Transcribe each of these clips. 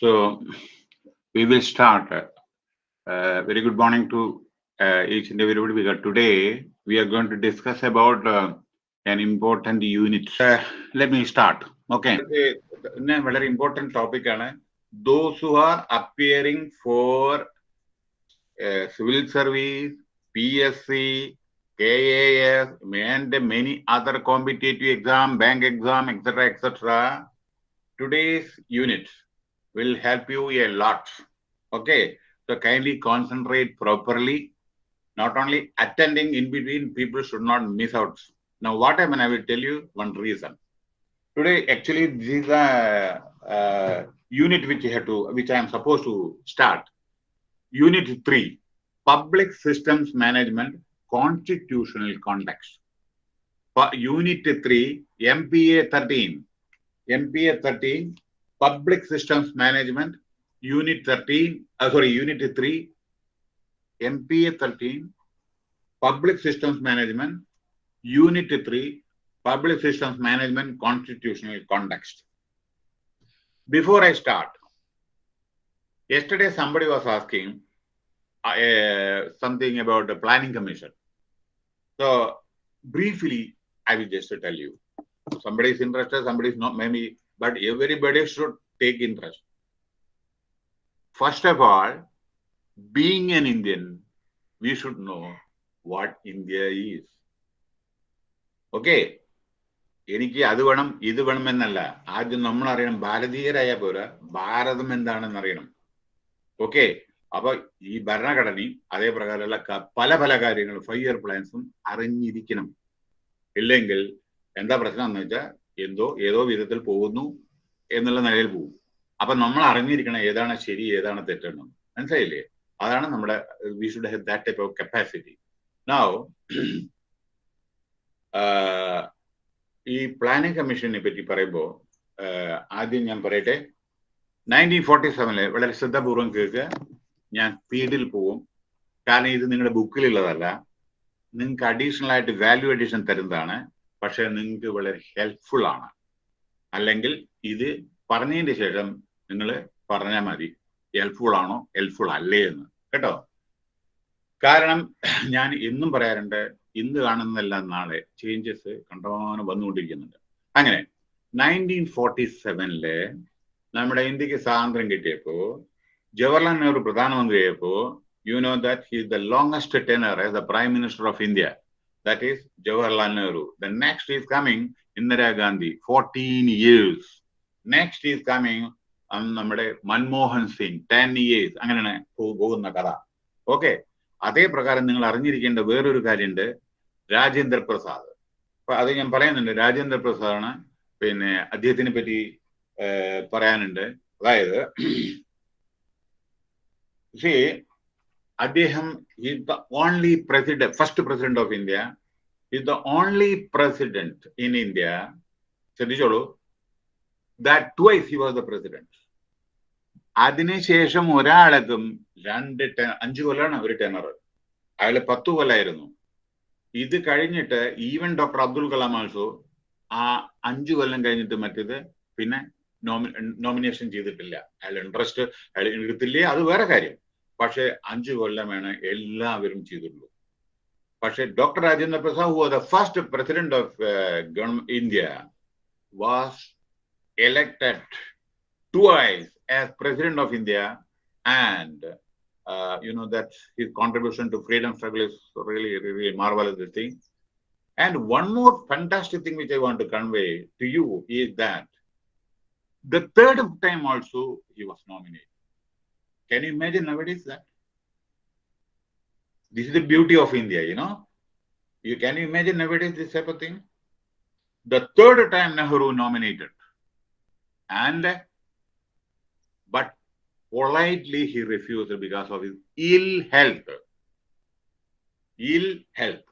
So we will start. Uh, very good morning to uh, each and everybody. Because today we are going to discuss about uh, an important unit. Uh, let me start. Okay. A very important topic. Those who are appearing for uh, civil service, PSC, KAS, and many other competitive exam, bank exam, etc., etc. Today's units will help you a lot. Okay, so kindly concentrate properly. Not only attending in between, people should not miss out. Now, what I mean, I will tell you one reason. Today, actually, this is a, uh unit which you have to, which I am supposed to start. Unit three, public systems management, constitutional context. For unit three, MPA 13. MPA 13, Public Systems Management, Unit 13, uh, sorry, Unit 3, MPA 13, Public Systems Management, Unit 3, Public Systems Management, Constitutional Context. Before I start, yesterday somebody was asking uh, uh, something about the Planning Commission. So, briefly, I will just tell you somebody is interested, somebody is not, maybe, but everybody should take interest. First of all, being an Indian, we should know what India is. Okay? എനിക്ക് അത് വേണം ഇത് വേണമെന്നല്ല ആദ്യം നമ്മൾ അറിയണം ഭാരതീയരായ പോലെ ഭാരതം എന്താണെന്ന് അറിയണം ഓക്കെ അപ്പൊ ഈ ഭരണഘടനയും അതേ പ്രകാരമുള്ള പല പല കാര്യങ്ങളും ഫൈവ് ഇയർ പ്ലാൻസും അറിഞ്ഞിരിക്കണം ഇല്ലെങ്കിൽ എന്താ പ്രശ്നം എന്ന് വെച്ചാൽ എന്തോ ഏതോ വിധത്തിൽ പോകുന്നു എന്നുള്ള നിലയിൽ പോകും. അപ്പൊ നമ്മൾ അറിഞ്ഞിരിക്കണം ഏതാണ് ശരി ഏതാണ് തെറ്റെന്ന്. മനസ്സിലായില്ലേ? അതാണ് നമ്മുടെ we should have that type of capacity now ഈ പ്ലാനിംഗ് കമ്മീഷനെ പറ്റി പറയുമ്പോൾ ആദ്യം ഞാൻ പറയട്ടെ. നയന്റീൻ ഫോർട്ടി സെവനിൽ വളരെ ശ്രദ്ധാപൂർവം കേൾക്കുക. ഞാൻ സ്പീഡിൽ പോവും. കാരണം ഇത് നിങ്ങളുടെ ബുക്കിലുള്ളതല്ല നിങ്ങൾക്ക് അഡീഷണൽ ആയിട്ട് വാല്യൂ അഡീഷൻ തരുന്നതാണ്. പക്ഷെ നിങ്ങൾക്ക് വളരെ ഹെൽപ്ഫുൾ ആണ്. അല്ലെങ്കിൽ ഇത് പറഞ്ഞതിന് ശേഷം നിങ്ങൾ പറഞ്ഞാൽ മതി ഹെൽപ്ഫുൾ ആണോ ഹെൽപ്ഫുൾ അല്ലേ എന്ന്. കേട്ടോ? കാരണം ഞാൻ എന്നും പറയാറുണ്ട് ഇന്ന് കാണുന്നതെല്ലാം നാളെ ചേഞ്ചസ് കണ്ടമാനം വന്നുകൊണ്ടിരിക്കുന്നുണ്ട്. അങ്ങനെ നയന്റീൻ ഫോർട്ടി സെവനിൽ നമ്മുടെ ഇന്ത്യയ്ക്ക് സ്വാതന്ത്ര്യം കിട്ടിയപ്പോൾ Jawaharlal Nehru പ്രധാനമന്ത്രിയായപ്പോൾ you know that he the longest tenure as the prime minister of India that is Jawaharlal Nehru. The next is coming Indira Gandhi, 14 years. Next is coming നമ്മുടെ മൻമോഹൻ സിംഗ് ടെൻ ഇയേഴ്സ് അങ്ങനെയാണ് പോകുന്ന കഥ. Okay അതേ പ്രകാരം നിങ്ങൾ അറിഞ്ഞിരിക്കേണ്ട വേറൊരു കാര്യമുണ്ട് രാജേന്ദ്ര പ്രസാദ്. അപ്പൊ അത് ഞാൻ പറയുന്നുണ്ട് രാജേന്ദ്ര പ്രസാദാണ് പിന്നെ അദ്ദേഹത്തിനെ പറ്റി പറയാനുണ്ട്. അതായത് അദ്ദേഹം is the only president, first president of India, is the only president in India, ശ്രദ്ധിച്ചോളൂ. That twice he was the president. അതിനുശേഷം ഒരാൾക്കും രണ്ട് ടെ അഞ്ചു കൊല്ലാണ് ഒരു ടെനർ അയാൾ പത്തു കൊല്ലായിരുന്നു. ഇത് കഴിഞ്ഞിട്ട് even doctor Abdul Kalam also ആ അഞ്ചു കൊല്ലം കഴിഞ്ഞിട്ട് മറ്റേത് പിന്നെ നോമിനേഷൻ ചെയ്തിട്ടില്ല. അയാൾ ഇൻട്രസ്റ്റ് അയാൾ എടുത്തില്ലേ? അത് വേറെ കാര്യം. പക്ഷെ അഞ്ചു കൊല്ലമാണ് എല്ലാവരും ചെയ്തിട്ടുള്ളൂ പക്ഷെ doctor Rajendra Prasad who the first president of India was elected twice as president of India and uh, you know that his contribution to freedom struggle is really really marvelous thing and one more fantastic thing which I want to convey to you is that the third time also he was nominated can you imagine nowadays that? This is the beauty of India, you know. You can you imagine nowadays this type of thing? The third time Nehru nominated, and but politely he refused because of his ill health. Ill health.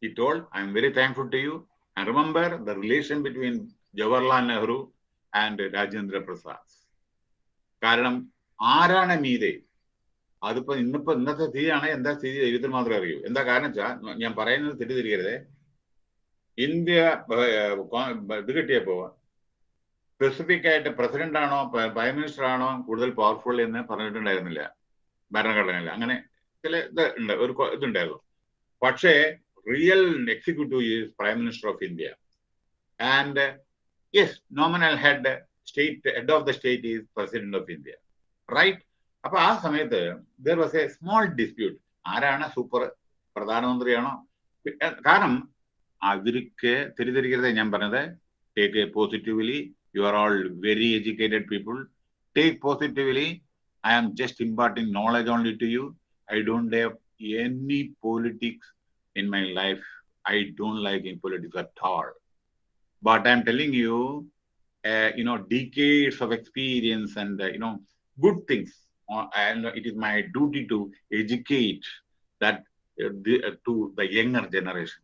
He told, I am very thankful to you. And remember the relation between Jawaharlal Nehru and Rajendra Prasad. കാരണം ആരാണ് മീതെ? അതിപ്പോ ഇന്നിപ്പോ ഇന്നത്തെ സ്ഥിതിയാണ് എന്താ സ്ഥിതി ദൈവത്തിന് മാത്രമേ അറിയൂ. എന്താ കാരണം വെച്ചാൽ ഞാൻ പറയുന്നത് തെറ്റിദ്ധരിക്കരുത്. ഇന്ത്യ ഇത് കിട്ടിയപ്പോ സ്പെസിഫിക് ആയിട്ട് പ്രസിഡന്റ് ആണോ പ്രൈം മിനിസ്റ്റർ ആണോ കൂടുതൽ പവർഫുൾ എന്ന് പറഞ്ഞിട്ടുണ്ടായിരുന്നില്ല. ഭരണഘടനയില്ല അങ്ങനെ ചില ഇത് ഉണ്ട് ഒരു ഇതുണ്ടായിരുന്നു. പക്ഷേ real executive is prime minister of India and yes nominal head state head of the state is president of India right അപ്പൊ ആ സമയത്ത് there was a small dispute ആരാണ് സൂപ്പർ പ്രധാനമന്ത്രിയാണോ? ഏർ കാരണം അവർക്ക് തെറ്റിദ്ധരിക്കരുത് ഞാൻ പറഞ്ഞത്. Take positively you are all very educated people take positively I am just imparting knowledge only to you I don't have any politics in my life. I don't like in politics at all. But I'm telling you, uh, you know, decades of experience and uh, you know, good things. Uh, and it is my duty to educate that uh, the, uh, to the younger generation.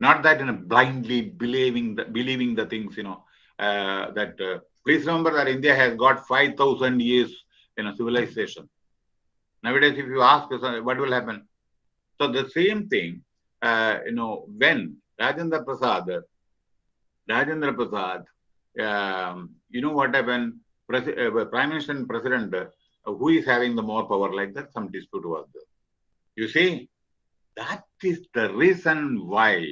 Not that you know, blindly believing the, believing the things. You know, uh, that uh, please remember that India has got five thousand years in a civilization. Nowadays, if you ask, uh, what will happen? So the same thing, you know, when Rajendra Prasad, Rajendra Prasad, um, you know what happened? Uh, Prime Minister and President, uh, who is having the more power like that? Some dispute was there. You see, that is the reason why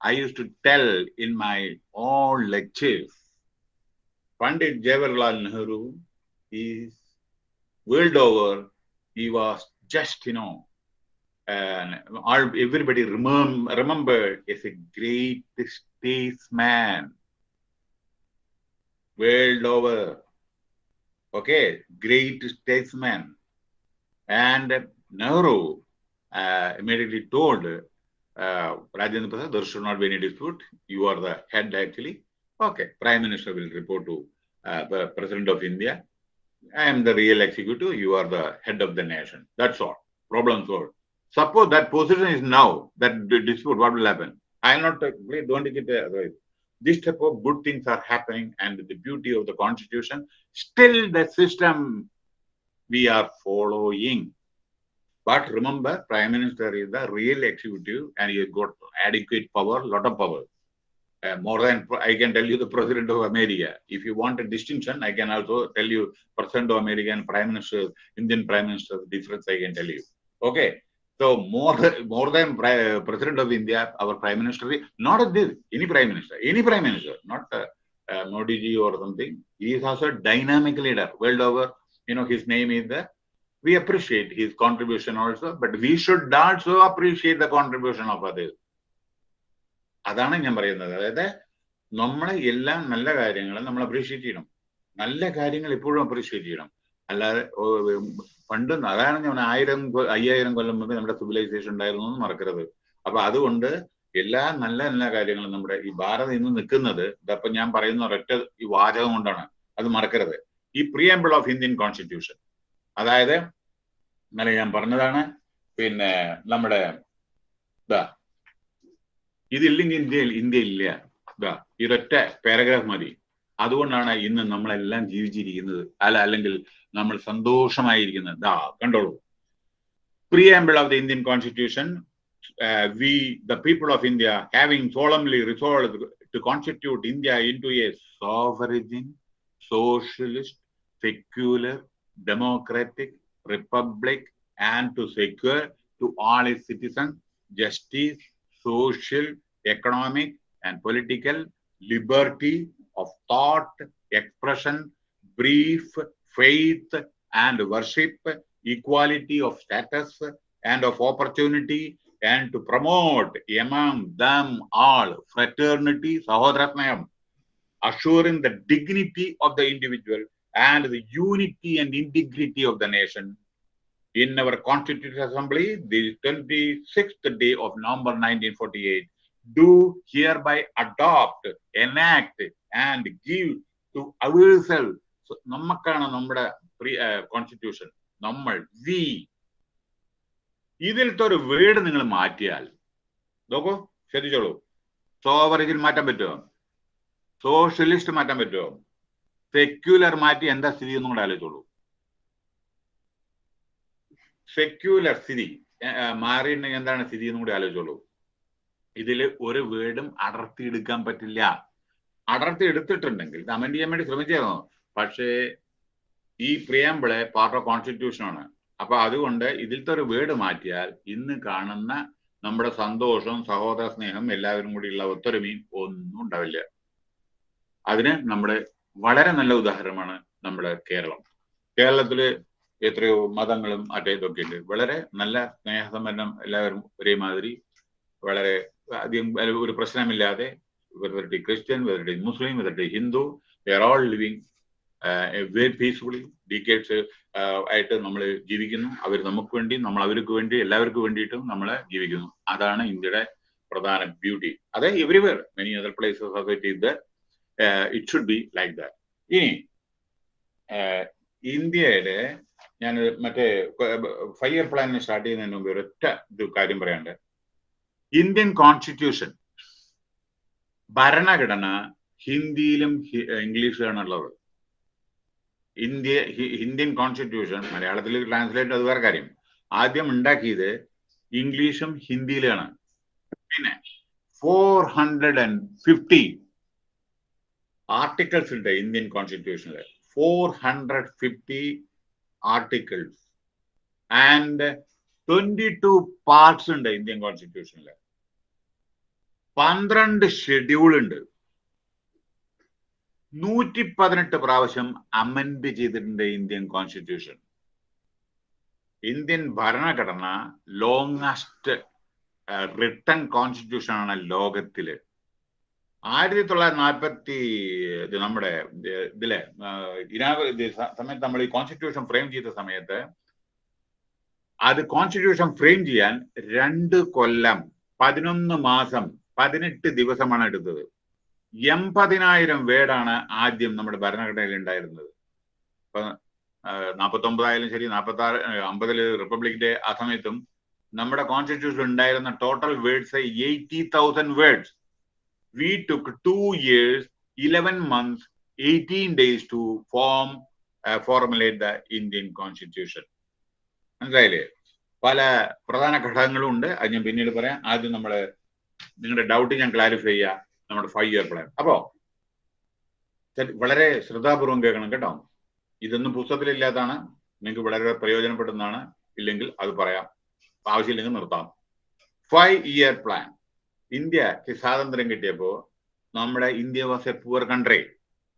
I used to tell in my own lectures, Pandit Jawaharlal Nehru is world over, he was just, you know, and all everybody remem- remembered as a great statesman world over. Okay, great statesman. And Nehru uh, immediately told uh, Rajendra Prasad, there should not be any dispute. You are the head actually. Okay, Prime Minister will report to uh, the President of India. I am the real executive. You are the head of the nation. That's all. Problem solved. Suppose that position is now, that dispute, what will happen? I am not, uh, please don't take it otherwise. This type of good things are happening and the beauty of the constitution, still the system we are following. But remember, Prime Minister is the real executive and he has got adequate power, lot of power. Uh, more than I can tell you the President of America. If you want a distinction, I can also tell you President of America and Prime Minister, Indian Prime Minister, difference I can tell you. Okay. So more more than pri- President of India, our Prime Minister, is not this, any Prime Minister, any Prime Minister, not uh, uh, Modi ji or something. He is also a dynamic leader world over. You know, his name is the. We appreciate his contribution also, but we should also appreciate the contribution of others. അതാണ് ഞാൻ പറയുന്നത് അതായത് നമ്മളെ എല്ലാ നല്ല കാര്യങ്ങളും നമ്മൾ appreciate ചെയ്യണം നല്ല കാര്യങ്ങൾ എപ്പോഴും അപ്രീഷിയേറ്റ് ചെയ്യണം അല്ലാതെ ഓ, ഉം, പണ്ട് അതാണ് ഞാൻ ആയിരം അയ്യായിരം കൊല്ലം മുമ്പ് നമ്മുടെ സിവിലൈസേഷൻ ഉണ്ടായിരുന്നു എന്ന് മറക്കരുത്. അപ്പൊ അതുകൊണ്ട് എല്ലാ നല്ല നല്ല കാര്യങ്ങളും നമ്മുടെ ഈ ഭാരതം ഇന്ന് നിൽക്കുന്നത് ഇതപ്പൊ ഞാൻ പറയുന്ന ഒരൊറ്റ ഈ വാചകം കൊണ്ടാണ്. അത് മറക്കരുത്. ഈ പ്രിയമ്പിൾ ഓഫ് ഇന്ത്യൻ കോൺസ്റ്റിറ്റ്യൂഷൻ അതായത് ഇന്നലെ ഞാൻ പറഞ്ഞതാണ് പിന്നെ നമ്മുടെ ഇതാ ഇതില്ലെങ്കിൽ ഇന്ത്യയിൽ ഇന്ത്യ ഇല്ല ഇതാ ഒരൊറ്റ പാരഗ്രാഫ് മതി. അതുകൊണ്ടാണ് ഇന്ന് നമ്മളെല്ലാം ജീവിച്ചിരിക്കുന്നത് അല്ല അല്ലെങ്കിൽ നമ്മൾ സന്തോഷമായിരിക്കുന്നത് ദാ കണ്ടോളൂ preamble of the Indian constitution we the people of India having solemnly resolve to constitute India into a sovereign socialist secular democratic republic and to secure to all its citizens justice, social, economic, and political liberty of thought, expression, brief, faith, and worship, equality of status and of opportunity, and to promote among them all fraternity, sahodarasnayam, assuring the dignity of the individual and the unity and integrity of the nation. In our Constituent Assembly, the 26th day of November 1948, do hereby adopt, enact, and give to ourselves. So, നമുക്കാണ് നമ്മുടെ constitution നമ്മൾ V ഇതിലത്തെ ഒരു word നിങ്ങൾ മാറ്റിയാൽ നോക്കൂ ശ്രദ്ധിച്ചോളൂ. സോവറേജിൽ മാറ്റാൻ പറ്റുമോ സോഷ്യലിസ്റ്റ് മാറ്റാൻ പറ്റുമോ സെക്യുലർ മാറ്റി എന്താ സ്ഥിതി എന്നും കൂടെ ആലോചിച്ചോളൂ. സെക്യുലർ സ്ഥിതി മാറിയിട്ടുണ്ടെങ്കിൽ എന്താണ് സ്ഥിതി എന്നും കൂടി ആലോചിച്ചോളൂ. ഇതിൽ ഒരു വേർഡും അടർത്തിയെടുക്കാൻ പറ്റില്ല. അടർത്തി എടുത്തിട്ടുണ്ടെങ്കിൽ ഇത് അമെൻഡ് ചെയ്യാൻ വേണ്ടി ശ്രമിച്ചിരുന്നു പക്ഷേ ഈ പ്രിയാമ്പിൾ പാർട്ട് ഓഫ് കോൺസ്റ്റിറ്റ്യൂഷനാണ് അപ്പൊ അതുകൊണ്ട് ഇതിലത്തെ ഒരു വേർഡ് മാറ്റിയാൽ ഇന്ന് കാണുന്ന നമ്മുടെ സന്തോഷവും സഹോദര സ്നേഹം എല്ലാവരും കൂടിയുള്ള ഒത്തൊരുമയും ഒന്നും ഉണ്ടാവില്ല. അതിന് നമ്മുടെ വളരെ നല്ല ഉദാഹരണമാണ് നമ്മുടെ കേരളം. കേരളത്തിൽ എത്രയോ മതങ്ങളും മറ്റേ ഉണ്ട്. വളരെ നല്ല സ്നേഹസമ്പന്നം എല്ലാവരും ഒരേമാതിരി വളരെ അധികം ഒരു പ്രശ്നമില്ലാതെ വെറുതെ ക്രിസ്ത്യൻ വെറുതെ മുസ്ലിം വെറുതെ Hindu is Muslim, whether living uh, peacefully, decades uh, ആയിട്ട് നമ്മൾ ജീവിക്കുന്നു. അവർ നമുക്ക് വേണ്ടി നമ്മൾ അവർക്ക് വേണ്ടി എല്ലാവർക്കും വേണ്ടിയിട്ടും നമ്മൾ ജീവിക്കുന്നു. അതാണ് ഇന്ത്യയുടെ പ്രധാന ബ്യൂട്ടി അതെ everywhere many other places society ഇത് it should be like that ഇനി ഇന്ത്യയുടെ ഞാൻ മറ്റേ ഫൈവ് ഇയർ പ്ലാനിന് സ്റ്റാർട്ട് ചെയ്യുന്നതിന് മുമ്പ് ഒരൊറ്റ ഇത് കാര്യം പറയാണ്ട് ഇന്ത്യൻ കോൺസ്റ്റിറ്റ്യൂഷൻ ഭരണഘടന ഹിന്ദിയിലും ഇംഗ്ലീഷിലാണ് ഉള്ളത് ഇന്ത്യ ഇന്ത്യൻ കോൺസ്റ്റിറ്റ്യൂഷൻ മലയാളത്തിൽ ട്രാൻസ്ലേറ്റ് അത് വേറെ കാര്യം. ആദ്യം ഉണ്ടാക്കിയത് ഇംഗ്ലീഷും ഹിന്ദിയിലാണ്. പിന്നെ four hundred and fifty articles ഉണ്ട് Indian കോൺസ്റ്റിറ്റ്യൂഷനിൽ four hundred fifty articles and twenty two parts ഉണ്ട് ഇന്ത്യൻ കോൺസ്റ്റിറ്റ്യൂഷനിൽ പന്ത്രണ്ട് ഷെഡ്യൂൾ ഉണ്ട്. നൂറ്റി പതിനെട്ട് പ്രാവശ്യം അമെൻഡ് ചെയ്തിട്ടുണ്ട് ഇന്ത്യൻ കോൺസ്റ്റിറ്റ്യൂഷൻ ഇന്ത്യൻ ഭരണഘടന ലോങ്സ്റ്റ് റിട്ടൺ കോൺസ്റ്റിറ്റ്യൂഷൻ ആണ് ലോകത്തിൽ. ആയിരത്തി തൊള്ളായിരത്തി നാൽപ്പത്തി നമ്മുടെ ഇതിലെ സമയത്ത് നമ്മൾ ഈ കോൺസ്റ്റിറ്റ്യൂഷൻ ഫ്രെയിം ചെയ്ത സമയത്ത് അത് കോൺസ്റ്റിറ്റ്യൂഷൻ ഫ്രെയിം ചെയ്യാൻ രണ്ട് കൊല്ലം പതിനൊന്ന് മാസം പതിനെട്ട് ദിവസമാണ് എടുത്തത്. എൺപതിനായിരം വേർഡാണ് ആദ്യം നമ്മുടെ ഭരണഘടനയിൽ ഉണ്ടായിരുന്നത്. ഇപ്പൊ നാൽപ്പത്തി ഒമ്പതായാലും ശരി നാൽപ്പത്തി ആറ് അമ്പതിൽ റിപ്പബ്ലിക് ഡേ ആ സമയത്തും നമ്മുടെ കോൺസ്റ്റിറ്റ്യൂഷൻ ഉണ്ടായിരുന്ന total words eighty thousand words we took two years eleven months eighteen days to form formulate the Indian constitution മനസ്സിലായില്ലേ? പല പ്രധാന ഘടകങ്ങളും ഉണ്ട്. അത് ഞാൻ പിന്നീട് പറയാം. ആദ്യം നമ്മൾ നിങ്ങളുടെ ഡൗട്ട് ഞാൻ ക്ലാരിഫൈ ചെയ്യാം. നമ്മുടെ ഫൈവ് ഇയർ പ്ലാൻ അപ്പോ വളരെ ശ്രദ്ധാപൂർവം കേൾക്കണം കേട്ടോ. ഇതൊന്നും പുസ്തകത്തിലില്ലാത്തതാണ്. നിങ്ങൾക്ക് വളരെ പ്രയോജനപ്പെടുന്നതാണ്. ഇല്ലെങ്കിൽ അത് പറയാം. ആവശ്യമില്ലെങ്കിൽ നിർത്താം. ഫൈവ് ഇയർ പ്ലാൻ ഇന്ത്യയ്ക്ക് സ്വാതന്ത്ര്യം കിട്ടിയപ്പോ നമ്മുടെ India was a poor country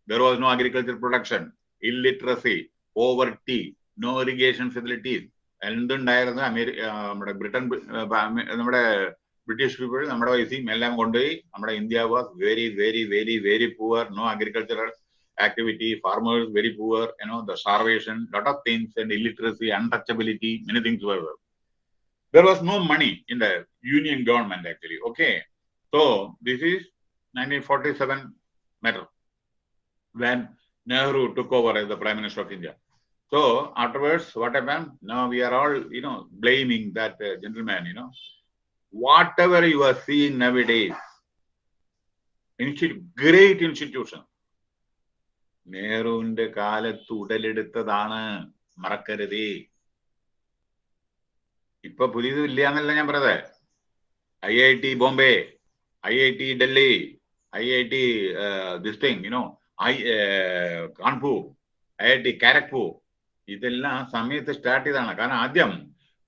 there was no agriculture production illiteracy poverty no irrigation facilities എന്തുണ്ടായിരുന്നു America നമ്മുടെ ബ്രിട്ടൻ നമ്മുടെ ബ്രിട്ടീഷ് പീപ്പിൾ നമ്മുടെ വയസ്സിൽ എല്ലാം കൊണ്ടുപോയി നമ്മുടെ India was very very very very poor no agricultural activity, farmers very poor, you know, the starvation, lot of things and illiteracy, untouchability, many things were there. There was no money in the union government actually. Okay. So this is 1947 matter when Nehru took over as the Prime Minister of India. So afterwards, what happened? Now we are all, you know, blaming that uh, gentleman, you know. Whatever you are seeing nowadays, institute, great institution, നെഹ്റുവിന്റെ കാലത്ത് ഉടലെടുത്തതാണ് മറക്കരുതേ ഇപ്പൊ പുതിയത് ഇല്ല എന്നല്ല ഞാൻ പറഞ്ഞത് I I T Bombay I I T Delhi I I T ദിസ്റ്റിങ് you know I Kanpur I I T Kharagpur ഇതെല്ലാം സമയത്ത് സ്റ്റാർട്ട് ചെയ്താണ് കാരണം ആദ്യം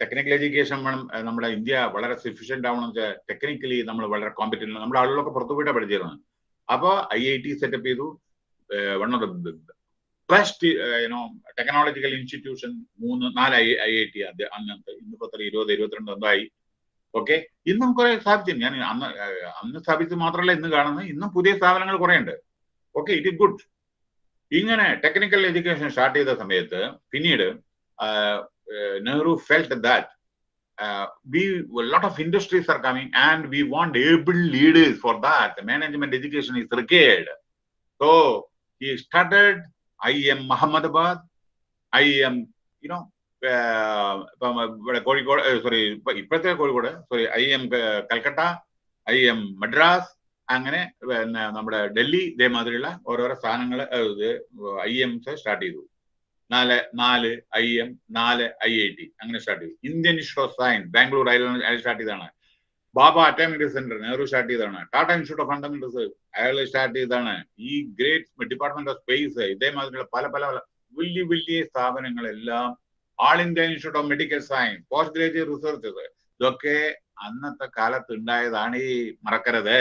ടെക്നിക്കൽ എഡ്യൂക്കേഷൻ വേണം നമ്മുടെ ഇന്ത്യ വളരെ സഫീഷ്യന്റ് ആവണം ടെക്നിക്കലി നമ്മൾ വളരെ കോമ്പറ്റീവ് നമ്മുടെ ആളുകളൊക്കെ പുറത്തു പോയിട്ടാണ് പഠിച്ചിരുന്നത്. അപ്പോൾ ഐ ഐ ടി സെറ്റപ്പ് ചെയ്തു. One of the best you know technological institution മൂന്ന് നാല് ഐ ഐ ഐ ടി അത് അന്നത്തെ ഇന്നിപ്പോ എത്ര ഇരുപത് ഇരുപത്തിരണ്ട് എന്തോ ആയി. ഓക്കെ ഇന്നും കുറെ സ്ഥാപിച്ചു ഞാൻ അന്ന് അന്ന് സ്ഥാപിച്ചത് മാത്രമല്ല ഇന്ന് കാണുന്നത്. ഇന്നും പുതിയ സ്ഥാപനങ്ങൾ കുറെ ഉണ്ട് ഓക്കെ ഇറ്റ് ഇസ് ഗുഡ് ഇങ്ങനെ ടെക്നിക്കൽ എഡ്യൂക്കേഷൻ സ്റ്റാർട്ട് ചെയ്ത സമയത്ത് പിന്നീട് Nehru felt that we a lot of industries are coming and we want able leaders for that management education is required so he started IIM Muhammadabad, IIM, you know, Kozhikode sorry ഇപ്പോഴത്തെ Kozhikode sorry I M Calcutta I M Madras അങ്ങനെ പിന്നെ നമ്മുടെ ഡൽഹി ഇതേമാതിരിയുള്ള ഓരോരോ സ്ഥാനങ്ങൾ I എംസ് start ചെയ്തു. നാല് നാല് I M നാല് ഐ ഐ ടി അങ്ങനെ സ്റ്റാർട്ട് ചെയ്തു. Indian institute of science Bangalore start ചെയ്തതാണ്. Bhabha atomic centre Nehru start ചെയ്തതാണ്. ടാറ്റ ഇൻസ്റ്റിറ്റ്യൂട്ട് ഓഫ് ഫണ്ടമെന്റൽസ് അയാൾ സ്റ്റാർട്ട് ചെയ്തതാണ്. ഈ ഗ്രേറ്റ് ഡിപ്പാർട്ട്മെന്റ് ഓഫ് സ്പേസ് ഇതേമാതിരിയുള്ള പല പല പല വലിയ വലിയ സ്ഥാപനങ്ങളെല്ലാം All India Institute of Medical Science post graduate researches ഇതൊക്കെ അന്നത്തെ കാലത്ത് ഉണ്ടായതാണ് ഈ മറക്കരുത്.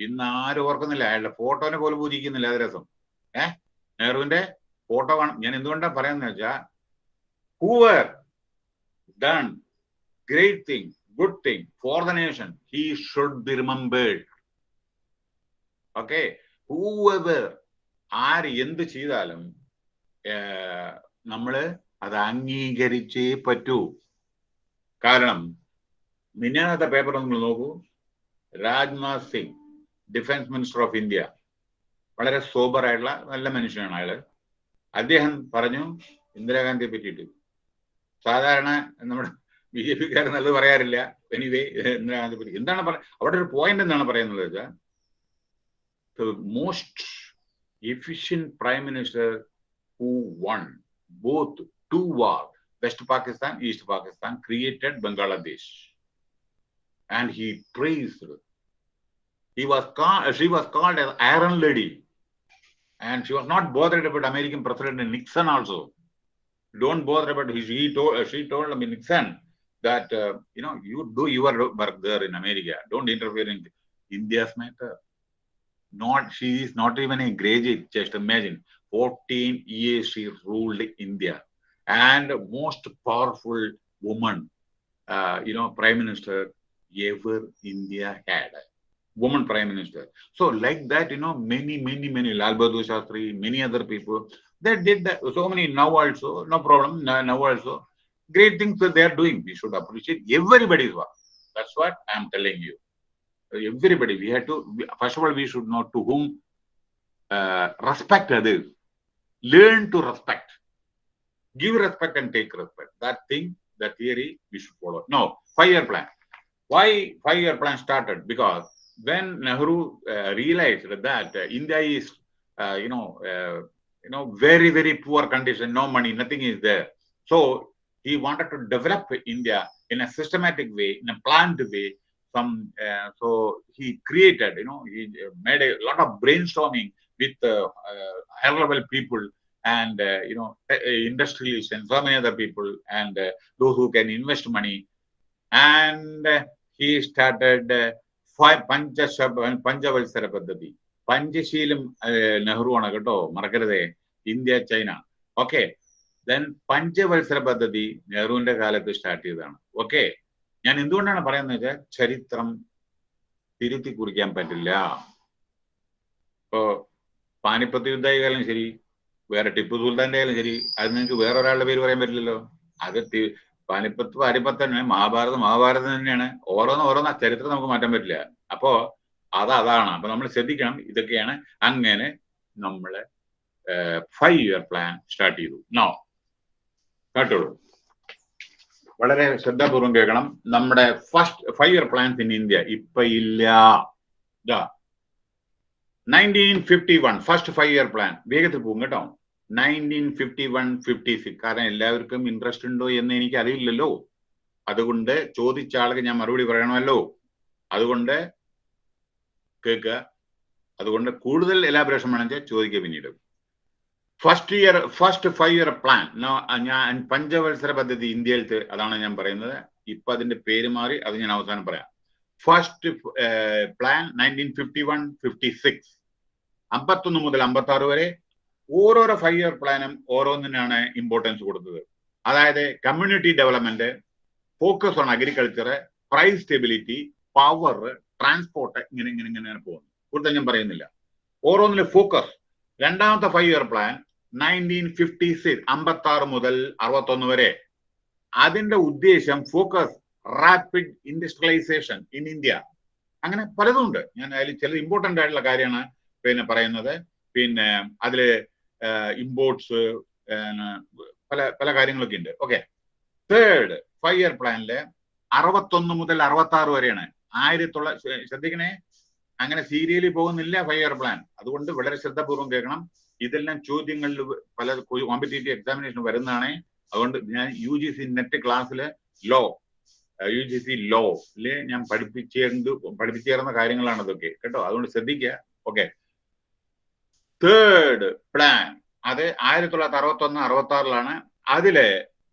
ഇന്ന് ആരും ഓർക്കുന്നില്ല. അയാളുടെ ഫോട്ടോനെ പോലും പൂജിക്കുന്നില്ല. അത് രസം. ഏഹ് നെഹ്റുവിന്റെ ഫോട്ടോ കാണും ഞാൻ എന്തുകൊണ്ടാണ് പറയുന്നത് വെച്ചാ whoever done great thing good thing for the nation he should be remembered okay whoever ആര് എന്ത് ചെയ്താലും നമ്മൾ അത് അംഗീകരിച്ചേ പറ്റൂ. കാരണം മിന്നാത്ത പേപ്പർ നിങ്ങൾ നോക്കൂ. Rajnath Singh. Defence minister of India വളരെ സോബർ ആയിട്ടുള്ള നല്ല മനുഷ്യനാണ് അയാൾ അദ്ദേഹം പറഞ്ഞു ഇന്ദിരാഗാന്ധിയെ പറ്റിയിട്ട്. സാധാരണ നമ്മുടെ ബി ജെ പിക്കാർ നല്ലത് പറയാറില്ല. എനിവേ ഇന്ദിരാഗാന്ധിയെ പറ്റി. എന്താണ് പറയുക അവിടെ ഒരു പോയിന്റ് എന്താണ് പറയുന്നത് വെച്ചാൽ most efficient prime minister who won both two war west Pakistan east Pakistan created Bangladesh and he praised. He was called, she was called as Iron Lady, and she was not bothered about American President Nixon also. Don't bother about his. He told she told I Nixon that uh, you know you do your work there in America. Don't interfere in India's matter. Not she is not even a graduate. Just imagine, 14 years she ruled India, and most powerful woman, uh, you know, prime minister ever India had. Woman prime minister. So, like that, you know, many, many, many, Lal Bahadur Shastri, many other people, they did that. So many now also, no problem, now also. Great things that they are doing. We should appreciate everybody's work. That's what I'm telling you. Everybody, we have to, first of all, we should know to whom uh, respect others. Learn to respect. Give respect and take respect. That thing, that theory, we should follow. No, five-year plan. why year plan started because when nehru uh, realized that uh, india is uh, you know uh, you know very very poor condition no money nothing is there. So he wanted to develop india in a systematic way in a planned way some uh, so he created you know he uh, made a lot of brainstorming with higher level people and you know industrialists and so many other people and those who can invest money. And he started five പഞ്ചവത്സര പദ്ധതി. പഞ്ചശീലും നെഹ്റു ആണ് കേട്ടോ. മറക്കരുതേ. India China. Okay. Then പഞ്ചവത്സര പദ്ധതി നെഹ്റുവിന്റെ കാലത്ത് start ചെയ്തതാണ്. ഓക്കെ. ഞാൻ എന്തുകൊണ്ടാണ് പറയുന്നത് വെച്ചാൽ ചരിത്രം തിരുത്തി കുറിക്കാൻ പറ്റില്ല. ഇപ്പോ പാനിപ്പത്ത് യുദ്ധമായാലും ശരി വേറെ ടിപ്പു സുൽത്താന്റെ ആയാലും ശരി അത് നിങ്ങൾക്ക് വേറെ ഒരാളുടെ പേര് പറയാൻ പറ്റില്ലല്ലോ. അത് പാനിപ്പത്ത് പാനിപ്പത്ത് തന്നെ മഹാഭാരതം മഹാഭാരതം തന്നെയാണ്. ഓരോന്ന് ഓരോന്ന് ചരിത്രം നമുക്ക് മാറ്റാൻ പറ്റില്ല. അപ്പോ അത് അതാണ്. അപ്പൊ നമ്മൾ ശ്രദ്ധിക്കണം ഇതൊക്കെയാണ് അങ്ങനെ നമ്മൾ ഫൈവ് ഇയർ പ്ലാൻ സ്റ്റാർട്ട് ചെയ്തു. നോ കേട്ടോളൂ. വളരെ ശ്രദ്ധാപൂർവം കേൾക്കണം. നമ്മുടെ first five year plan in India ഇപ്പൊ ഇല്ല. Nineteen fifty one first five year plan വേഗത്തിൽ പോകും കേട്ടോ. Nineteen fifty one fifty six കാരണം എല്ലാവർക്കും ഇൻട്രസ്റ്റ് ഉണ്ടോ എന്ന് എനിക്ക് അറിയില്ലല്ലോ അതുകൊണ്ട് ചോദിച്ച ആൾക്ക് ഞാൻ മറുപടി പറയണമല്ലോ. അതുകൊണ്ട് കേൾക്കുക. അതുകൊണ്ട് കൂടുതൽ എലാബറേഷൻ വേണമെങ്കിൽ ചോദിക്കുക പിന്നീട്. First year first five year plan ഞാൻ പഞ്ചവത്സര പദ്ധതി ഇന്ത്യയിൽ അതാണ് ഞാൻ പറയുന്നത്. ഇപ്പൊ അതിന്റെ പേര് മാറി അത് ഞാൻ അവസാനം പറയാം. First plan nineteen fifty one fifty six അമ്പത്തൊന്ന് മുതൽ അമ്പത്തി ആറ് വരെ ഓരോരോ ഫൈവ് ഇയർ പ്ലാനും ഓരോന്നിനാണ് ഇമ്പോർട്ടൻസ് കൊടുത്തത്. അതായത് community development focus on agriculture price stability power transport ഇങ്ങനെ ഇങ്ങനെ ഇങ്ങനെ പോകുന്നു കൂടുതൽ ഞാൻ പറയുന്നില്ല. ഓരോന്നിലെ ഫോക്കസ് രണ്ടാമത്തെ five year plan nineteen fifty six അമ്പത്തി ആറ് മുതൽ അറുപത്തൊന്ന് വരെ. അതിന്റെ ഉദ്ദേശം focus rapid industrialisation in India അങ്ങനെ പലതും ഉണ്ട് ഞാൻ അതിൽ ചില ഇമ്പോർട്ടന്റ് ആയിട്ടുള്ള കാര്യമാണ് പിന്നെ പറയുന്നത്. പിന്നെ അതിൽ ഇമ്പോർട്ട്സ് പല പല കാര്യങ്ങളൊക്കെ ഉണ്ട്. ഓക്കെ തേർഡ് ഫൈവ് ഇയർ പ്ലാനിൽ അറുപത്തൊന്ന് മുതൽ അറുപത്തി ആറ് വരെയാണ്. ആയിരത്തി തൊള്ളായിരത്തി ശ്രദ്ധിക്കണേ. അങ്ങനെ സീരിയലിൽ പോകുന്നില്ല ഫൈവ് ഇയർ പ്ലാൻ അതുകൊണ്ട് വളരെ ശ്രദ്ധാപൂർവം കേൾക്കണം. ഇതെല്ലാം ചോദ്യങ്ങളിൽ പല കോമ്പറ്റേറ്റീവ് എക്സാമിനേഷൻ വരുന്നതാണ്. അതുകൊണ്ട് ഞാൻ യു ജി സി നെറ്റ് ക്ലാസ്സിൽ law U G C law ഇല്ലേ ഞാൻ പഠിപ്പിച്ചേർന്ന് പഠിപ്പിച്ചേർന്ന കാര്യങ്ങളാണ് ഇതൊക്കെ കേട്ടോ? അതുകൊണ്ട് ശ്രദ്ധിക്കുക. ഓക്കെ തേർഡ് പ്ലാൻ അത് ആയിരത്തി തൊള്ളായിരത്തി അറുപത്തി ഒന്ന് അറുപത്തി ആറിലാണ് അതിൽ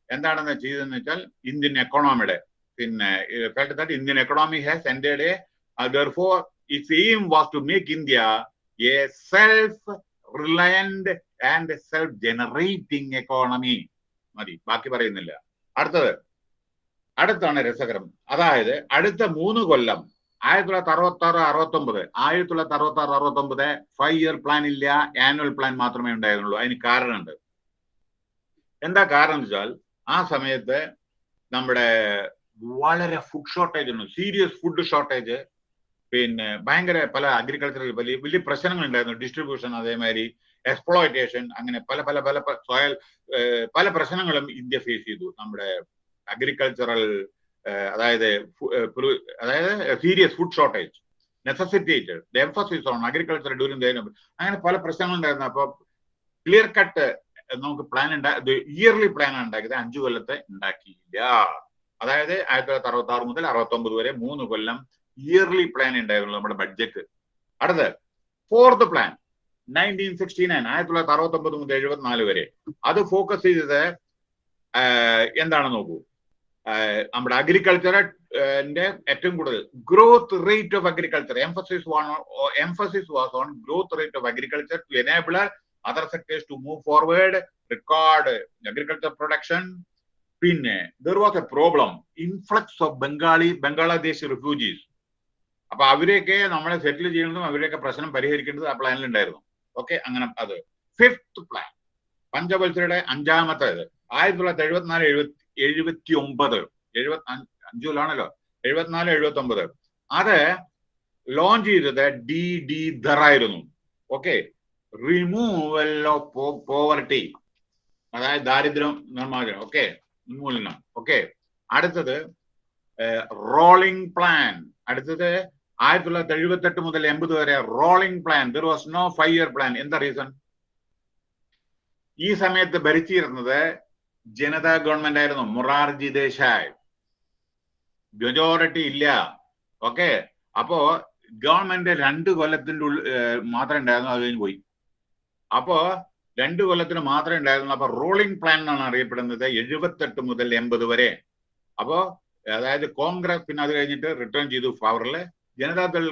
എന്താണെന്ന് ചെയ്തതെന്ന് വെച്ചാൽ ഇന്ത്യൻ എക്കോണോമിയുടെ പിന്നെ Indian economy has ended therefore its aim was to make India a self reliant and self generating economy മതി ബാക്കി പറയുന്നില്ല. അടുത്തത്. അടുത്താണ് രസകരം. അതായത് അടുത്ത മൂന്ന് കൊല്ലം ആയിരത്തി തൊള്ളായിരത്തി അറുപത്തി ആറ് അറുപത്തി ഒമ്പത് ആയിരത്തി തൊള്ളായിരത്തി അറുപത്തി ആറ് അറുപത്തി ഒമ്പത് ഫൈവ് ഇയർ പ്ലാൻ ഇല്ല ആനുവൽ പ്ലാൻ മാത്രമേ ഉണ്ടായിരുന്നുള്ളൂ. അതിന് കാരണമുണ്ട്. എന്താ കാരണം വെച്ചാൽ ആ സമയത്ത് നമ്മുടെ വളരെ ഫുഡ് ഷോർട്ടേജ് ഉണ്ട് സീരിയസ് ഫുഡ് ഷോർട്ടേജ് പിന്നെ ഭയങ്കര പല അഗ്രികൾച്ചറൽ വലിയ വലിയ പ്രശ്നങ്ങൾ ഉണ്ടായിരുന്നു ഡിസ്ട്രിബ്യൂഷൻ അതേമാതിരി എക്സ്പ്ലോയിറ്റേഷൻ അങ്ങനെ പല പല പല സോയൽ പല പ്രശ്നങ്ങളും ഇന്ത്യ ഫേസ് ചെയ്തു. നമ്മുടെ അഗ്രികൾച്ചറൽ അതായത് അതായത് serious food shortage necessitated the emphasis on agriculture during the അങ്ങനെ പല പ്രശ്നങ്ങൾ ഉണ്ടായിരുന്നു. അപ്പൊ ക്ലിയർ കട്ട് നമുക്ക് പ്ലാൻ ഉണ്ടാക്കി ഇയർലി പ്ലാൻ ഉണ്ടാക്കിയത്. അഞ്ചു കൊല്ലത്തെ ഉണ്ടാക്കിയില്ല അതായത് ആയിരത്തി തൊള്ളായിരത്തി അറുപത്തി ആറ് മുതൽ അറുപത്തി ഒമ്പത് വരെ മൂന്ന് കൊല്ലം ഇയർലി പ്ലാൻ ഉണ്ടായിരുന്നു നമ്മുടെ ബഡ്ജറ്റ് അടുത്ത് fourth plan nineteen sixty nine ആയിരത്തി തൊള്ളായിരത്തി അറുപത്തി ഒമ്പത് മുതൽ എഴുപത്തിനാല് വരെ. അത് ഫോക്കസ് ചെയ്തത് എന്താണെന്ന് നോക്കൂ? നമ്മുടെ അഗ്രികൾച്ചറിന്റെ ഏറ്റവും കൂടുതൽ growth rate of agriculture emphasis emphasis was on growth rate of agriculture to enable other sectors to move forward record agriculture production പിന്നെ there was a problem influx of Bengali Bangladesh refugees അപ്പൊ അവരെയൊക്കെ നമ്മളെ സെറ്റിൽ ചെയ്യുന്നതും അവരെയൊക്കെ പ്രശ്നം പരിഹരിക്കേണ്ടത് ആ പ്ലാനിൽ ഉണ്ടായിരുന്നു. ഓക്കെ അങ്ങനെ അത്. ഫിഫ്ത് പ്ലാൻ പഞ്ചവത്സരയുടെ അഞ്ചാമത്തേത്. ആയിരത്തി തൊള്ളായിരത്തി എഴുപത്തിനാല് എഴുപത്തി എഴുപത്തി ഒമ്പത് എഴുപത്തി അഞ്ചിലാണല്ലോ. എഴുപത്തിനാല് എഴുപത്തി ഒമ്പത് അത് ലോഞ്ച് ചെയ്തത് ഡി ഡി ധർ ആയിരുന്നു. ഓക്കെ റിമൂവൽ ഓഫ് പോവർട്ടി അതായത് ദാരിദ്ര്യം നിർമ്മാർജനം. ഓക്കെ ഉന്മൂലനം. ഓക്കെ അടുത്തത് റോളിംഗ് പ്ലാൻ അടുത്തത് ആയിരത്തി തൊള്ളായിരത്തി എഴുപത്തി എട്ട് മുതൽ എൺപത് വരെ rolling plan there was no five year plan എന്താ റീസൺ ഈ സമയത്ത് ഭരിച്ചിരുന്നത് ജനതാ ഗവൺമെന്റ് ആയിരുന്നു മൊറാർജി ദേശായ്. മെജോറിറ്റി ഇല്ല. ഓക്കെ അപ്പോ ഗവൺമെന്റ് രണ്ട് കൊല്ലത്തിന്റെ മാത്രമേ ഉണ്ടായിരുന്നു അത് കഴിഞ്ഞ് പോയി. അപ്പോ രണ്ട് കൊല്ലത്തിന് മാത്രമേ ഉണ്ടായിരുന്നു അപ്പൊ റൂളിംഗ് പ്ലാൻ എന്നാണ് അറിയപ്പെടുന്നത് എഴുപത്തെട്ട് മുതൽ എൺപത് വരെ. അപ്പോ അതായത് കോൺഗ്രസ് പിന്നെ അത് കഴിഞ്ഞിട്ട് റിട്ടേൺ ചെയ്തു പവറിൽ Janata Dal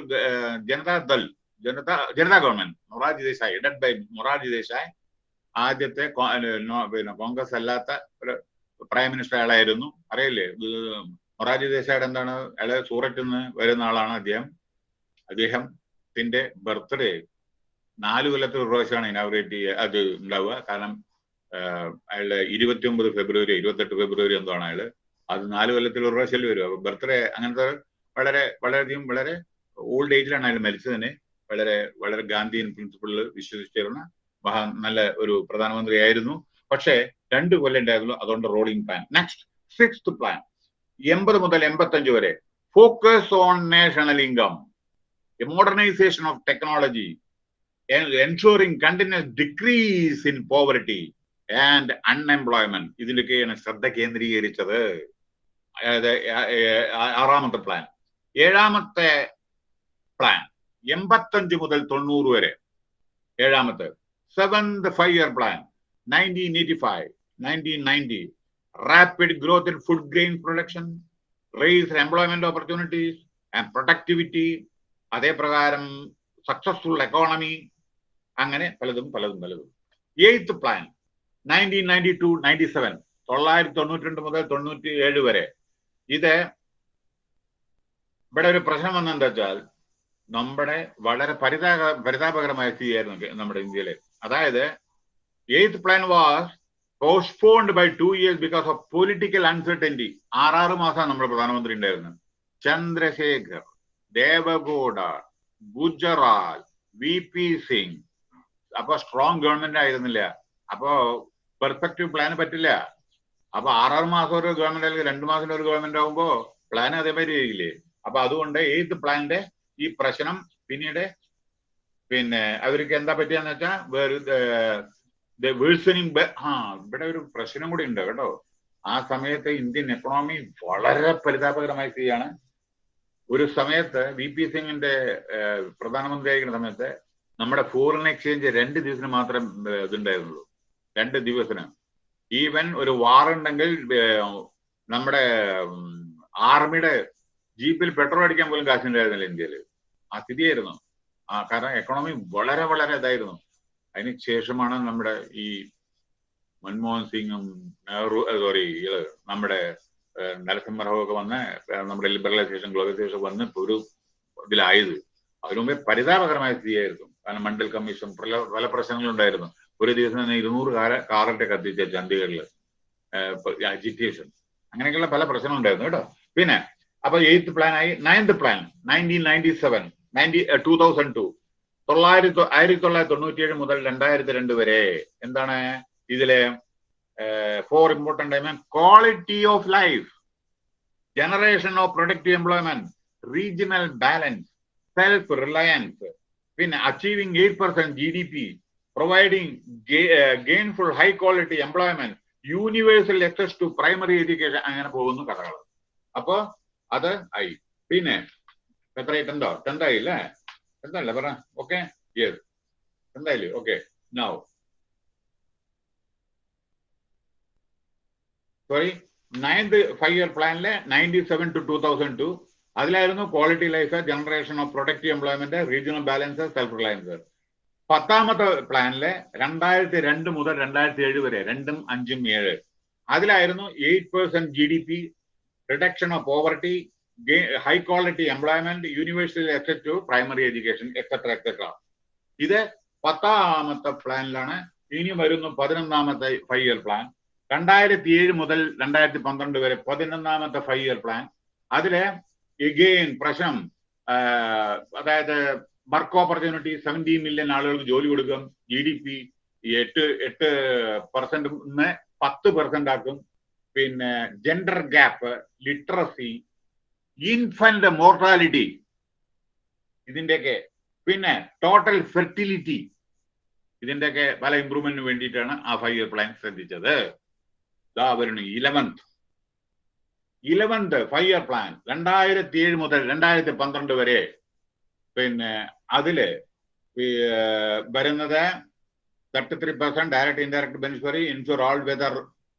Janata Dal Janata Janata government Morarji Desai headed by Morarji Desai. ആദ്യത്തെ പിന്നെ കോൺഗ്രസ് അല്ലാത്ത ഒരു പ്രൈം മിനിസ്റ്റർ അയാളായിരുന്നു അറിയില്ലേ? മൊറാജി ദേശായുടെ എന്താണ്? അയാൾ സൂററ്റിൽ നിന്ന് വരുന്ന ആളാണ് അദ്ദേഹം. അദ്ദേഹത്തിന്റെ ബർത്ത്ഡേ നാല് കൊല്ലത്തിൽ ഒരു പ്രാവശ്യമാണ് ഇനാഗ്രേറ്റ് ചെയ്യുക അത് ഉണ്ടാവുക. കാരണം അയാളുടെ ഇരുപത്തി ഒമ്പത് ഫെബ്രുവരി ഇരുപത്തെട്ട് ഫെബ്രുവരി എന്തോ അയാൾ? അത് നാല് കൊല്ലത്തിൽ ഒരു പ്രാവശ്യം വരും. അപ്പൊ ബർത്ത്ഡേ അങ്ങനത്തെ വളരെ വളരെയധികം വളരെ ഓൾഡ് ഏജിലാണ് അയാൾ മരിച്ചതിന്. വളരെ വളരെ ഗാന്ധിയൻ പ്രിൻസിപ്പിളിൽ വിശ്വസിച്ചിരുന്ന നല്ല ഒരു പ്രധാനമന്ത്രിയായിരുന്നു. പക്ഷേ രണ്ട് കൊല്ലം ഉണ്ടായിരുന്നു അതുകൊണ്ട് rolling plan next sixth plan എൺപത് മുതൽ എൺപത്തഞ്ച് വരെ focus on national income modernisation of technology ensuring continuous decrease in poverty and unemployment ഇതിലൊക്കെയാണ് ശ്രദ്ധ കേന്ദ്രീകരിച്ചത്. അതായത് ആറാമത്തെ പ്ലാൻ ഏഴാമത്തെ പ്ലാൻ എൺപത്തഞ്ച് മുതൽ തൊണ്ണൂറ് വരെ. ഏഴാമത്തെ. Nineteen eighty five nineteen ninety rapid growth in food grain production raise employment opportunities and productivity അതേ പ്രകാരം സക്സസ്ഫുൾ എക്കോണമി അങ്ങനെ പലതും പലതും പലതും. Eighth plan nineteen ninety two ninety seven തൊള്ളായിരത്തി തൊണ്ണൂറ്റി രണ്ട് മുതൽ തൊണ്ണൂറ്റി ഏഴ് വരെ. ഇത് ഇവിടെ ഒരു പ്രശ്നം വന്നെന്താ വെച്ചാൽ നമ്മുടെ വളരെ പരിതാപ പരിതാപകരമായ സ്ഥിതിയായിരുന്നു നമ്മുടെ ഇന്ത്യയിലെ. അതായത് eighth plan was postponed by two years because of political uncertainty ആറാറ് മാസമാണ് നമ്മുടെ പ്രധാനമന്ത്രി ഉണ്ടായിരുന്നത്. Chandrashekhar Deve Gowda Gujral V P Singh. അപ്പൊ സ്ട്രോങ് ഗവൺമെന്റ് ആയിരുന്നില്ല. അപ്പോ പെർഫെക്റ്റ് പ്ലാൻ പറ്റില്ല. അപ്പൊ ആറാറ് മാസം ഒരു ഗവൺമെന്റ് അല്ലെങ്കിൽ രണ്ടു മാസം ഒരു ഗവൺമെന്റ് ആകുമ്പോ പ്ലാൻ അതേമാതിരി ഇല്ലേ? അപ്പൊ അതുകൊണ്ട് എയ്ത്ത് പ്ലാന്റെ ഈ പ്രശ്നം പിന്നീട് പിന്നെ അവർക്ക് എന്താ പറ്റിയെന്ന് വെച്ചാൽ വേറെ വേഴ്സണിങ് ആ ഇവിടെ ഒരു പ്രശ്നം കൂടി ഉണ്ട് കേട്ടോ. ആ സമയത്ത് ഇന്ത്യൻ എക്കണോമി വളരെ പരിതാപകരമായി സ്ഥിതിയാണ് ഒരു സമയത്ത് വി പി സിംഗിന്റെ പ്രധാനമന്ത്രിയായിരിക്കുന്ന സമയത്ത് നമ്മുടെ ഫോറിൻ എക്സ്ചേഞ്ച് രണ്ട് ദിവസത്തിന് മാത്രം ഇതുണ്ടായിരുന്നുള്ളൂ. രണ്ട് ദിവസത്തിന്. ഈവൻ ഒരു വാർ ഉണ്ടെങ്കിൽ നമ്മുടെ ആർമിയുടെ ജീപ്പിൽ പെട്രോൾ അടിക്കാൻ പോലും കാശുണ്ടായിരുന്നില്ല ഇന്ത്യയിൽ. ആ സ്ഥിതിയായിരുന്നു. കാരണം എക്കണോമി വളരെ വളരെ ഇതായിരുന്നു. അതിന് ശേഷമാണ് നമ്മുടെ ഈ മൻമോഹൻ സിംഗും നെഹ്റു സോറി നമ്മുടെ നരസിംഹറാവു ഒക്കെ വന്ന് നമ്മുടെ ലിബറലൈസേഷൻ ഗ്ലോബലൈസേഷൻ വന്ന് ഒരു ഇതിലായത്. അതിനു മുമ്പേ പരിതാപകരമായ സ്ഥിതിയായിരുന്നു. കാരണം മണ്ഡൽ കമ്മീഷൻ പല പല പ്രശ്നങ്ങളുണ്ടായിരുന്നു. ഒരു ദിവസം തന്നെ ഇരുന്നൂറ് കാര കാറൊക്കെ കത്തിച്ച ചണ്ഡീഗഡിൽ അജിറ്റേഷൻ അങ്ങനെയൊക്കെയുള്ള പല പ്രശ്നങ്ങളുണ്ടായിരുന്നു കേട്ടോ. പിന്നെ അപ്പൊ എയ്ത്ത് പ്ലാൻ ആയി ninth plan nineteen ninety seven ninety two thousand two തൊള്ളായിരത്തി ആയിരത്തി തൊള്ളായിരത്തി തൊണ്ണൂറ്റിയേഴ് മുതൽ രണ്ടായിരത്തി രണ്ട് വരെ എന്താണ് ഇതിലെ four important quality of life generation of productive employment regional balance self reliance പിന്നെ achieving eight percent G D P providing gainful high quality employment universal access to primary education അങ്ങനെ പോകുന്നു കഥകൾ. അപ്പോ അത് ആയി. പിന്നെ എത്രയായി ടെന്തോ ടെന്തായി അല്ലേ ടെന്തല്ലേ പറ. Okay yes ടെന്തായില്ലേ okay now sorry ninth five year പ്ലാനിലെ ninety seven to two thousand two അതിലായിരുന്നു quality life generation of productive employment regional balance self reliance പത്താമത്തെ പ്ലാനിലെ രണ്ടായിരത്തി രണ്ട് മുതൽ രണ്ടായിരത്തി ഏഴ് വരെ രണ്ടും അഞ്ചും ഏഴ്. അതിലായിരുന്നു eight percent G D P reduction of poverty high quality employment university access to primary education etcetera etcetera ഇത് പത്താമത്തെ പ്ലാനിലാണ് ഇനി വരുന്നു പതിനൊന്നാമത്തെ ഫൈവ് ഇയർ പ്ലാൻ രണ്ടായിരത്തി ഏഴ് മുതൽ രണ്ടായിരത്തി പന്ത്രണ്ട് വരെ പതിനൊന്നാമത്തെ ഫൈവ് ഇയർ പ്ലാൻ അതിലെ എഗെയിൻ പ്രശ്നം അതായത് വർക്ക് ഓപ്പർച്യൂണിറ്റി സെവന്റീൻ മില്യൺ ആളുകൾക്ക് ജോലി കൊടുക്കും. ജി ഡി പി എട്ട് എട്ട് പെർസെന്റ് പത്ത് പെർസെന്റ് ആക്കും. പിന്നെ gender gap literacy infant mortality ഇതിന്റെയൊക്കെ പിന്നെ ടോട്ടൽ ഫെർട്ടിലിറ്റി ഇതിന്റെയൊക്കെ പല ഇമ്പ്രൂവ്മെന്റിന് വേണ്ടിയിട്ടാണ് ആ ഫൈവ് ഇയർ പ്ലാൻ ശ്രദ്ധിച്ചത്. വരുന്നു eleventh eleventh five year plan രണ്ടായിരത്തി ഏഴ് മുതൽ രണ്ടായിരത്തി പന്ത്രണ്ട് വരെ പിന്നെ അതിൽ വരുന്നത് thirty three percent direct indirect beneficiary insure all weather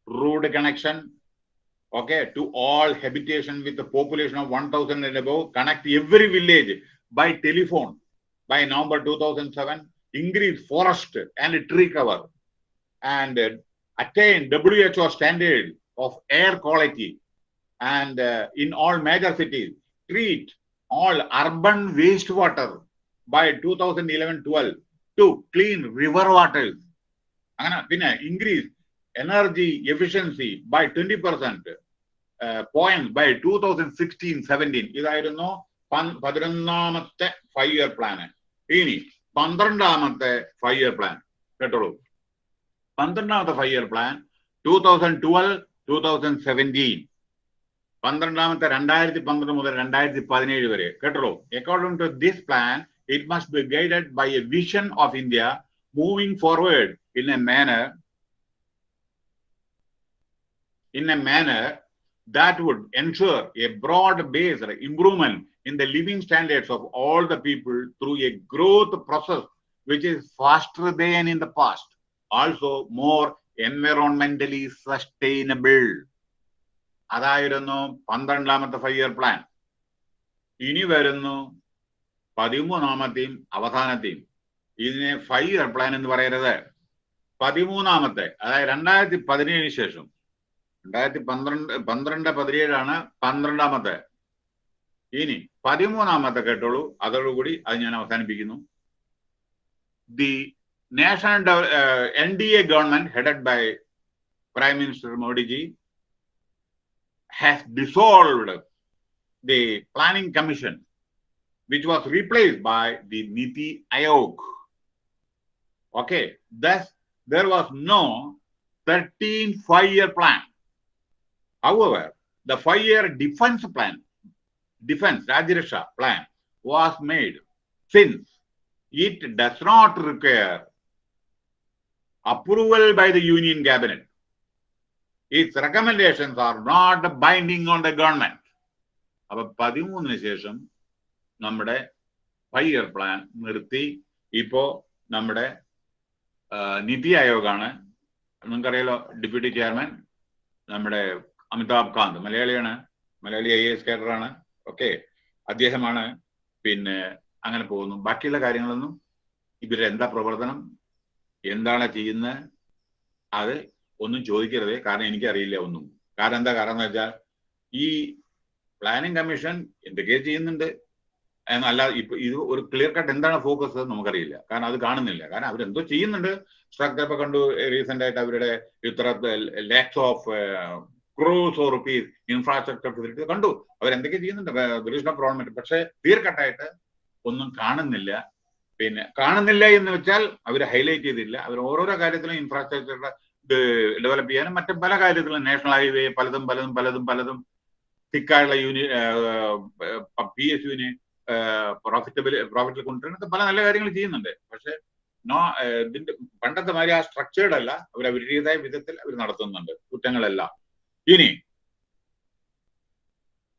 road connection okay, to all habitation with the population of 1,000 and above, connect every village by telephone. By November 2007, increase forest and tree cover and uh, attain WHO standard of air quality. And uh, in all major cities, treat all urban wastewater by 2011-12 to clean river waters. Increase energy efficiency by 20 percent point by two thousand sixteen seventeen ഇതായിരുന്നു പതിനൊന്നാമത്തെ five year plan ഇനി പന്ത്രണ്ടാമത്തെ five year plan കേട്ടോളൂ. പന്ത്രണ്ടാമത്തെ five year plan two thousand twelve two thousand seventeen പന്ത്രണ്ടാമത്തെ രണ്ടായിരത്തി പന്ത്രണ്ട് മുതൽ രണ്ടായിരത്തി പതിനേഴ് വരെ. കേട്ടോളൂ. According to this plan it must be guided by a vision of India moving forward in a manner in a manner that would ensure a broad-based improvement in the living standards of all the people through a growth process which is faster than in the past, also more environmentally sustainable. അതായിരുന്നു പന്ത്രണ്ടാമത്തെ five year plan ഇനി വരുന്നു പതിമൂന്നാമത്തെയും അവസാനത്തെയും ഇതിനെ five year plan എന്ന് പറയരുത് പതിമൂന്നാമത്തെ അതായത് രണ്ടായിരത്തി പതിനേഴിന് ശേഷം രണ്ടായിരത്തി പന്ത്രണ്ട് പന്ത്രണ്ട് പതിനേഴാണ് പന്ത്രണ്ടാമത്തെ ഇനി പതിമൂന്നാമത്തെ കേട്ടോളൂ അതോടുകൂടി അത് ഞാൻ അവസാനിപ്പിക്കുന്നു the N D A government headed by prime minister Modi ji has dissolved the planning commission which was replaced by the Niti Aayog. Okay, thus there was no 13 five-year plan. However, the five-year defense plan, defense Rajirasha plan was made since it does not require approval by the union cabinet. its recommendations are not binding on the government. അപ്പൊ പതിമൂന്നിന് ശേഷം നമ്മുടെ five year plan നിർത്തി ഇപ്പോ നമ്മുടെ നിതി ആയോഗാണ് നിങ്ങൾക്കറിയാലോ deputy chairman നമ്മുടെ അമിതാഭ് കാന്ത് മലയാളിയാണ്. മലയാളി ഐ എസ് കേഡറാണ്. ഓക്കെ. അദ്ദേഹമാണ് പിന്നെ അങ്ങനെ പോകുന്നു. ബാക്കിയുള്ള കാര്യങ്ങളൊന്നും ഇവരുടെ എന്താ പ്രവർത്തനം? എന്താണ് ചെയ്യുന്നത്? അത് ഒന്നും ചോദിക്കരുത്. കാരണം എനിക്കറിയില്ല ഒന്നും. കാരണം എന്താ? കാരണം എന്ന് വെച്ചാൽ ഈ പ്ലാനിംഗ് കമ്മീഷൻ എന്തൊക്കെയോ ചെയ്യുന്നുണ്ട്. എന്നല്ല ഇപ്പൊ ഇത് ഒരു ക്ലിയർ കട്ട് എന്താണ് ഫോക്കസ് നമുക്കറിയില്ല. കാരണം അത് കാണുന്നില്ല. കാരണം അവരെന്തോ ചെയ്യുന്നുണ്ട്. സ്ട്രക്ചർ ഇപ്പൊ കണ്ടു റീസെന്റ് ആയിട്ട് അവരുടെ ഇത്ര lakhs of crores of rupees infrastructure facility കണ്ടു അവരെന്തൊക്കെ ചെയ്യുന്നുണ്ട്? ഗവൺമെന്റ് പക്ഷെ തീർക്കട്ടായിട്ട് കട്ടായിട്ട് ഒന്നും കാണുന്നില്ല. പിന്നെ കാണുന്നില്ല എന്ന് വെച്ചാൽ അവർ ഹൈലൈറ്റ് ചെയ്തില്ല. അവർ ഓരോരോ കാര്യത്തിലും ഇൻഫ്രാസ്ട്രക്ചറുടെ ഡെവലപ്പ് ചെയ്യാനും മറ്റു പല കാര്യത്തിലും നാഷണൽ ഹൈവേ പലതും പലതും പലതും പലതും. തിക്കായുള്ള യൂണി പി എസ് യുവിന് പ്രോഫിറ്റബിൾ പ്രോഫിറ്റിൽ കൊണ്ടുവരുന്ന പല നല്ല കാര്യങ്ങൾ ചെയ്യുന്നുണ്ട്. പക്ഷെ നോ ഇതിന്റെ പണ്ടത്തെ മാതിരി ആ സ്ട്രക്ചേർഡ് അല്ല. അവർ അവരുടേതായ വിധത്തിൽ അവർ നടത്തുന്നുണ്ട്. കുറ്റങ്ങളെല്ലാം. Ini,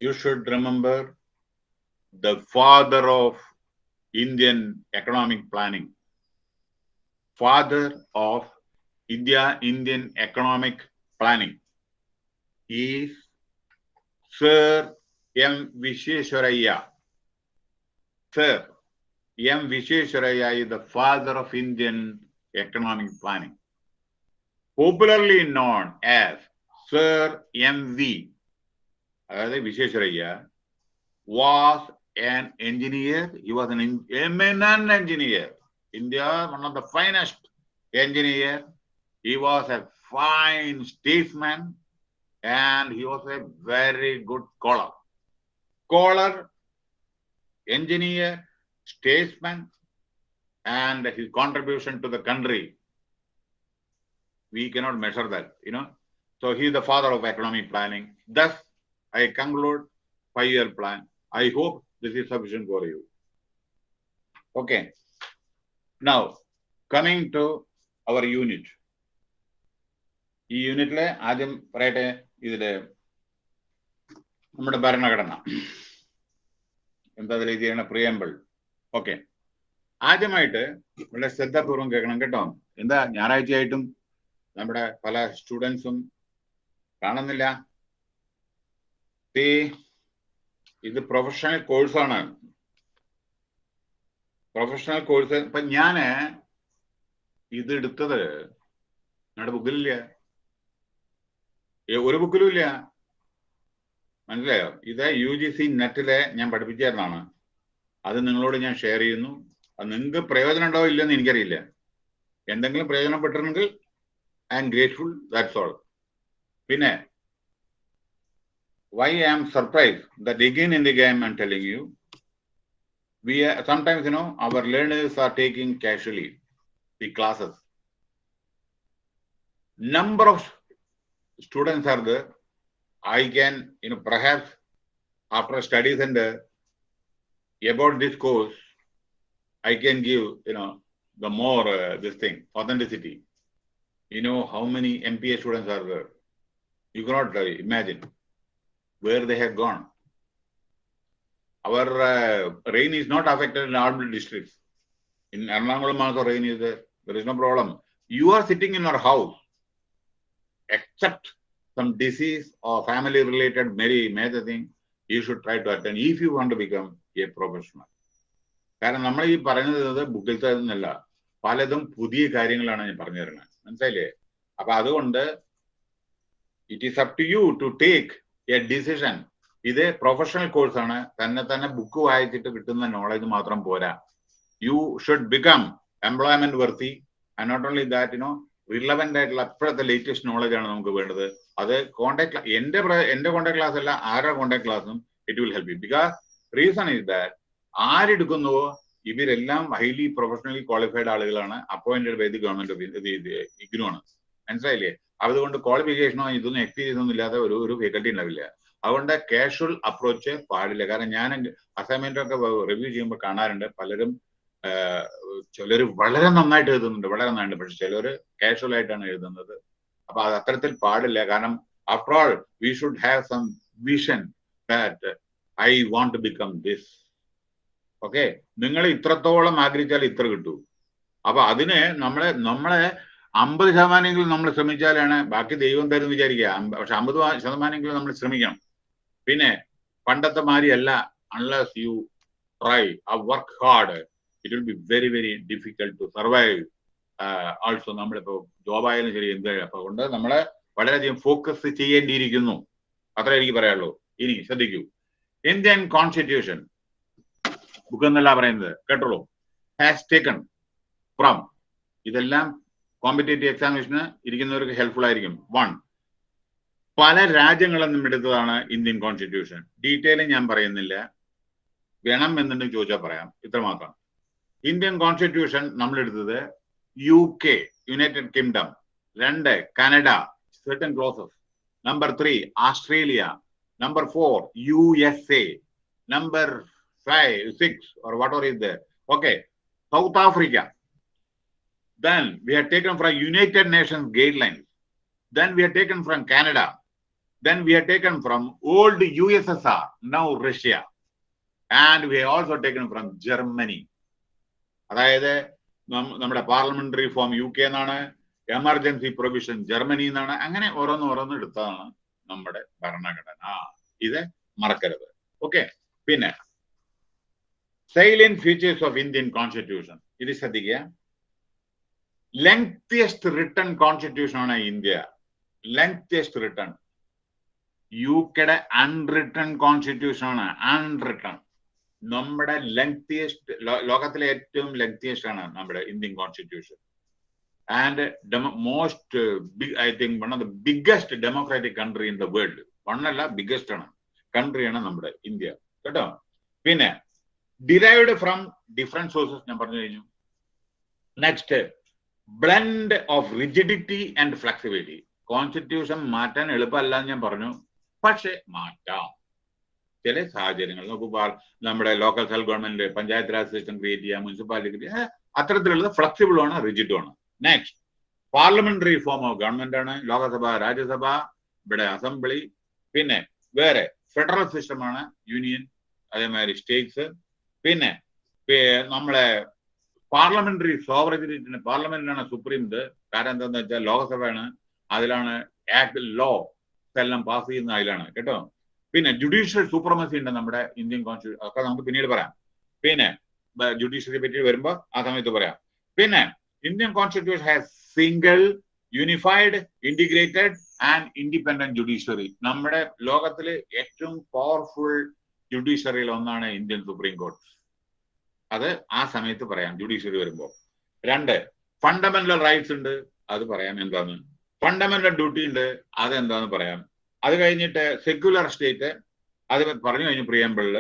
you should remember the father of Indian economic planning, father of India Indian economic planning is Sir M. Visheshwaraya. Sir M. Visheshwaraya is the father of Indian economic planning, popularly known as Sir M.V. அதாவது விசேஸ்வரையா was an engineer. He was an eminent engineer. India, one of the finest engineer. He was a fine statesman and he was a very good scholar. Scholar, engineer, statesman, and his contribution to the country. We cannot measure that, you know. So he the father of economic planning. Thus, I conclude five-year plan. I hope this is sufficient for you. Okay. Now, coming to our unit. ഈ യൂണിറ്റിലെ ആദ്യം പറയട്ടെ ഇതിൽ നമ്മുടെ ഭരണഘടന എന്താ അതിൽ ചെയ്യണ പ്രിയമ്പിൾ ഓക്കെ ആദ്യമായിട്ട് വളരെ ശ്രദ്ധാപൂർവം കേൾക്കണം കേട്ടോ എന്താ ഞായറാഴ്ചയായിട്ടും നമ്മുടെ പല സ്റ്റുഡൻസും കാണുന്നില്ല. ഇത് പ്രൊഫഷണൽ കോഴ്സാണ് പ്രൊഫഷണൽ കോഴ്സ് ഇപ്പൊ ഞാൻ ഇത് എടുത്തത് നിങ്ങളുടെ ബുക്കിലില്ല. ഒരു ബുക്കിലും ഇല്ല. മനസ്സിലായോ? ഇത് യു ജി സി നെറ്റിലെ ഞാൻ പഠിപ്പിച്ചായിരുന്നാണ് അത് നിങ്ങളോട് ഞാൻ ഷെയർ ചെയ്യുന്നു. അത് നിങ്ങൾക്ക് പ്രയോജനം ഉണ്ടാവോ ഇല്ലെന്ന് എനിക്കറിയില്ല. എന്തെങ്കിലും പ്രയോജനപ്പെട്ടിരുന്നെങ്കിൽ I am grateful that's all പിന്നെ why I am surprised that again in the game I'm telling you, we are, sometimes you know our learners are taking casually the classes. Number of students are there. I can you know perhaps after studies and uh, about this course, I can give you know the more uh, this thing authenticity. You know how many MPA students are there. You cannot uh, imagine where they have gone. Our uh, rain is not affected in all districts. In Ernakulam also rain is there. There is no problem. You are sitting in your house, except some disease or family related very major thing, you should try to attend if you want to become a professional. കാരണം നമ്മൾ ഈ പറയുന്നത് bookil നിന്നല്ല പലതും പുതിയ കാര്യങ്ങളാണ് ഞാൻ പറഞ്ഞു തരുന്നത് മനസ്സിലായില്ലേ അപ്പൊ അതുകൊണ്ട് it is up to you to take a decision ഇത് പ്രൊഫഷണൽ കോഴ്സാണ് തന്നെ തന്നെ ബുക്ക് വായിച്ചിട്ട് കിട്ടുന്ന നോളജ് മാത്രം പോരാ. You should become employment worthy and not only that no relevant ആയിട്ടുള്ള അപ്പോഴത്തെ ലേറ്റസ്റ്റ് നോളജ് ആണ് നമുക്ക് വേണ്ടത്. അത് കോണ്ടാക്ട് എന്റെ എന്റെ കോണ്ടാക്ട് ക്ലാസ് അല്ല ആരുടെ കോണ്ടാക്ട് ക്ലാസ്സും it will help you because reason is that ആരെടുക്കുന്നുവോ ഇവരെല്ലാം ഹൈലി പ്രൊഫഷണലി ക്വാളിഫൈഡ് ആളുകളാണ്. Appointed by the government of IGNOU ആണ്. മനസ്സിലായില്ലേ? അതുകൊണ്ട് ക്വാളിഫിക്കേഷനോ ഇതൊന്നും എക്സ്പീരിയൻസ് ഒന്നും ഇല്ലാതെ ഒരു ഒരു ഫാക്കൽറ്റി ഉണ്ടാവില്ല. അതുകൊണ്ട് കാഷ്വൽ അപ്രോച്ച് പാടില്ല. കാരണം ഞാൻ അസൈൻമെന്റ് ഒക്കെ റിവ്യൂ ചെയ്യുമ്പോൾ കാണാറുണ്ട്. പലരും ചിലർ വളരെ നന്നായിട്ട് എഴുതുന്നുണ്ട്. വളരെ നന്നായിട്ട് പക്ഷെ ചിലർ കാഷ്വൽ ആയിട്ടാണ് എഴുതുന്നത്. അപ്പൊ അത് അത്തരത്തിൽ പാടില്ല. കാരണം after all we should have some vision that I want to become this okay നിങ്ങൾ ഇത്രത്തോളം ആഗ്രഹിച്ചാൽ ഇത്ര കിട്ടൂ. അപ്പൊ അതിന് നമ്മളെ നമ്മളെ അമ്പത് ശതമാനമെങ്കിലും നമ്മൾ ശ്രമിച്ചാലാണ് ബാക്കി ദൈവം തരും വിചാരിക്കുക? പക്ഷെ അമ്പത് ശതമാനമെങ്കിലും നമ്മൾ ശ്രമിക്കണം. പിന്നെ പണ്ടത്തെ മാതിരിയല്ല. Unless you try uh work hard it will be very very difficult to survive also നമ്മളിപ്പോ ജോബായാലും ശരി എന്ത് അപ്പൊ കൊണ്ട് നമ്മളെ വളരെയധികം ഫോക്കസ് ചെയ്യേണ്ടിയിരിക്കുന്നു. അത്ര എനിക്ക് പറയാനുള്ളൂ. ഇനി ശ്രദ്ധിക്കൂ. ഇന്ത്യൻ കോൺസ്റ്റിറ്റ്യൂഷൻ ബുക്ക് എന്നല്ല പറയുന്നത്. കേട്ടോളൂ. ഹാസ് ടേക്കൺ ഫ്രം ഇതെല്ലാം കോമ്പറ്റേറ്റീവ് എക്സാമിനേഷന് ഇരിക്കുന്നവർക്ക് ഹെൽപ്ഫുൾ ആയിരിക്കും. വൺ പല രാജ്യങ്ങളിൽ നിന്നും എടുത്തതാണ് ഇന്ത്യൻ കോൺസ്റ്റിറ്റ്യൂഷൻ ഡീറ്റെയിൽ ഞാൻ പറയുന്നില്ല. വേണം എന്നുണ്ടെങ്കിൽ ചോദിച്ചാൽ പറയാം. ഇത്രമാത്രം ഇന്ത്യൻ കോൺസ്റ്റിറ്റ്യൂഷൻ നമ്മൾ എടുത്തത് യു കെ യുണൈറ്റഡ് കിങ്ഡം രണ്ട് Canada certain clauses number three Australia number four U S A number five six what or ഇത് okay South Africa then we have taken from united nations guidelines then we have taken from canada then we have taken from old ussr now russia and we have also taken from germany അതായത് നമ്മുടെ parliamentary form U K എന്നാണ് emergency provision Germany എന്നാണ് അങ്ങനെ ഓരോന്ന് ഓരോന്ന് എടുത്തതാണ് നമ്മുടെ ഭരണഘടന ഇത് മറക്കരുത് ഓക്കെ പിന്നെ salient features of Indian constitution ഇത് ശ്രദ്ധിക്കുക ലെങ്തിയസ്റ്റ് റിട്ടൺ കോൺസ്റ്റിറ്റ്യൂഷൻ ആണ് ഇന്ത്യ. ലെങ്തിയസ്റ്റ് റിട്ടൺ യു കെയുടെ അൺറിട്ടൺ കോൺസ്റ്റിറ്റ്യൂഷൻ ആണ്. അൺറിട്ടൺ നമ്മുടെ ലെങ്തിയസ്റ്റ് ലോകത്തിലെ ഏറ്റവും ലെങ്തിയസ്റ്റ് ആണ് നമ്മുടെ Indian constitution and most I think one of the biggest democratic country in the world one അല്ല ബിഗ്ഗസ്റ്റ് ആണ്. കൺട്രിയാണ് നമ്മുടെ ഇന്ത്യ. കേട്ടോ? പിന്നെ ഡിറൈവ്ഡ് ഫ്രം ഡിഫറെന്റ് സോഴ്സസ് ഞാൻ പറഞ്ഞു കഴിഞ്ഞു. Next blend of rigidity and flexibility constitution മാറ്റാൻ എളുപ്പമല്ല എന്ന് ഞാൻ പറഞ്ഞു. പക്ഷെ മാറ്റാം. ചില സാഹചര്യങ്ങൾ നമുക്ക് പാർ- നമ്മുടെ local self government panchayat raj system create ചെയ്യാം മുനിസിപ്പാലിറ്റി അത്തരത്തിലുള്ളത് ഫ്ലെക്സിബിൾ ആണ് റിജിഡും ആണ്. Next parliamentary form of government ആണ് ലോകസഭ രാജ്യസഭ ഇവിടെ അസംബ്ലി പിന്നെ വേറെ ഫെഡറൽ സിസ്റ്റമാണ് യൂണിയൻ അതേമാതിരി സ്റ്റേറ്റ്സ് പിന്നെ നമ്മളെ പാർലമെന്ററി സോവറിറ്റിന് പാർലമെന്റിനാണ് സുപ്രീം ഇത്. കാരണം എന്താണെന്ന് വെച്ചാൽ ലോകസഭയാണ്. അതിലാണ് ആക്ട് ലോ എല്ലാം പാസ് ചെയ്യുന്ന അതിലാണ്. കേട്ടോ? പിന്നെ ജുഡീഷ്യൽ സൂപ്രമസി ഉണ്ട് നമ്മുടെ ഇന്ത്യൻ കോൺസ്റ്റിറ്റ്യൂഷൻ ഒക്കെ നമുക്ക് പിന്നീട് പറയാം. പിന്നെ ജുഡീഷ്യറിയെ പറ്റി വരുമ്പോൾ ആ സമയത്ത് പറയാം. പിന്നെ Indian constitution has single unified integrated and independent judiciary നമ്മുടെ ലോകത്തിലെ ഏറ്റവും പവർഫുൾ ജുഡീഷ്യറിയിൽ ഒന്നാണ് ഇന്ത്യൻ സുപ്രീം കോർട്ട് അത് ആ സമയത്ത് പറയാം ജുഡീഷ്യറി വരുമ്പോൾ രണ്ട് ഫണ്ടമെന്റൽ റൈറ്റ്സ് ഉണ്ട് അത് പറയാം എന്താണ് ഫണ്ടമെന്റൽ ഡ്യൂട്ടി ഉണ്ട് അത് എന്താന്ന് പറയാം. അത് കഴിഞ്ഞിട്ട് സെക്യുലർ സ്റ്റേറ്റ് അത് പറഞ്ഞു കഴിഞ്ഞു പ്രിയമ്പിളിൽ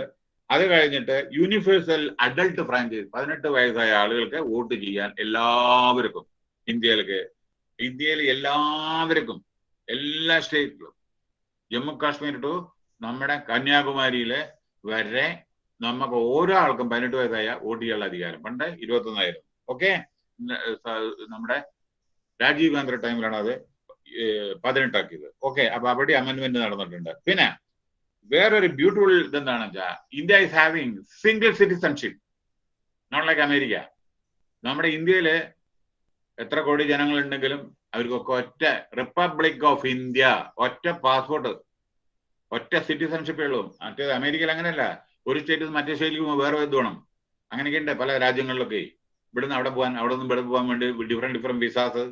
അത് കഴിഞ്ഞിട്ട് യൂണിവേഴ്സൽ അഡൾട്ട് ഫ്രാഞ്ചൈസ് പതിനെട്ട് വയസ്സായ ആളുകൾക്ക് വോട്ട് ചെയ്യാൻ എല്ലാവർക്കും ഇന്ത്യയിലേക്ക് ഇന്ത്യയിലെ എല്ലാവർക്കും എല്ലാ സ്റ്റേറ്റിലും ജമ്മു കാശ്മീർ ടു നമ്മുടെ കന്യാകുമാരിയിലെ വരെ നമുക്ക് ഓരോ ആൾക്കും പതിനെട്ട് വയസ്സായ വോട്ട് ചെയ്യാനുള്ള അധികാരം. പണ്ട് ഇരുപത്തൊന്നായിരുന്നു. ഓക്കെ നമ്മുടെ രാജീവ് ഗാന്ധി ടൈമിലാണ് അത് പതിനെട്ടാക്കിയത്. ഓക്കെ അപ്പൊ അവിടെ അമെന്റ്മെന്റ് നടന്നിട്ടുണ്ട്. പിന്നെ വേറൊരു ബ്യൂട്ടിഫുൾ ഇതെന്താണെന്ന് വെച്ചാൽ India is having single citizenship not like America നമ്മുടെ ഇന്ത്യയിൽ എത്ര കോടി ജനങ്ങളുണ്ടെങ്കിലും അവർക്കൊക്കെ ഒറ്റ റിപ്പബ്ലിക് ഓഫ് ഇന്ത്യ ഒറ്റ പാസ്പോർട്ട് ഒറ്റ സിറ്റിസൺഷിപ്പേ ഉള്ളൂ. മറ്റേത് അമേരിക്കയിൽ അങ്ങനെയല്ല. ഒരു സ്റ്റേറ്റിൽ മറ്റേ സ്റ്റേറ്റിലേക്ക് വേറെ ഇത് വേണം? അങ്ങനെയൊക്കെ ഉണ്ട് പല രാജ്യങ്ങളിലൊക്കെ. ഇവിടുന്ന് അവിടെ പോകാൻ അവിടെ നിന്ന് ഇവിടെ പോകാൻ വേണ്ടി ഡിഫറെന്റ് ഡിഫറെന്റ് വിസാസ്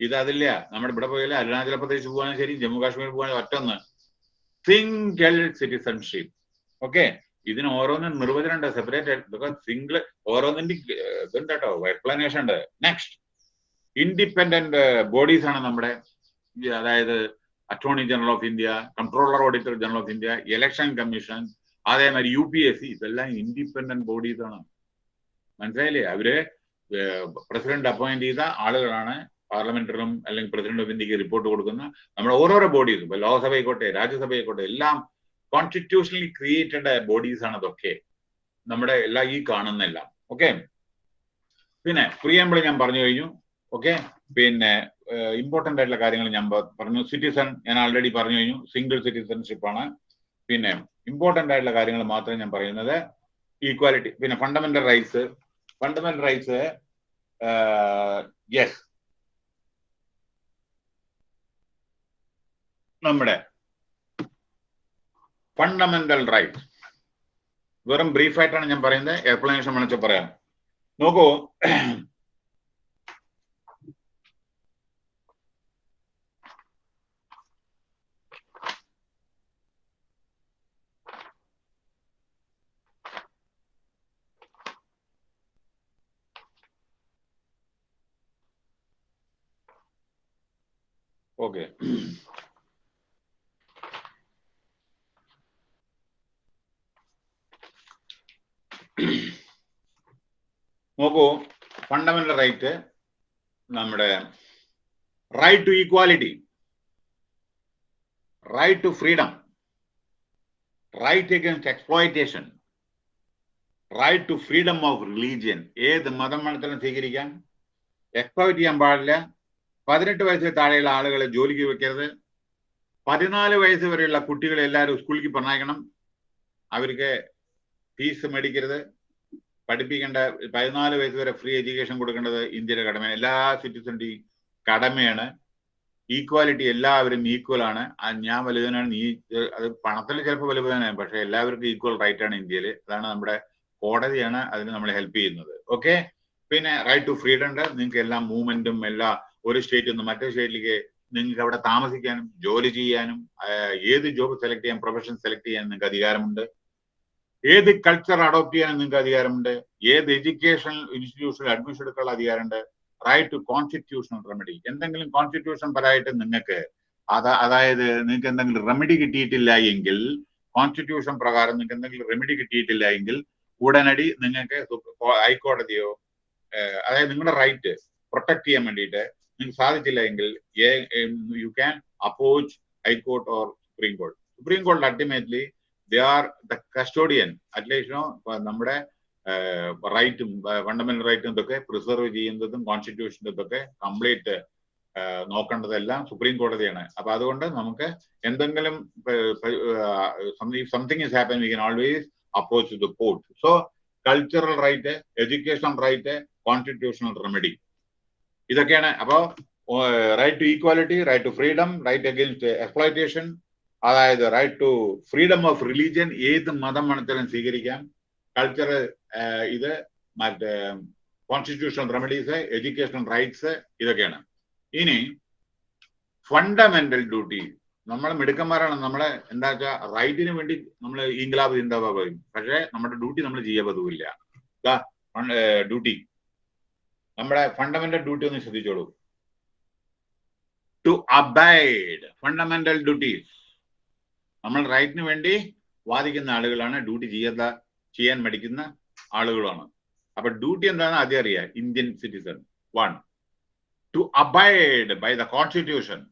ഇത് അതില്ല. നമ്മുടെ ഇവിടെ പോയാലും അരുണാചൽ പ്രദേശ് പോകാനും ശരി ജമ്മു കാശ്മീർ പോകാനും ഒറ്റൊന്ന്. സിംഗിൾ സിറ്റിസൺഷിപ്പ് ഓക്കെ ഇതിന് ഓരോന്നും നിർവചനം ഉണ്ട് സെപ്പറേറ്റ് ബിക്കോസ് സിംഗിൾ ഓരോന്നിന്റെ ഇതുണ്ട് കേട്ടോ. എക്സ്പ്ലനേഷൻ ഉണ്ട്. നെക്സ്റ്റ് ഇൻഡിപെൻഡന്റ് ബോഡീസ് ആണ് നമ്മുടെ അതായത് attorney general of India controller auditor general of India election commission അതേമാതിരി യു പി എസ് സി ഇതെല്ലാം ഇൻഡിപെൻഡന്റ് ബോഡീസ് ആണ് മനസ്സിലായില്ലേ? അവർ പ്രസിഡന്റ് അപ്പോയിന്റ് ചെയ്ത ആളുകളാണ് പാർലമെന്ററിനും അല്ലെങ്കിൽ പ്രസിഡന്റ് ഓഫ് ഇന്ത്യയ്ക്ക് റിപ്പോർട്ട് കൊടുക്കുന്ന നമ്മുടെ ഓരോരോ ബോഡീസ്. ഇപ്പൊ ലോക്സഭ ആയിക്കോട്ടെ രാജ്യസഭ ആയിക്കോട്ടെ എല്ലാം കോൺസ്റ്റിറ്റ്യൂഷണലി ക്രിയേറ്റഡ് ബോഡീസ് ആണ് അതൊക്കെ നമ്മുടെ എല്ലാ ഈ കാണുന്നെല്ലാം. ഓക്കെ? പിന്നെ പ്രിയമ്പിൾ ഞാൻ പറഞ്ഞു കഴിഞ്ഞു. ഓക്കെ? പിന്നെ ഇമ്പോർട്ടന്റ് ആയിട്ടുള്ള കാര്യങ്ങൾ ഞാൻ പറഞ്ഞു. സിറ്റിസൺ ഞാൻ ആൾറെഡി പറഞ്ഞു കഴിഞ്ഞു. സിംഗിൾ സിറ്റിസൺഷിപ്പ് ആണ്. പിന്നെ ഇമ്പോർട്ടന്റ് ആയിട്ടുള്ള കാര്യങ്ങൾ മാത്രമേ ഞാൻ പറയുന്നത്. ഈക്വാലിറ്റി പിന്നെ fundamental rights fundamental rights yes നമ്മുടെ ഫണ്ടമെന്റൽ റൈറ്റ് വെറും ബ്രീഫായിട്ടാണ് ഞാൻ പറയുന്നത്. എക്സ്പ്ലനേഷൻ വിളിച്ച് പറയാം. നോക്കൂ ഓക്കെ നോക്കൂ റൈറ്റ് നമ്മുടെ right to equality right to freedom right against exploitation right to freedom of religion ഏത് മതം വേണത്തിലും സ്വീകരിക്കാം. എക്സ്പ്ലോയിറ്റ് ചെയ്യാൻ പാടില്ല. പതിനെട്ട് വയസ്സിൽ താഴെയുള്ള ആളുകളെ ജോലിക്ക് വെക്കരുത്. പതിനാല് വയസ്സ് വരെയുള്ള കുട്ടികളെ എല്ലാവരും സ്കൂളിലേക്ക് പറഞ്ഞയക്കണം. അവർക്ക് ഫീസ് മേടിക്കരുത്. പഠിപ്പിക്കേണ്ട പതിനാല് വയസ്സ് വരെ ഫ്രീ എഡ്യൂക്കേഷൻ കൊടുക്കേണ്ടത് ഇന്ത്യയുടെ കടമയാണ്. എല്ലാ സിറ്റിസണിന്റെയും കടമയാണ്. ഈക്വാലിറ്റി എല്ലാവരും ഈക്വൽ ആണ്. ഞാൻ വലുതനാണ് നീ അത് പണത്തിൽ ചിലപ്പോൾ വലുതനാണ് പക്ഷേ എല്ലാവർക്കും ഈക്വൽ റൈറ്റ് ആണ് ഇന്ത്യയിൽ അതാണ് നമ്മുടെ കോടതിയാണ് അതിന് നമ്മൾ ഹെൽപ്പ് ചെയ്യുന്നത്. ഓക്കെ പിന്നെ റൈറ്റ് ടു ഫ്രീഡം ഉണ്ട്. നിങ്ങൾക്ക് എല്ലാ മൂവ്മെന്റും എല്ലാ ഒരു സ്റ്റേറ്റിൽ നിന്ന് മറ്റേ സ്റ്റേറ്റിലേക്ക് നിങ്ങൾക്ക് അവിടെ താമസിക്കാനും ജോലി ചെയ്യാനും ഏത് ജോബ് സെലക്ട് ചെയ്യാൻ പ്രൊഫഷൻ സെലക്ട് ചെയ്യാൻ നിങ്ങൾക്ക് അധികാരമുണ്ട്. ഏത് കൾച്ചർ അഡോപ്റ്റ് ചെയ്യാൻ നിങ്ങൾക്ക് അധികാരമുണ്ട്? ഏത് എഡ്യൂക്കേഷൻ ഇൻസ്റ്റിറ്റ്യൂഷനിൽ അഡ്മിഷൻ എടുക്കാനുള്ള അധികാരമുണ്ട്? റൈറ്റ് ടു കോൺസ്റ്റിറ്റ്യൂഷണൽ റെമഡി എന്തെങ്കിലും കോൺസ്റ്റിറ്റ്യൂഷൻ പരമായിട്ട് നിങ്ങൾക്ക് അതാ അതായത് നിങ്ങൾക്ക് എന്തെങ്കിലും റെമഡി കിട്ടിയിട്ടില്ല എങ്കിൽ കോൺസ്റ്റിറ്റ്യൂഷൻ പ്രകാരം നിങ്ങൾക്ക് എന്തെങ്കിലും റെമഡി കിട്ടിയിട്ടില്ല എങ്കിൽ ഉടനടി നിങ്ങൾക്ക് ഹൈക്കോടതിയോ അതായത് നിങ്ങളുടെ റൈറ്റ് പ്രൊട്ടക്ട് ചെയ്യാൻ വേണ്ടിയിട്ട് നിങ്ങൾക്ക് സാധിച്ചില്ല എങ്കിൽ you can approach high court or supreme കോടതി സുപ്രീം കോടതി ultimately they are the custodian at least നമ്മുടെ റൈറ്റും ഫണ്ടമെന്റൽ റൈറ്റും ഇതൊക്കെ പ്രിസർവ് ചെയ്യുന്നതും കോൺസ്റ്റിറ്റ്യൂഷന്റെ ഇതൊക്കെ കംപ്ലീറ്റ് നോക്കേണ്ടതെല്ലാം സുപ്രീം കോടതിയാണ് അപ്പൊ അതുകൊണ്ട് നമുക്ക് എന്തെങ്കിലും something is happen we can always approach the court so cultural right educational right constitutional remedy ഇതൊക്കെയാണ്. അപ്പോ right to equality right to freedom right against exploitation അതായത് right to freedom of religion ഏത് മതം വേണത്തിലും സ്വീകരിക്കാം. കൾച്ചർ ഇത് മറ്റേ constitutional remedies educational rights ഇതൊക്കെയാണ്. ഇനി ഫണ്ടമെന്റൽ ഡ്യൂട്ടി നമ്മൾ മിടുക്കന്മാരാണ്. നമ്മളെ എന്താ വെച്ചാൽ റൈറ്റിന് വേണ്ടി നമ്മൾ ഇംഗ്ലാബ് ചിന്താബ പറയും. പക്ഷേ നമ്മുടെ ഡ്യൂട്ടി നമ്മൾ ചെയ്യാൻ ഡ്യൂട്ടി നമ്മുടെ ഫണ്ടമെന്റൽ ഡ്യൂട്ടി ഒന്ന് ശ്രദ്ധിച്ചോളൂ. ടു അബൈഡ് ഫണ്ടമെന്റൽ ഡ്യൂട്ടീസ് നമ്മൾ റൈറ്റിന് വേണ്ടി വാദിക്കുന്ന ആളുകളാണ് ഡ്യൂട്ടി ചെയ്യാത്ത ചെയ്യാൻ മടിക്കുന്ന ആളുകളാണ്. അപ്പൊ ഡ്യൂട്ടി എന്താണ് ആദ്യം അറിയാം. Indian citizen one to abide by the constitution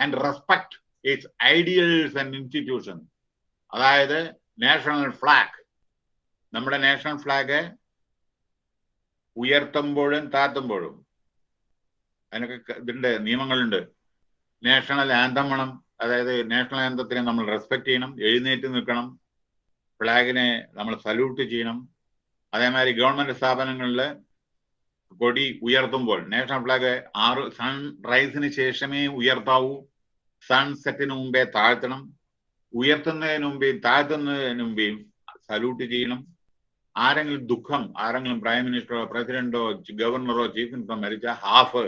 and respect its ideals and institution അതായത് നാഷണൽ ഫ്ലാഗ് നമ്മുടെ നാഷണൽ ഫ്ലാഗ് ഉയർത്തുമ്പോഴും താത്തുമ്പോഴും അതിനൊക്കെ ഇതിന്റെ നിയമങ്ങളുണ്ട്. നാഷണൽ ആന്തം വേണം. അതായത് നാഷണൽ ആന്തത്തിനെ നമ്മൾ റെസ്പെക്ട് ചെയ്യണം എഴുന്നേറ്റ് നിൽക്കണം ഫ്ലാഗിനെ നമ്മൾ സല്യൂട്ട് ചെയ്യണം. അതേമാതിരി ഗവൺമെന്റ് സ്ഥാപനങ്ങളിൽ കൊടി ഉയർത്തുമ്പോൾ നാഷണൽ ഫ്ലാഗ് ആറ് സൺ റൈസിന് ശേഷമേ ഉയർത്താവൂ. സൺസെറ്റിന് മുമ്പേ താഴ്ത്തണം. ഉയർത്തുന്നതിന് മുമ്പേയും താഴ്ത്തുന്നതിന് മുമ്പേയും സല്യൂട്ട് ചെയ്യണം. ആരെങ്കിലും ദുഃഖം ആരെങ്കിലും പ്രൈം മിനിസ്റ്ററോ പ്രസിഡന്റോ ഗവർണറോ ചീഫ് മിനിസ്റ്ററോ മരിച്ച ഹാഫ്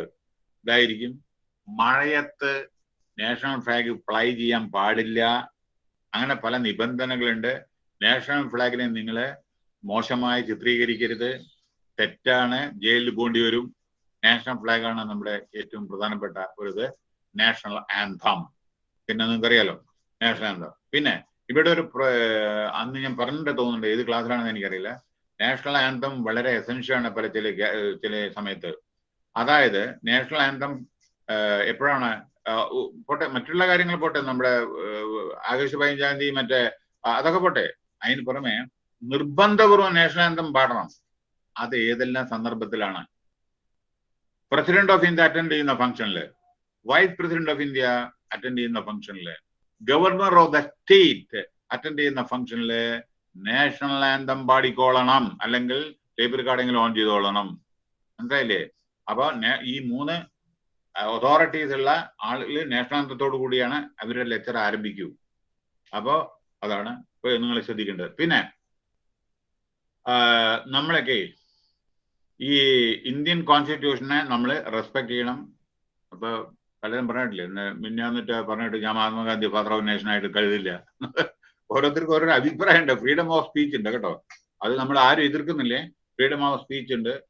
ഇതായിരിക്കും. മഴയത്ത് നാഷണൽ ഫ്ലാഗ് ഫ്ലൈ ചെയ്യാൻ പാടില്ല. അങ്ങനെ പല നിബന്ധനകളുണ്ട്. നാഷണൽ ഫ്ലാഗിനെ നിങ്ങൾ മോശമായി ചിത്രീകരിക്കരുത്. തെറ്റാണ് ജയിലിൽ പോണ്ടി വരും. നാഷണൽ ഫ്ലാഗാണ് നമ്മുടെ ഏറ്റവും പ്രധാനപ്പെട്ട ഒരു ഇത്. നാഷണൽ ആന്തം പിന്നെ നിങ്ങൾക്കറിയാലോ നാഷണൽ ആന്തം പിന്നെ ഇവിടെ ഒരു അന്ന് ഞാൻ പറഞ്ഞിട്ട് തോന്നുന്നുണ്ട് ഏത് ക്ലാസ്സിലാണെന്ന് എനിക്കറിയില്ല. നാഷണൽ ആന്തം വളരെ എസെൻഷ്യൽ ആണ് പല ചില ചില സമയത്ത്. അതായത് നാഷണൽ ആന്തം എപ്പോഴാണ് പോട്ടെ മറ്റുള്ള കാര്യങ്ങൾ പോട്ടെ നമ്മുടെ ആഗസ്റ്റ് പതിനഞ്ചാം തീയതി മറ്റേ അതൊക്കെ പോട്ടെ. അതിന് പുറമെ നിർബന്ധപൂർവം നാഷണാന്തം പാടണം. അത് ഏതെല്ലാം സന്ദർഭത്തിലാണ്? പ്രസിഡന്റ് ഓഫ് ഇന്ത്യ അറ്റൻഡ് ചെയ്യുന്ന ഫംഗ്ഷനിൽ vice president of India attend ചെയ്യുന്ന ഫംഗ്ഷനിൽ governor of the state attend ചെയ്യുന്ന ഫംഗ്ഷനിൽ നാഷണൽ ആന്തം പാടിക്കോളണം. അല്ലെങ്കിൽ ടേപ്പ് റെക്കോർഡിംഗിൽ ഓൺ ചെയ്തോളണം. മനസ്സിലായില്ലേ? അപ്പൊ ഈ മൂന്ന് അതോറിറ്റീസ് ഉള്ള ആളുകൾ നേഷണാന്തത്തോടു കൂടിയാണ് അവരുടെ ലെക്ചർ ആരംഭിക്കൂ. അപ്പോ അതാണ് നിങ്ങൾ ശ്രദ്ധിക്കേണ്ടത്. പിന്നെ നമ്മളൊക്കെ ഈ ഇന്ത്യൻ കോൺസ്റ്റിറ്റ്യൂഷനെ നമ്മൾ റെസ്പെക്ട് ചെയ്യണം. അപ്പൊ പലരും പറഞ്ഞിട്ടില്ലേ മിന്നാന്നിട്ട് പറഞ്ഞിട്ട് ഞാൻ മഹാത്മാഗാന്ധി ഫാദർ ഓഫ് നേഷൻ ആയിട്ട് കരുതില്ല. ഓരോരുത്തർക്കും ഓരോ അഭിപ്രായം ഉണ്ട് ഫ്രീഡം ഓഫ് സ്പീച്ച് ഉണ്ട് കേട്ടോ. അത് നമ്മൾ ആരും എതിർക്കുന്നില്ലേ? ഫ്രീഡം ഓഫ് സ്പീച്ച് ഉണ്ട്.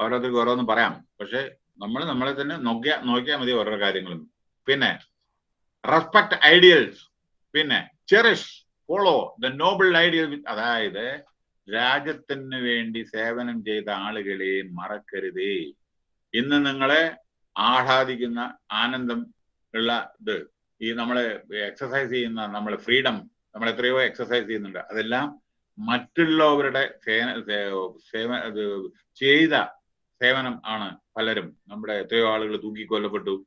ഓരോരുത്തർക്ക് ഓരോന്നും പറയാം. പക്ഷെ നമ്മൾ നമ്മളെ തന്നെ നോക്കിയാ നോക്കിയാൽ മതി ഓരോ കാര്യങ്ങളും. പിന്നെ റെസ്പെക്ട് ഐഡിയൽസ് പിന്നെ cherish follow the noble ideal അതായത് രാജ്യത്തിന് വേണ്ടി സേവനം ചെയ്ത ആളുകളെ മറക്കരുതേ. ഇന്ന് നിങ്ങളെ ആഹ്ലാദിക്കുന്ന ആനന്ദം ഉള്ള ഇത് ഈ നമ്മൾ എക്സസൈസ് ചെയ്യുന്ന നമ്മൾ ഫ്രീഡം നമ്മൾ എത്രയോ എക്സസൈസ് ചെയ്യുന്നുണ്ട്. അതെല്ലാം മറ്റുള്ളവരുടെ ചെയ്ത സേവനം ആണ് പലരും. നമ്മുടെ എത്രയോ ആളുകൾ തൂക്കിക്കൊല്ലപ്പെട്ടു.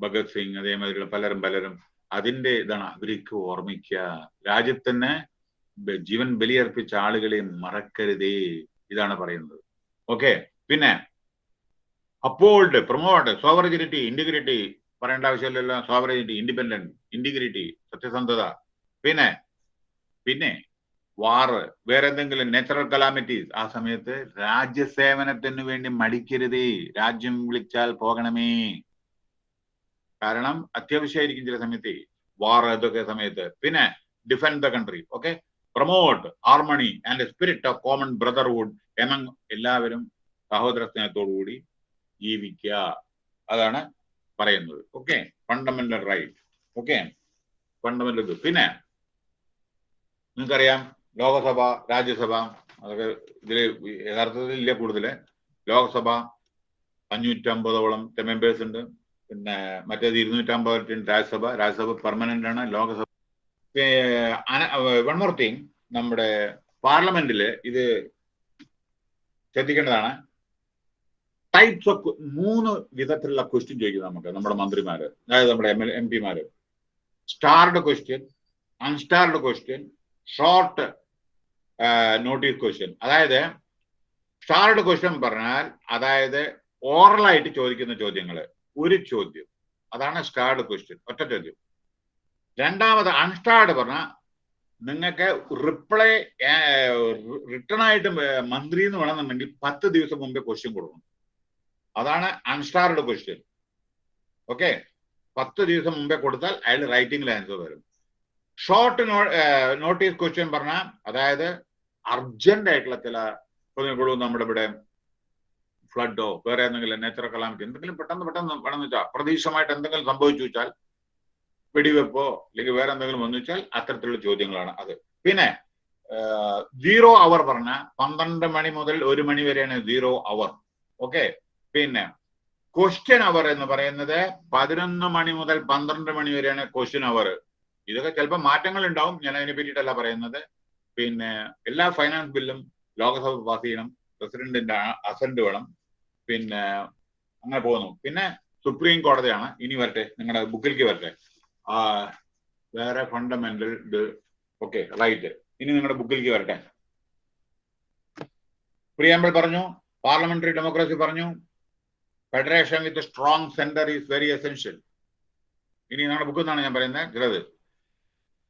ഭഗത് സിംഗ് അതേമാതിരിയുള്ള പലരും പലരും അതിന്റെ ഇതാണ് അവർക്ക് ഓർമ്മിക്കുക രാജ്യത്തിന് ജീവൻ ബലിയർപ്പിച്ച ആളുകളെ മറക്കരുതേ ഇതാണ് പറയുന്നത്. ഓക്കെ പിന്നെ അപ്പോൾഡ് പ്രൊമോട്ട് സോവറിജിനിറ്റി ഇന്റഗ്രിറ്റി പറയേണ്ട ആവശ്യമില്ലല്ലോ. സോവറിജിനിറ്റി ഇൻഡിപെൻഡന്റ് ഇന്റഗ്രിറ്റി സത്യസന്ധത. പിന്നെ പിന്നെ വാറ് വേറെ എന്തെങ്കിലും നാച്ചുറൽ കലാമിറ്റീസ് ആ സമയത്ത് രാജ്യസേവനത്തിന് വേണ്ടി മടിക്കരുതേ. രാജ്യം വിളിച്ചാൽ പോകണമേ. കാരണം അത്യാവശ്യമായിരിക്കും ചില സമയത്ത് വാർ ഇതൊക്കെ സമയത്ത്. പിന്നെ defend the country okay promote harmony and spirit of common brotherhood among എല്ലാവരും സഹോദര സ്നേഹത്തോടുകൂടി ജീവിക്കുക. അതാണ് പറയുന്നത് okay fundamental right okay fundamental പിന്നെ നിങ്ങൾക്കറിയാം ലോകസഭ രാജ്യസഭ അതൊക്കെ ഇതിൽ യഥാർത്ഥത്തിൽ ഇല്ല കൂടുതൽ. ലോകസഭ അഞ്ഞൂറ്റമ്പതോളം മെമ്പേഴ്സ് ഉണ്ട്. പിന്നെ മറ്റേത് ഇരുന്നൂറ്റമ്പത് രാജ്യസഭ. രാജ്യസഭ പെർമനന്റ് ആണ്. ലോകസഭ വൺ മോർ തിങ് നമ്മുടെ പാർലമെന്റിൽ ഇത് ശ്രദ്ധിക്കേണ്ടതാണ്. ടൈപ്സ് ഓഫ് മൂന്ന് വിധത്തിലുള്ള ക്വസ്റ്റ്യൻ ചോദിക്കും നമുക്ക് നമ്മുടെ മന്ത്രിമാര്. അതായത് നമ്മുടെ M L M പിമാര്. Starred question unstarred question short notice question അതായത് സ്റ്റാർഡ് ക്വസ്റ്റ്യൻ പറഞ്ഞാൽ അതായത് ഓറലായിട്ട് ചോദിക്കുന്ന ചോദ്യങ്ങൾ ഒരു ചോദ്യം. അതാണ് സ്റ്റാർഡ് ക്വസ്റ്റ്യൻ ഒറ്റ ചോദ്യം. രണ്ടാമത് അൺസ്റ്റാർഡ് പറഞ്ഞാൽ നിങ്ങൾക്ക് റിപ്ലൈ റിട്ടേൺ ആയിട്ട് മന്ത്രി എന്ന് വേണമെന്നുണ്ടെങ്കിൽ പത്ത് ദിവസം മുമ്പേ ക്വസ്റ്റ്യൻ കൊടുക്കണം. അതാണ് അൺസ്റ്റാർഡ് ക്വസ്റ്റ്യൻ ഓക്കെ പത്ത് ദിവസം മുമ്പേ കൊടുത്താൽ അയാൾ റൈറ്റിംഗിൽ ആൻസർ വരും. ഷോർട്ട് നോട്ടീസ് ക്വസ്റ്റ്യൻ പറഞ്ഞാൽ അതായത് അർജന്റ് ആയിട്ടുള്ള ചില ഇപ്പോഴും നമ്മുടെ ഇവിടെ ഫ്ലഡോ വേറെ എന്തെങ്കിലും നാച്ചുറൽ കലാമിറ്റി എന്തെങ്കിലും പെട്ടെന്ന് പെട്ടെന്ന് വേണമെന്ന് വെച്ചാൽ പ്രതീക്ഷമായിട്ട് എന്തെങ്കിലും സംഭവിച്ചു വെച്ചാൽ വെടിവെപ്പോ അല്ലെങ്കിൽ വേറെ എന്തെങ്കിലും വന്നു വെച്ചാൽ അത്തരത്തിലുള്ള ചോദ്യങ്ങളാണ് അത്. പിന്നെ സീറോ അവർ പറഞ്ഞ പന്ത്രണ്ട് മണി മുതൽ ഒരു മണി വരെയാണ് സീറോ അവർ ഓക്കെ പിന്നെ ക്വസ്റ്റ്യൻ അവർ എന്ന് പറയുന്നത് പതിനൊന്ന് മണി മുതൽ പന്ത്രണ്ട് മണി വരെയാണ് ക്വസ്റ്റ്യൻ അവർ ഇതൊക്കെ ചിലപ്പോൾ മാറ്റങ്ങൾ ഉണ്ടാവും. ഞാൻ അതിനെ പറ്റിയിട്ടല്ല പറയുന്നത്. പിന്നെ എല്ലാ ഫൈനാൻസ് ബില്ലും ലോകസഭ പാസ് ചെയ്യണം പ്രസിഡന്റിന്റെ അസന്റ് വേണം പിന്നെ അങ്ങനെ പോകുന്നു. പിന്നെ സുപ്രീം കോടതിയാണ്. ഇനി വരട്ടെ നിങ്ങളുടെ ബുക്കിലേക്ക് വരട്ടെ. വേറെ ഫണ്ടമെന്റൽ ഇത് ഓക്കെ റൈറ്റ് ഇനി നിങ്ങളുടെ ബുക്കിലേക്ക് വരട്ടെ. പ്രിയാമ്പിൾ പറഞ്ഞു പാർലമെന്ററി ഡെമോക്രസി പറഞ്ഞു federation with strong centre is very essential ഇനി നിങ്ങളുടെ ബുക്കിൽ നിന്നാണ് ഞാൻ പറയുന്നത് ചിലത്.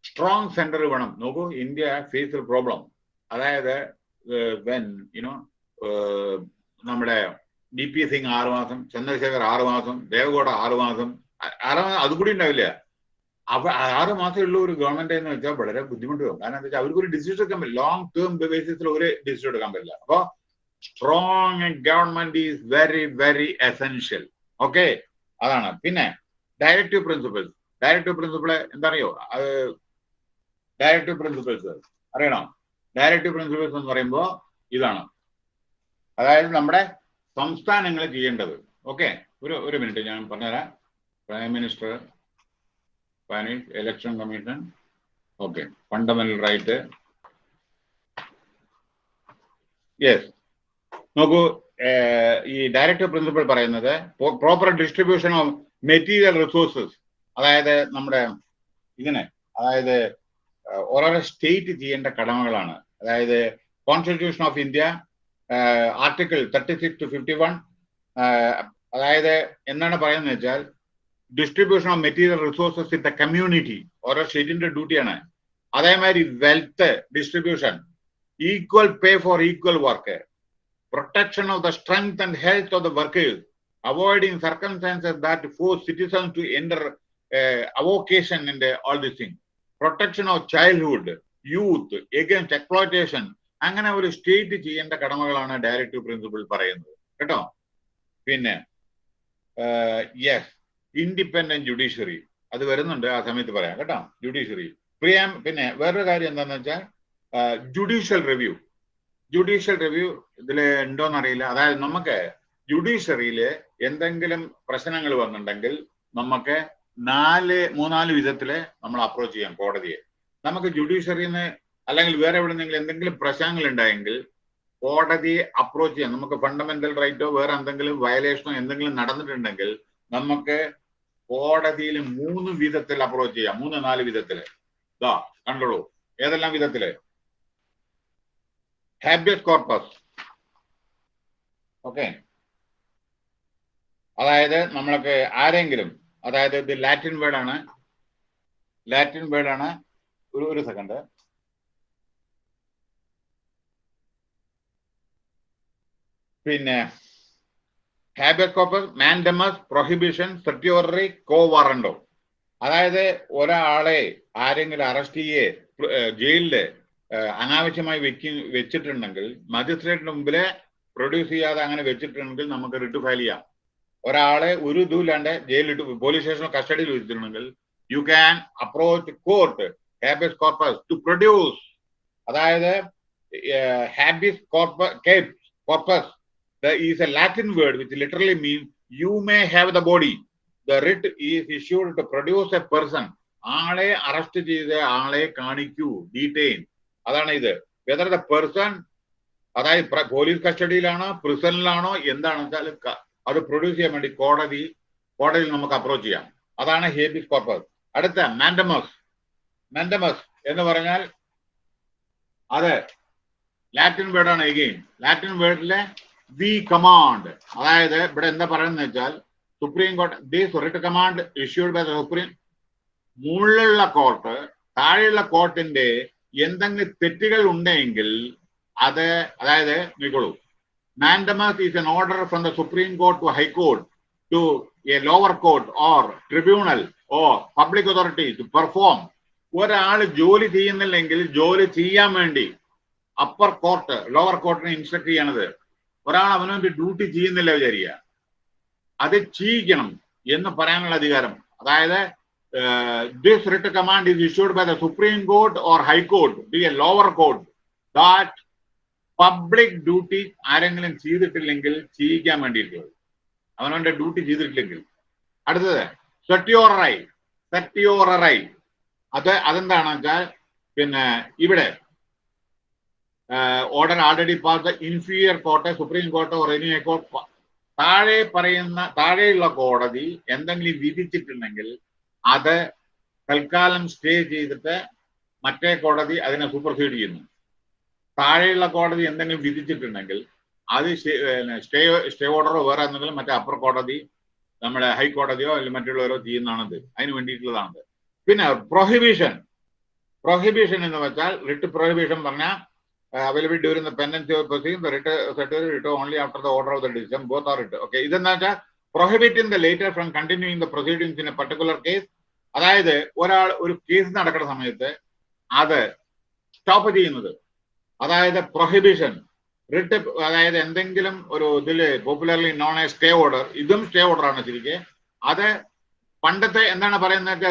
സ്ട്രോങ് സെന്റർ വേണം. നോക്കൂ ഇന്ത്യ ഫേസ് പ്രോബ്ലം അതായത് വെൻ യുനോ നമ്മുടെ ഡി പി സിംഗ് ആറ് മാസം ചന്ദ്രശേഖർ ആറ് മാസം ദേവഗൌഡ ആറ് മാസം ആറ് മാസം അതുകൂടി ഉണ്ടാവില്ല. അപ്പൊ ആറ് മാസം ഉള്ള ഒരു ഗവൺമെന്റ് എന്ന് വെച്ചാൽ വളരെ ബുദ്ധിമുട്ട് വരും. കാരണം എന്താ വെച്ചാൽ അവർക്ക് ഒരു ഡിസിഷൻ എടുക്കാൻ പറ്റില്ല. ലോങ് ടേം ബേസിസിൽ ഒരു ഡിസിഷൻ എടുക്കാൻ പറ്റില്ല. അപ്പൊ strong government is very very essential okay അതാണ്. പിന്നെ ഡയറക്റ്റീവ് പ്രിൻസിപ്പിൾസ് ഡയറക്റ്റീവ് പ്രിൻസിപ്പിൾ എന്താ അറിയോ? ഡയറക്റ്റീവ് പ്രിൻസിപ്പിൾസ് അറിയണോ? ഡയറക്റ്റീവ് പ്രിൻസിപ്പിൾസ് എന്ന് പറയുമ്പോൾ ഇതാണ്. അതായത് നമ്മുടെ സംസ്ഥാനങ്ങൾ ചെയ്യേണ്ടത്. ഓക്കെ ഒരു ഒരു മിനിറ്റ് ഞാൻ പറഞ്ഞുതരാം. Prime minister Spanish election commission okay fundamental right yes നോക്കൂ ഈ ഡയറക്ടീവ് പ്രിൻസിപ്പൾ പറയുന്നത് proper distribution of material resources അതായത് നമ്മുടെ ഇതിന് അതായത് ഓരോരോ സ്റ്റേറ്റ് ചെയ്യേണ്ട കടമകളാണ്. അതായത് constitution of India article thirty six to fifty one അതായത് എന്താണ് പറയുന്നത് വെച്ചാൽ distribution of material resources in the community ഓരോ സ്റ്റേറ്റിന്റെ ഡ്യൂട്ടിയാണ് അതേമാതിരി wealth distribution equal pay for equal work protection of the strength and health of the workers avoiding circumstances that for citizen to enter avocation in all this thing protection of childhood youth against exploitation അങ്ങനെ ഒരു state ചെയ്യേണ്ട കടമകളാണ് directive principle പറയുന്നത്. കേട്ടോ? പിന്നെ yes independent judiciary അത് വരുന്നുണ്ട് ആ സമയത്ത് പറയാം. കേട്ടോ? ജുഡീഷ്യറി പ്രിയാം പിന്നെ വേറൊരു കാര്യം എന്താണെന്ന് വെച്ചാൽ ജുഡീഷ്യൽ റിവ്യൂ ജുഡീഷ്യൽ റിവ്യൂ ഇതിൽ ഉണ്ടോന്ന് അറിയില്ല അതായത് നമുക്ക് ജുഡീഷ്യറിയിൽ എന്തെങ്കിലും പ്രശ്നങ്ങൾ വന്നിട്ടുണ്ടെങ്കിൽ നമുക്ക് നാല് മൂന്നാൽ വിധത്തിൽ നമ്മൾ അപ്രോച്ച് ചെയ്യാം കോടതിയെ. നമുക്ക് ജുഡീഷ്യറിന്ന് അല്ലെങ്കിൽ വേറെ എവിടെ എവിടെന്നെങ്കിലും എന്തെങ്കിലും പ്രശ്നങ്ങൾ ഉണ്ടായെങ്കിൽ കോടതിയെ അപ്രോച്ച് ചെയ്യാം. നമുക്ക് ഫണ്ടമെന്റൽ റൈറ്റോ വേറെ എന്തെങ്കിലും വയലേഷനോ എന്തെങ്കിലും നടന്നിട്ടുണ്ടെങ്കിൽ നമുക്ക് കോടതിയിൽ മൂന്ന് വിധത്തിൽ അപ്രോച്ച് ചെയ്യാം. മൂന്ന് നാല് വിധത്തിൽ. ഇതാ കണ്ടോളൂ. ഏതെല്ലാം വിധത്തിൽ? ഹാബിയസ് കോർപ്പസ് ഓക്കെ അതായത് നമ്മൾക്ക് ആരെങ്കിലും അതായത് ഇത് ലാറ്റിൻ വേർഡാണ് ലാറ്റിൻ വേർഡാണ് ഒരു ഒരു സെക്കൻഡ് പിന്നെ habeas mandamus prohibition certiorari quo warranto അതായത് ഒരാളെ ആരെങ്കിലും അറസ്റ്റ് ചെയ്യേ ജയിലിൽ അനാവശ്യമായി വെക്കി വെച്ചിട്ടുണ്ടെങ്കിൽ മജിസ്ട്രേറ്റിന് മുമ്പിൽ പ്രൊഡ്യൂസ് ചെയ്യാതെ അങ്ങനെ വെച്ചിട്ടുണ്ടെങ്കിൽ നമുക്ക് റിട്ട് ഫയൽ ചെയ്യാം. ഒരാളെ ഒരു ഇതുമില്ലാണ്ട് ജയിലിലിട്ട് പോലീസ് സ്റ്റേഷനിൽ കസ്റ്റഡിയിൽ വെച്ചിട്ടുണ്ടെങ്കിൽ you can approach court habeas corpus to produce അതായത് habeas corpus corpus is a Latin word which literally means you may have the body the writ is issued to produce a person ആളെ arrest ചെയ്ത് ആളെ കാണിക്കൂ detain അതാണ് ഇത്. Whether the person അതായത് police കസ്റ്റഡിയിലാണോ പ്രിസണിലാണോ എന്താണെന്ന് വെച്ചാൽ അത് പ്രൊഡ്യൂസ് ചെയ്യാൻ വേണ്ടി കോടതി കോടതിയിൽ നമുക്ക് അപ്രോച്ച് ചെയ്യാം. അതാണ് ഹേബിസ് കോർപ്പസ് അടുത്ത മാൻഡമസ് മാൻഡമസ് എന്ന് പറഞ്ഞാൽ അത് ലാറ്റിൻ വേർഡാണ് എഗെയിൻ ലാറ്റിൻ വേർഡിലെ ദി കമാൻഡ് അതായത് ഇവിടെ എന്താ പറയുന്നത് വെച്ചാൽ supreme court the writ command issued by the supreme മുകളിലുള്ള കോർട്ട് താഴെയുള്ള കോർട്ടിന്റെ എന്തെങ്കിലും തെറ്റുകൾ ഉണ്ടെങ്കിൽ അത് അതായത് നോക്കോളൂ mandamus an order from the Supreme Court to High Court to a lower court or tribunal or public authority to perform. ഒരാൾ ജോലി ചെയ്യുന്നില്ലെങ്കിൽ ജോലി ചെയ്യാൻ വേണ്ടി അപ്പർ കോർട്ട് ലോവർ കോർട്ടിനെ ഇൻസ്ട്രക്ട് ചെയ്യണത്. ഒരാൾ അവനവന്റെ ഡ്യൂട്ടി ചെയ്യുന്നില്ല വിചാരിക്കുക. അത് ചെയ്യിക്കണം എന്ന് പറയാനുള്ള അധികാരം. അതായത് this writ command is issued by the supreme court or high court be a lower court that public duty ആരെങ്കിലും ചെയ്തിട്ടില്ലെങ്കിൽ ചെയ്യിക്കാൻ വേണ്ടിയിട്ടുള്ളത്. അവനവന്റെ ഡ്യൂട്ടി ചെയ്തിട്ടില്ലെങ്കിൽ. അടുത്തത് സെറ്റിയോററായി സെറ്റിയോററായി അത് അതെന്താണെന്ന് വെച്ചാൽ പിന്നെ ഇവിടെ order already pass inferior court supreme court or any court താഴെ പറയുന്ന താഴെയുള്ള കോടതി എന്തെങ്കിലും വിധിച്ചിട്ടുണ്ടെങ്കിൽ അത് തൽക്കാലം സ്റ്റേ ചെയ്തിട്ട് മറ്റേ കോടതി അതിനെ സൂപ്പർസീഡ് ചെയ്യുന്നു. താഴെയുള്ള കോടതി എന്തെങ്കിലും വിധിച്ചിട്ടുണ്ടെങ്കിൽ അത് സ്റ്റേ സ്റ്റേ ഓർഡറോ വേറെ എന്തെങ്കിലും മറ്റേ അപ്പർ കോടതി നമ്മുടെ ഹൈക്കോടതിയോ അല്ലെങ്കിൽ മറ്റുള്ളവരോ ചെയ്യുന്നതാണത്. അതിന് വേണ്ടിയിട്ടുള്ളതാണത്. പിന്നെ പ്രൊഹിബിഷൻ പ്രൊഹിബിഷൻ എന്ന് വെച്ചാൽ റിട്ട് പ്രൊഹിബിഷൻ പറഞ്ഞാൽ available during pendency of proceeding writ certificate writ only after the order of the decision both are writ okay ഇതെന്താ വെച്ചാൽ prohibiting the later from continuing the proceedings in a particular case അതായത് ഒരാൾ ഒരു case നടക്കുന്ന സമയത്ത് അത് stop ചെയ്യുന്നത്. അതായത് പ്രൊഹിബിഷൻ റിട്ട് അതായത് എന്തെങ്കിലും ഒരു ഇതിൽ popularly known a stay order ഇതും സ്റ്റേ ഓർഡർ ആണ് ശരിക്ക്. അത് പണ്ടത്തെ എന്താണ് പറയുന്നത്?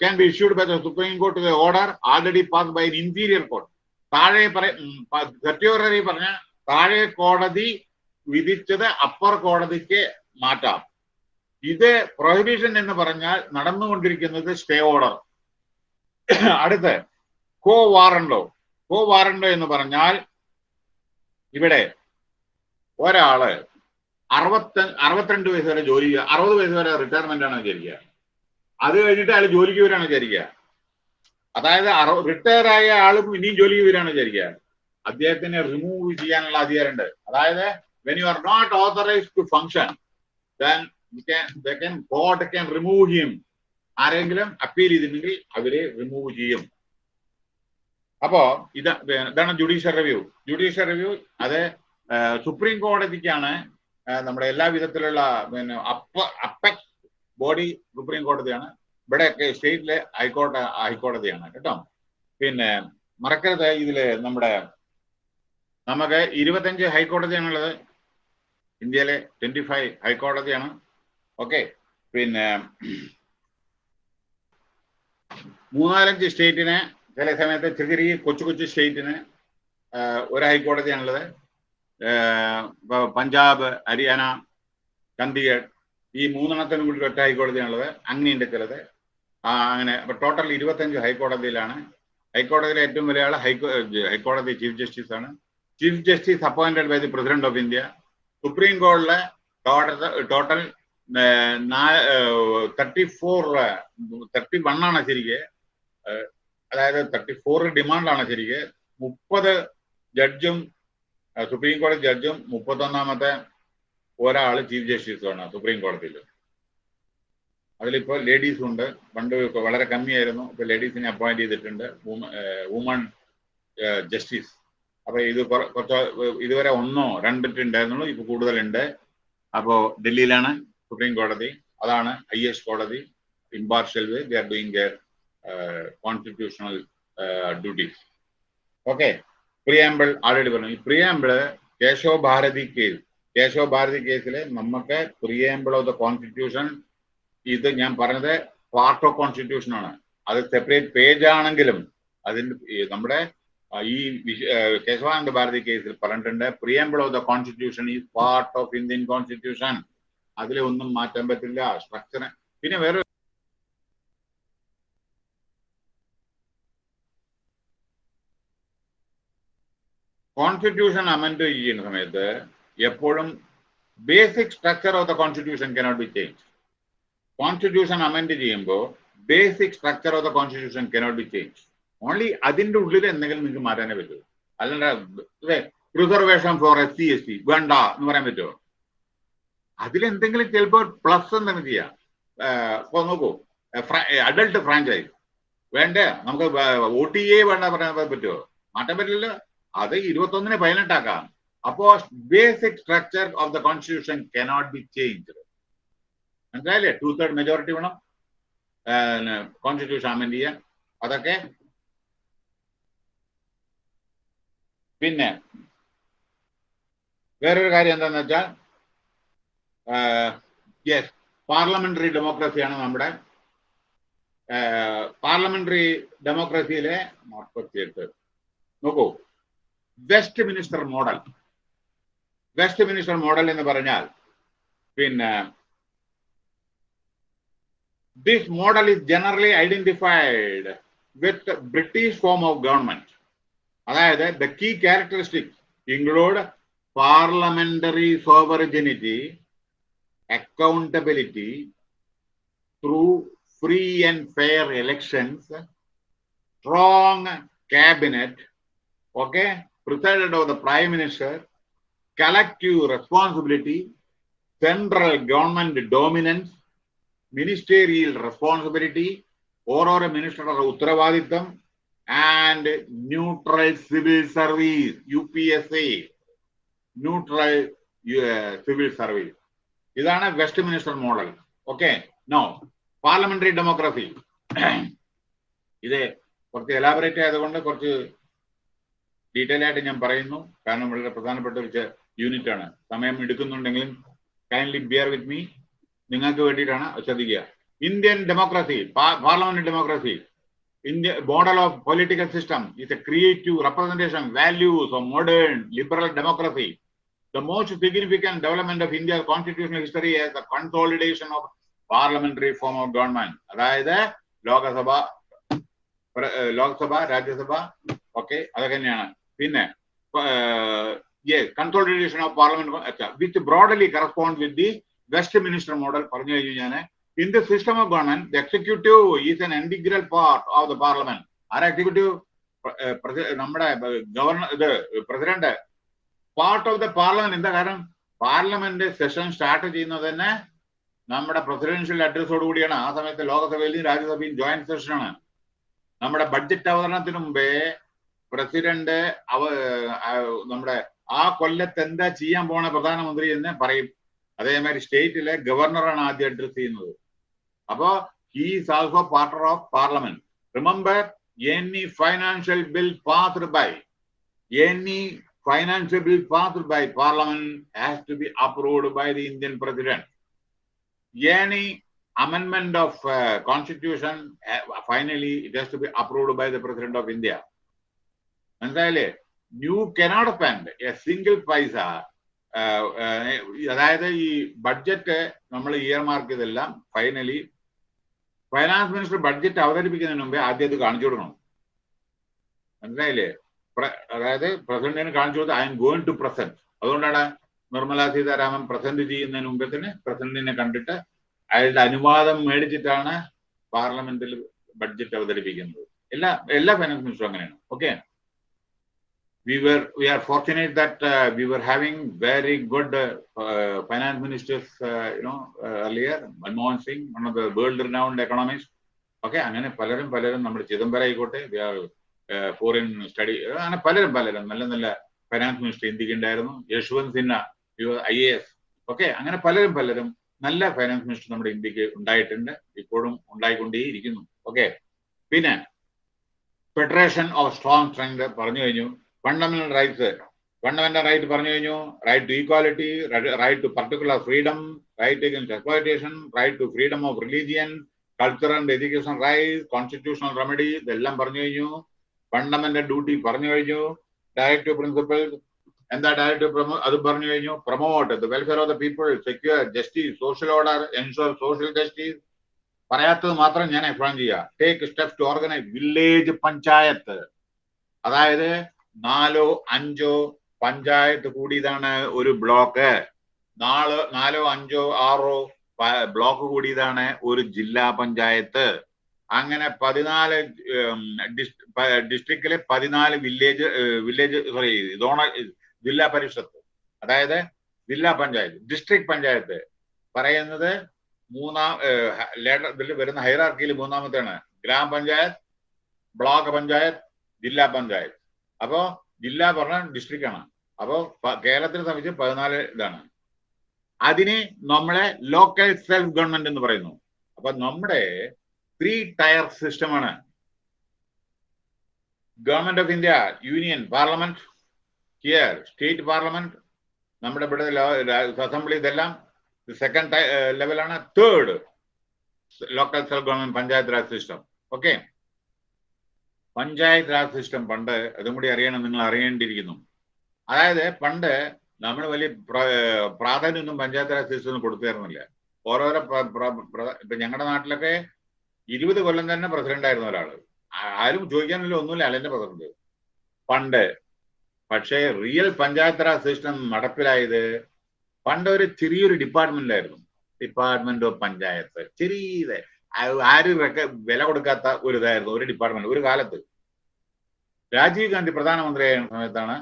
Can be issued by the supreme court order already pass by interior court താഴെ സെക്യൂററി പറഞ്ഞ താഴെ കോടതി വിധിച്ചത് അപ്പർ കോടതിക്ക് മാറ്റാം. ഇത് പ്രൊഹിബിഷൻ എന്ന് പറഞ്ഞാൽ നടന്നുകൊണ്ടിരിക്കുന്നത് സ്റ്റേ ഓർഡർ അടുത്ത് കോ വാറണ്ടോ കോ വാറണ്ടോ എന്ന് പറഞ്ഞാൽ ഇവിടെ ഒരാൾ അറുപത്തി അറുപത്തിരണ്ട് വയസ്സ് വരെ ജോലി ചെയ്യുക അറുപത് വയസ്സ് വരെ റിട്ടയർമെന്റ് ആണ് വിചാരിക്കുക. അത് കഴിഞ്ഞിട്ട് അയാൾ ജോലിക്ക് വരാണ് വിചാരിക്കുക. അതായത് റിട്ടയർ ആയ ആളും ഇനിയും ജോലിക്ക് വരാണ് വിചാരിക്കുക. അദ്ദേഹത്തിനെ റിമൂവ് ചെയ്യാനുള്ള അധികാരമുണ്ട്. അതായത് when you are not authorized to function then remove ചെയ്യും ആരെങ്കിലും അപ്പീൽ ചെയ്തിട്ടുണ്ടെങ്കിൽ അവരെ റിമൂവ് ചെയ്യും. അപ്പോ ഇത് ഇതാണ് ജുഡീഷ്യൽ റിവ്യൂ ജുഡീഷ്യൽ റിവ്യൂ അത് സുപ്രീം കോടതിക്കാണ് നമ്മുടെ എല്ലാ വിധത്തിലുള്ള പിന്നെ അപ്പ അപ്പക്സ് ബോഡി സുപ്രീം കോടതിയാണ് ഇവിടെയൊക്കെ സ്റ്റേറ്റിലെ ഹൈക്കോടതി ഹൈക്കോടതിയാണ് കേട്ടോ. പിന്നെ മറക്കരുത് ഇതിൽ നമ്മുടെ നമുക്ക് ഇരുപത്തഞ്ച് ഹൈക്കോടതിയാണുള്ളത്. ഇന്ത്യയിലെ ട്വന്റി ഫൈവ് ഹൈക്കോടതിയാണ്. ഓക്കെ. പിന്നെ മൂന്നാലഞ്ച് സ്റ്റേറ്റിന് ചില സമയത്ത് ചെറിയ ചെറിയ കൊച്ചു കൊച്ചു സ്റ്റേറ്റിന് ഒരു ഹൈക്കോടതിയാണുള്ളത് പഞ്ചാബ് ഹരിയാന ചണ്ഡീഗഡ് ഈ മൂന്നെണ്ണത്തിനും കൂടി ഒറ്റ ഹൈക്കോടതിയാണുള്ളത് അങ്ങനെയുണ്ട് ചിലത്. അങ്ങനെ അപ്പൊ ടോട്ടൽ ഇരുപത്തഞ്ച് ഹൈക്കോടതിയിലാണ്. ഹൈക്കോടതിയിലെ ഏറ്റവും വലിയ ആൾ ഹൈക്കോ ഹൈക്കോടതി ചീഫ് ജസ്റ്റിസ് ആണ് chief justice appointed by the president of India. Supreme കോടതിയിലെ total thirty four thirty one ആണ് ശരിക്ക്. അതായത് തേർട്ടി ഫോർ ഡിമാൻഡാണ് ശരിക്ക്. മുപ്പത് ജഡ്ജും സുപ്രീം കോടതി ജഡ്ജും മുപ്പത്തൊന്നാമത്തെ ഒരാൾ ചീഫ് ജസ്റ്റിസുമാണ് സുപ്രീം കോടതിയിൽ അതിലിപ്പോൾ ലേഡീസും ഉണ്ട്. പണ്ട് വളരെ കമ്മിയായിരുന്നു. ഇപ്പൊ ലേഡീസിനെ അപ്പോയിന്റ് ചെയ്തിട്ടുണ്ട്. Woman justice. അപ്പൊ ഇത് കുറച്ച് ഇതുവരെ ഒന്നോ രണ്ടിട്ടുണ്ടായിരുന്നുള്ളൂ ഇപ്പൊ കൂടുതലുണ്ട്. അപ്പോ ഡൽഹിയിലാണ് സുപ്രീം കോടതി. അതാണ് ഹയസ്റ്റ് കോടതി. Impartial way they are doing their constitutional duties okay preamble already പറഞ്ഞു. ഈ പ്രിയാമ്പിൾ കേശവ ഭാരതി കേസ് കേശവ ഭാരതി കേസിൽ നമുക്ക് പ്രിയാമ്പിൾ ഓഫ് ദ കോൺസ്റ്റിറ്റ്യൂഷൻ ഇത് ഞാൻ പറഞ്ഞത് പാർട്ട് ഓഫ് കോൺസ്റ്റിറ്റ്യൂഷൻ ആണ്. അത് സെപ്പറേറ്റ് പേജ് ആണെങ്കിലും അതിന്റെ നമ്മുടെ ഈ കേശവാനന്ദ ഭാരതി കേസിൽ പറഞ്ഞിട്ടുണ്ട് preamble of the constitution is part of Indian constitution അതിലെ ഒന്നും മാറ്റാൻ പറ്റില്ല. സ്ട്രക്ചർ പിന്നെ വേറെ കോൺസ്റ്റിറ്റ്യൂഷൻ അമെൻഡ് ചെയ്യുന്ന സമയത്ത് എപ്പോഴും basic structure of the constitution cannot be change constitution amend ചെയ്യുമ്പോൾ basic structure of the constitution cannot be change only അതിന്റെ ഉള്ളിൽ എന്തെങ്കിലും നിങ്ങൾക്ക് മാറ്റാനേ പറ്റൂ. അല്ലാണ്ട് preservation for S C S T വേണ്ട എന്ന് പറയാൻ പറ്റുമോ? അതിലെന്തെങ്കിലും ചിലപ്പോൾ പ്ലസ് എന്തെങ്കിലും ചെയ്യാം. ഇപ്പൊ നോക്കൂ അഡൾട്ട് ഫ്രാഞ്ചൈസ് വേണ്ടേ? നമുക്ക് ഒ ടി എ വേണ്ട പറയാൻ പറ്റുമോ? മാറ്റാൻ പറ്റില്ല അത് ഇരുപത്തൊന്നിന് പതിനെട്ടാക്കാം. അപ്പോ basic structure of the constitution cannot be change മനസ്സിലായില്ലേ? ടു തേർഡ് മെജോറിറ്റി വേണം കോൺസ്റ്റിറ്റ്യൂഷൻ അമെൻഡ് ചെയ്യാൻ. അതൊക്കെ. പിന്നെ വേറൊരു കാര്യം എന്താന്ന് വെച്ചാൽ യെസ് പാർലമെന്ററി ഡെമോക്രസിയാണ് നമ്മുടെ പാർലമെന്ററി ഡെമോക്രസിയിലെ നാൽപ്പത്തിയെട്ട് നോക്കൂ. Westminster model Westminster model എന്ന് പറഞ്ഞാൽ പിന്നെ this model is generally identified with the British form of government. അതായത് the key characteristics include parliamentary sovereignty, accountability through free and fair elections, strong cabinet, okay, presided over the prime minister, collective responsibility, central government dominance, ministerial responsibility, ഓരോരോ മിനിസ്റ്ററുടെ ഉത്തരവാദിത്തം and neutral civil service U P S A neutral civil service ഇതാണ് Westminster model okay no parliamentary democracy ഇത് കുറച്ച് elaborate ആയതുകൊണ്ട് കുറച്ച് detail ആയിട്ട് ഞാൻ പറയുന്നു. കാരണം വളരെ പ്രധാനപ്പെട്ട ഒരു യൂണിറ്റ് ആണ്. സമയം എടുക്കുന്നുണ്ടെങ്കിലും കൈൻഡ്ലി ബിയർ വിത്ത് മീ നിങ്ങൾക്ക് വേണ്ടിയിട്ടാണ് ശ്രദ്ധിക്കുക. Indian democracy parliament democracy India model of political system is a creative representation values of modern liberal democracy the most significant development of India constitutional history as the consolidation of parliamentary form of government അതായത് Lok Sabha Lok Sabha Rajya Sabha. Okay അതൊക്കെ തന്നെയാണ്. പിന്നെ yes of parliament which broadly correspond with the Westminster model പറഞ്ഞു കഴിഞ്ഞു ഞാൻ in the system of government the executive is an integral part of the parliament. ആരാ executive നമ്മുടെ governor ഇത് president part of the parliament എന്താ കാരണം? Parliament session start ചെയ്യുന്നത് തന്നെ നമ്മുടെ പ്രസിഡൻഷ്യൽ അഡ്രസ്സോട് കൂടിയാണ്. ആ സമയത്ത് ലോകസഭയിലും രാജ്യസഭയും ജോയിന്റ് സെഷനാണ് നമ്മുടെ ബഡ്ജറ്റ് അവതരണത്തിന് മുമ്പേ പ്രസിഡന്റ് അവ നമ്മുടെ ആ കൊല്ലത്ത് എന്താ ചെയ്യാൻ പോണ പ്രധാനമന്ത്രി എന്ന് പറയും. അതേമാതിരി സ്റ്റേറ്റിലെ ഗവർണറാണ് ആദ്യം അഡ്രസ് ചെയ്യുന്നത്. അപ്പോ ഈ also part of parliament remember any financial bill passed by any financial bill passed by parliament to be approved by the Indian president any അമെന്മെന്റ് of constitution finally it has to be approved by the president of India മനസ്സിലായില്ലേ? New cannot spend a single paisa അതായത് ഈ budget നമ്മൾ year mark ചെയ്തെല്ലാം finally finance minister budget അവതരിപ്പിക്കുന്നതിന് മുമ്പേ ആദ്യം അത് കാണിച്ചു കൊടുക്കണം. മനസ്സിലായില്ലേ? അതായത് പ്രസിഡന്റിന് കാണിച്ചു കൊടുത്ത് I am going to present അതുകൊണ്ടാണ് നിർമ്മല സീതാരാമൻ പ്രസന്റ് ചെയ്യുന്നതിന് മുമ്പേ തന്നെ പ്രസിഡന്റിനെ കണ്ടിട്ട് അയാളുടെ അനുവാദം മേടിച്ചിട്ടാണ് പാർലമെന്റിൽ ബഡ്ജറ്റ് അവതരിപ്പിക്കുന്നത്. എല്ലാ എല്ലാ ഫൈനാൻസ് മിനിസ്റ്ററും അങ്ങനെയാണ്. Okay we were we are fortunate that uh, we were having very good uh, uh, finance ministers you know earlier. Manmohan singh one of the world renowned economists. Okay അങ്ങനെ പലരും പലരും നമ്മുടെ ചിദംബരം ആയിക്കോട്ടെ ഫോറിൻ സ്റ്റഡി അങ്ങനെ പലരും പലരും നല്ല നല്ല ഫൈനാൻസ് മിനിസ്റ്റർ ഇന്ത്യയ്ക്ക് ഉണ്ടായിരുന്നു. Yashwant Sinha I A S okay അങ്ങനെ പലരും പലരും നല്ല ഫൈനാൻസ് മിനിസ്റ്റർ നമ്മുടെ ഇന്ത്യയ്ക്ക് ഉണ്ടായിട്ടുണ്ട്. ഇപ്പോഴും ഉണ്ടായിക്കൊണ്ടേയിരിക്കുന്നു. ഓക്കെ പിന്നെ ഫെഡറേഷൻ ഓഫ് സ്ട്രോങ് സ്ട്രെങ്ത് പറഞ്ഞു കഴിഞ്ഞു. ഫണ്ടമെന്റൽ റൈറ്റ്സ് ഫണ്ടമെന്റൽ റൈറ്റ് പറഞ്ഞു കഴിഞ്ഞു. Right to equality right to particular freedom right against exploitation right to freedom of religion culture and education right constitutional remedy ഇതെല്ലാം പറഞ്ഞു കഴിഞ്ഞു. ഫണ്ടമെന്റൽ ഡ്യൂട്ടി പറഞ്ഞു കഴിഞ്ഞു. Directive principal എന്താ ഡയറക്റ്റീവ് അത് പറഞ്ഞു കഴിഞ്ഞു. Promote the welfare of the people secure justice social order ensure social justice പറയാത്തത് മാത്രം ഞാൻ എക്സ്പ്ലെയിൻ ചെയ്യാം. Take steps to organise village panchayat അതായത് നാലോ അഞ്ചോ പഞ്ചായത്ത് കൂടിയതാണ് ഒരു ബ്ലോക്ക്. നാലോ നാലോ അഞ്ചോ ആറോ ബ്ലോക്ക് കൂടിയതാണ് ഒരു ജില്ലാ പഞ്ചായത്ത്. അങ്ങനെ പതിനാല് ഡിസ്ട്രിക്റ്റിലെ പതിനാല് വില്ലേജ് വില്ലേജ് സോറി സോണൽ ജില്ലാ പരിഷത്ത്. അതായത് ജില്ലാ പഞ്ചായത്ത് ഡിസ്ട്രിക്ട് പഞ്ചായത്ത്. പറയുന്നത് മൂന്നാം ലേഡർ ഇതിൽ വരുന്ന ഹൈറാർക്കിയിൽ മൂന്നാമത്തെയാണ്. ഗ്രാമപഞ്ചായത്ത് ബ്ലോക്ക് പഞ്ചായത്ത് ജില്ലാ പഞ്ചായത്ത്. അപ്പോ ജില്ല പറഞ്ഞ ഡിസ്ട്രിക്റ്റ് ആണ് അപ്പോ കേരളത്തിനെ സംബന്ധിച്ച് പതിനാല് ഇതാണ്. അതിന് നമ്മളെ ലോക്കൽ സെൽഫ് ഗവൺമെന്റ് എന്ന് പറയുന്നു. അപ്പൊ നമ്മുടെ ത്രീ ടയർ സിസ്റ്റമാണ് government of India union parliament here state parliament നമ്മുടെ ഇവിടെ അസംബ്ലി ഇതെല്ലാം സെക്കൻഡ് ലെവലാണ് third local self government panchayat raj system okay panchayat raj system പണ്ട് അതും കൂടി അറിയണം നിങ്ങൾ അറിയേണ്ടിയിരിക്കുന്നു. അതായത് പണ്ട് നമ്മൾ വലിയ പ്രാധാന്യമൊന്നും പഞ്ചായത്ത് രാജ് സിസ്റ്റം കൊടുത്തിരുന്നില്ല ഓരോരോ ഇപ്പൊ ഞങ്ങളുടെ നാട്ടിലൊക്കെ ഇരുപത് കൊല്ലം തന്നെ പ്രസിഡന്റ് ആയിരുന്ന ഒരാൾ. ആരും ചോദിക്കാനില്ല ഒന്നുമില്ല അല്ലെന്റെ പ്രസിഡന്റ്. പണ്ട്. പക്ഷേ റിയൽ പഞ്ചായത്ത് രാജ് സിസ്റ്റം നടപ്പിലായത് പണ്ട് ഒരു ചെറിയൊരു ഡിപ്പാർട്ട്മെന്റിലായിരുന്നു. Department of panchayat. ചെറിയ ആരും വില കൊടുക്കാത്ത ഒരു ഇതായിരുന്നു ഒരു ഡിപ്പാർട്ട്മെന്റ് ഒരു കാലത്ത്. രാജീവ് ഗാന്ധി പ്രധാനമന്ത്രി ആയ സമയത്താണ്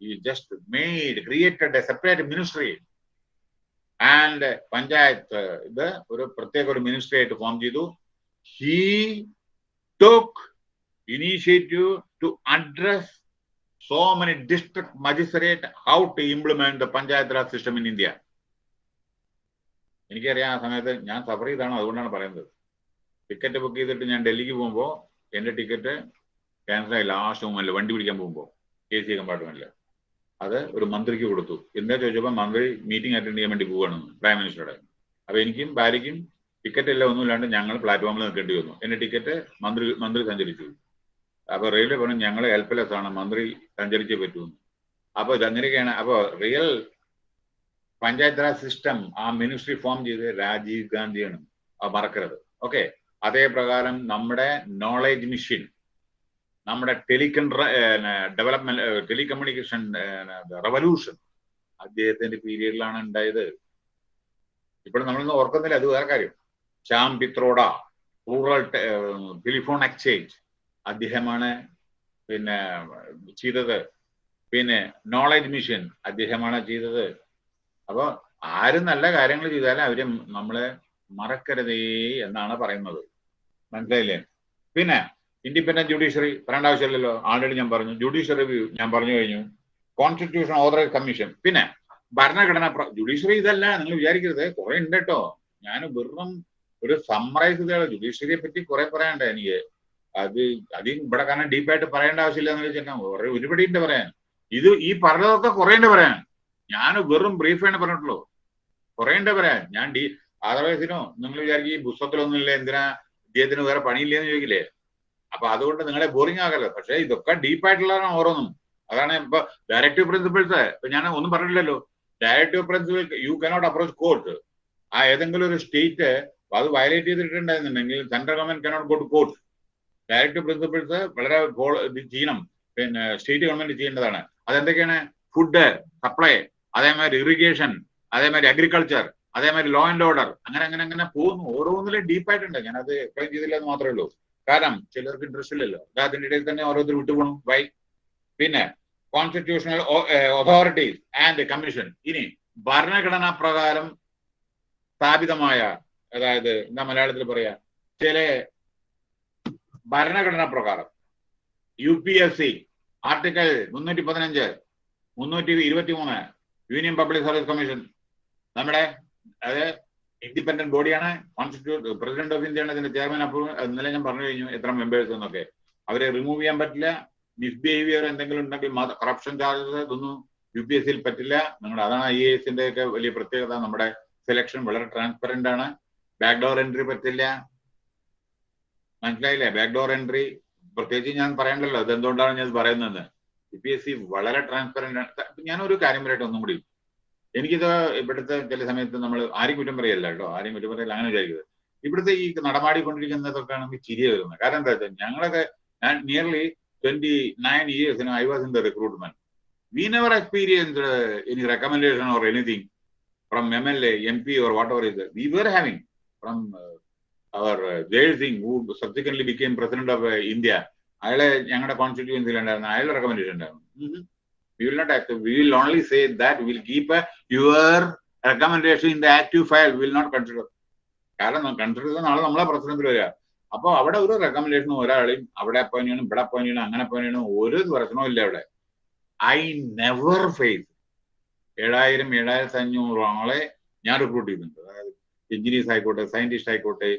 ഈ just made created a separate ministry and panchayat ഇത് ഒരു പ്രത്യേക ഒരു മിനിസ്ട്രി ആയിട്ട് ഫോം ചെയ്തു. He took initiative to address so many district magistrate how to implement the panchayat raj system in India എനിക്കറിയാം ആ സമയത്ത് ഞാൻ സഫർ ചെയ്താണ് അതുകൊണ്ടാണ് പറയുന്നത്. ടിക്കറ്റ് ബുക്ക് ചെയ്തിട്ട് ഞാൻ ഡൽഹിക്ക് പോകുമ്പോൾ എന്റെ ടിക്കറ്റ് ക്യാൻസൽ ആയി ലാസ്റ്റ് മൊമെന്റിൽ വണ്ടി പിടിക്കാൻ പോകുമ്പോൾ എ സി കമ്പാർട്ട്മെന്റിൽ അത് ഒരു മന്ത്രിക്ക് കൊടുത്തു. എന്താ ചോദിച്ചപ്പോൾ മന്ത്രി മീറ്റിംഗ് അറ്റൻഡ് ചെയ്യാൻ വേണ്ടി പോവുകയാണെന്ന് പ്രൈം മിനിസ്റ്ററുടെ അപ്പോൾ എനിക്കും ഭാര്യയ്ക്കും ടിക്കറ്റ് എല്ലാം ഒന്നുമില്ലാണ്ട് ഞങ്ങൾ പ്ലാറ്റ്ഫോമിൽ നിൽക്കേണ്ടി വന്നു. എന്റെ ടിക്കറ്റ് മന്ത്രി മന്ത്രി സഞ്ചരിച്ചു. അപ്പോൾ റെയിൽവേ പറഞ്ഞു ഞങ്ങൾ ഹെൽപ്ലെസ് ആണ്. മന്ത്രി സഞ്ചരിച്ചേ പറ്റുമെന്ന് അപ്പോൾ ഇതങ്ങനെയൊക്കെയാണ്. അപ്പോൾ റിയൽ പഞ്ചായത്ത് രാജ് സിസ്റ്റം ആ മിനിസ്ട്രി ഫോം ചെയ്ത് രാജീവ് ഗാന്ധിയാണ്. മറക്കരുത്. ഓക്കെ അതേ പ്രകാരം നമ്മുടെ നോളേജ് മിഷൻ നമ്മുടെ ടെലികൺട്ര ഡെവലപ്മെന്റ് ടെലികമ്മ്യൂണിക്കേഷൻ റവല്യൂഷൻ അദ്ദേഹത്തിന്റെ പീരീഡിലാണ് ഉണ്ടായത്. ഇപ്പോൾ നമ്മളൊന്നും ഓർക്കുന്നില്ല അത് വേറെ കാര്യം. Sam Pitroda rural telephone exchange അദ്ദേഹമാണ് പിന്നെ ചെയ്തത്. പിന്നെ നോളജ് മിഷൻ അദ്ദേഹമാണ് ചെയ്തത്. അപ്പോൾ ആരും നല്ല കാര്യങ്ങൾ ചെയ്താലും അവർ നമ്മളെ മറക്കരുതേ എന്നാണ് പറയുന്നത്. മനസ്സിലായില്ലേ? പിന്നെ ഇൻഡിപെൻഡന്റ് ജുഡീഷ്യറി പറയേണ്ട ആവശ്യമില്ലല്ലോ. ആൾറെഡി ഞാൻ പറഞ്ഞു. ജുഡീഷ്യറി റിവ്യൂ ഞാൻ പറഞ്ഞു കഴിഞ്ഞു. കോൺസ്റ്റിറ്റ്യൂഷൻ ഓതറൈസ് കമ്മീഷൻ പിന്നെ ഭരണഘടന ജുഡീഷ്യറി ഇതല്ല നിങ്ങൾ വിചാരിക്കരുത്. കുറെ ഉണ്ട് കേട്ടോ ഞാൻ വെറും ഒരു സമ്മറൈസ് ചെയ്ത ജുഡീഷ്യറിയെ പറ്റി കുറെ പറയാനുണ്ട് എനിക്ക്. അത് അത് ഇവിടെ കാരണം ഡീപ്പായിട്ട് പറയേണ്ട ആവശ്യമില്ല എന്ന് വെച്ചിട്ടുണ്ടെങ്കിൽ ഒരുപടി ഉണ്ട് പറയാൻ. ഇത് ഈ പറഞ്ഞതൊക്കെ കുറെ ഉണ്ട് പറയാൻ. ഞാൻ വെറും ബ്രീഫാണ് പറഞ്ഞിട്ടുള്ളൂ. കുറെ ഉണ്ട് പറയാൻ. ഞാൻ ഡി അതർവൈസിനോ നിങ്ങൾ വിചാരിക്കും ഈ പുസ്തകത്തിലൊന്നുമില്ല എന്തിനാ ഇദ്ദേഹത്തിന് വേറെ പണിയില്ലെന്ന് ചോദിക്കില്ലേ? അപ്പൊ അതുകൊണ്ട് നിങ്ങളെ ബോറിംഗ് ആകല്ലോ. പക്ഷെ ഇതൊക്കെ ഡീപ്പായിട്ടുള്ളതാണ് ഓരോന്നും. അതാണ് ഇപ്പൊ ഡയറക്റ്റീവ് പ്രിൻസിപ്പിൾസ് ഇപ്പൊ ഞാൻ ഒന്നും പറഞ്ഞില്ലല്ലോ. Directive principle you cannot approach court ആ ഏതെങ്കിലും ഒരു സ്റ്റേറ്റ് അത് violate ചെയ്തിട്ടുണ്ടായിരുന്നുണ്ടെങ്കിൽ central government cannot go court directive principles വളരെ ചെയ്യണം. പിന്നെ സ്റ്റേറ്റ് ഗവൺമെന്റ് ചെയ്യേണ്ടതാണ്. അതെന്തൊക്കെയാണ്? ഫുഡ് സപ്ലൈ അതേമാതിരി ഇറിഗേഷൻ അതേമാതിരി അഗ്രികൾച്ചർ അതേമാതിരി ലോ ആൻഡ് ഓർഡർ അങ്ങനെ അങ്ങനെ അങ്ങനെ പോകുന്നു. ഓരോന്നിലും ഡീപ്പായിട്ടുണ്ട് അത് എക്സ്പ്ലെയിൻ ചെയ്തില്ല എന്ന് മാത്രമേ ഉള്ളൂ. കാരണം ചിലർക്ക് ഇൻട്രസ്റ്റ് ഇല്ലല്ലോ. അതിന്റെ ഇടയിൽ തന്നെ ഓരോരുത്തർ വിട്ടുപോകണം വൈ പിന്നെ കോൺസ്റ്റിറ്റ്യൂഷണൽ അതോറിറ്റീസ് ആൻഡ് കമ്മീഷൻ ഇനി ഭരണഘടനാ പ്രകാരം സ്ഥാപിതമായ അതായത് എന്താ മലയാളത്തിൽ പറയാ ചില ഭരണഘടനാ പ്രകാരം U P S C article മുന്നൂറ്റി പതിനഞ്ച് മുന്നൂറ്റി ഇരുപത്തി മൂന്ന് യൂണിയൻ പബ്ലിക് സർവീസ് കമ്മീഷൻ നമ്മുടെ അത് ഇൻഡിപെൻഡന്റ് ബോഡിയാണ് കോൺസ്റ്റിറ്റ്യൂട്ട് പ്രസിഡന്റ് ഓഫ് ഇന്ത്യയാണ് ഇതിന്റെ ചെയർമാൻ അപ്രൂവ് ഇന്നലെ ഞാൻ പറഞ്ഞു കഴിഞ്ഞു എത്ര മെമ്പേഴ്സ് എന്നൊക്കെ. അവരെ റിമൂവ് ചെയ്യാൻ പറ്റില്ല. മിസ്ബിഹേവിയർ എന്തെങ്കിലും ഉണ്ടെങ്കിൽ കറപ്ഷൻ ചാർജസ് ഇതൊന്നും യു പി എസ് സിയിൽ പറ്റില്ല. നിങ്ങളുടെ അതാണ് ഐ എ എസിന്റെ ഒക്കെ വലിയ പ്രത്യേകത. നമ്മുടെ സെലക്ഷൻ വളരെ ട്രാൻസ്പെറന്റ് ആണ്. ബാക്ക്ഡോർ എൻട്രി പറ്റില്ല. മനസ്സിലായില്ലേ? ബാക്ക്ഡോർ എൻട്രി പ്രത്യേകിച്ച് ഞാൻ പറയണ്ടല്ലോ. ഇത് എന്തുകൊണ്ടാണ് ഞാൻ പറയുന്നത് യു പി എസ് സി വളരെ ട്രാൻസ്പെറന്റ് ആണ്. ഞാനൊരു കാര്യം പറയട്ടെ ഒന്നും കൂടി. എനിക്കിത് ഇവിടുത്തെ ചില സമയത്ത് നമ്മൾ ആരും കുറ്റം പറയല്ല കേട്ടോ. ആരും കുറ്റം പറയല്ല അങ്ങനെ വിചാരിക്കുന്നത് ഇവിടുത്തെ ഈ നടമാടിക്കൊണ്ടിരിക്കുന്നതൊക്കെ ആണെങ്കിൽ ചിരിയ വരുന്നത്. കാരണം എന്താ വെച്ചാൽ ഞങ്ങളൊക്കെ ഞാൻ nearly twenty nine years I was in the recruitment we never experience any recommendation or anything from M L A M P or whatever is we were having from our Zail Singh who subsequently became president of India അയാളെ ഞങ്ങളുടെ കോൺസ്റ്റിറ്റ്യൂൻസിൽ ഉണ്ടായിരുന്നു അയാളുടെ recommendation ഉണ്ടായിരുന്നു. We will not accept. We will only say keep we will keep uh, your recommendation in the active file. Will not consider. കാരണം consider ചെയ്ത നാളെ നമ്മളെ പ്രസിഡന്റിൽ വരിക. അപ്പോൾ അവിടെ ഒരു റെക്കമെൻഡേഷനും ഒരാളെയും അവിടെ അപ്പോയിന്റ് ചെയ്യണം ഇവിടെ അപ്പോയിന്റ് ചെയ്യണം അങ്ങനെ അപ്പോയിന്റ് ചെയ്യണം ഒരു പ്രശ്നവും ഇല്ല അവിടെ. ഐ നെവർ ഫേസ് ഏഴായിരം ഏഴായിരത്തി അഞ്ഞൂറ് ആളെ ഞാൻ റിക്രൂട്ട് ചെയ്യുന്നുണ്ട് അതായത് എഞ്ചിനീയേഴ്സ് ആയിക്കോട്ടെ സയന്റിസ്റ്റ് ആയിക്കോട്ടെ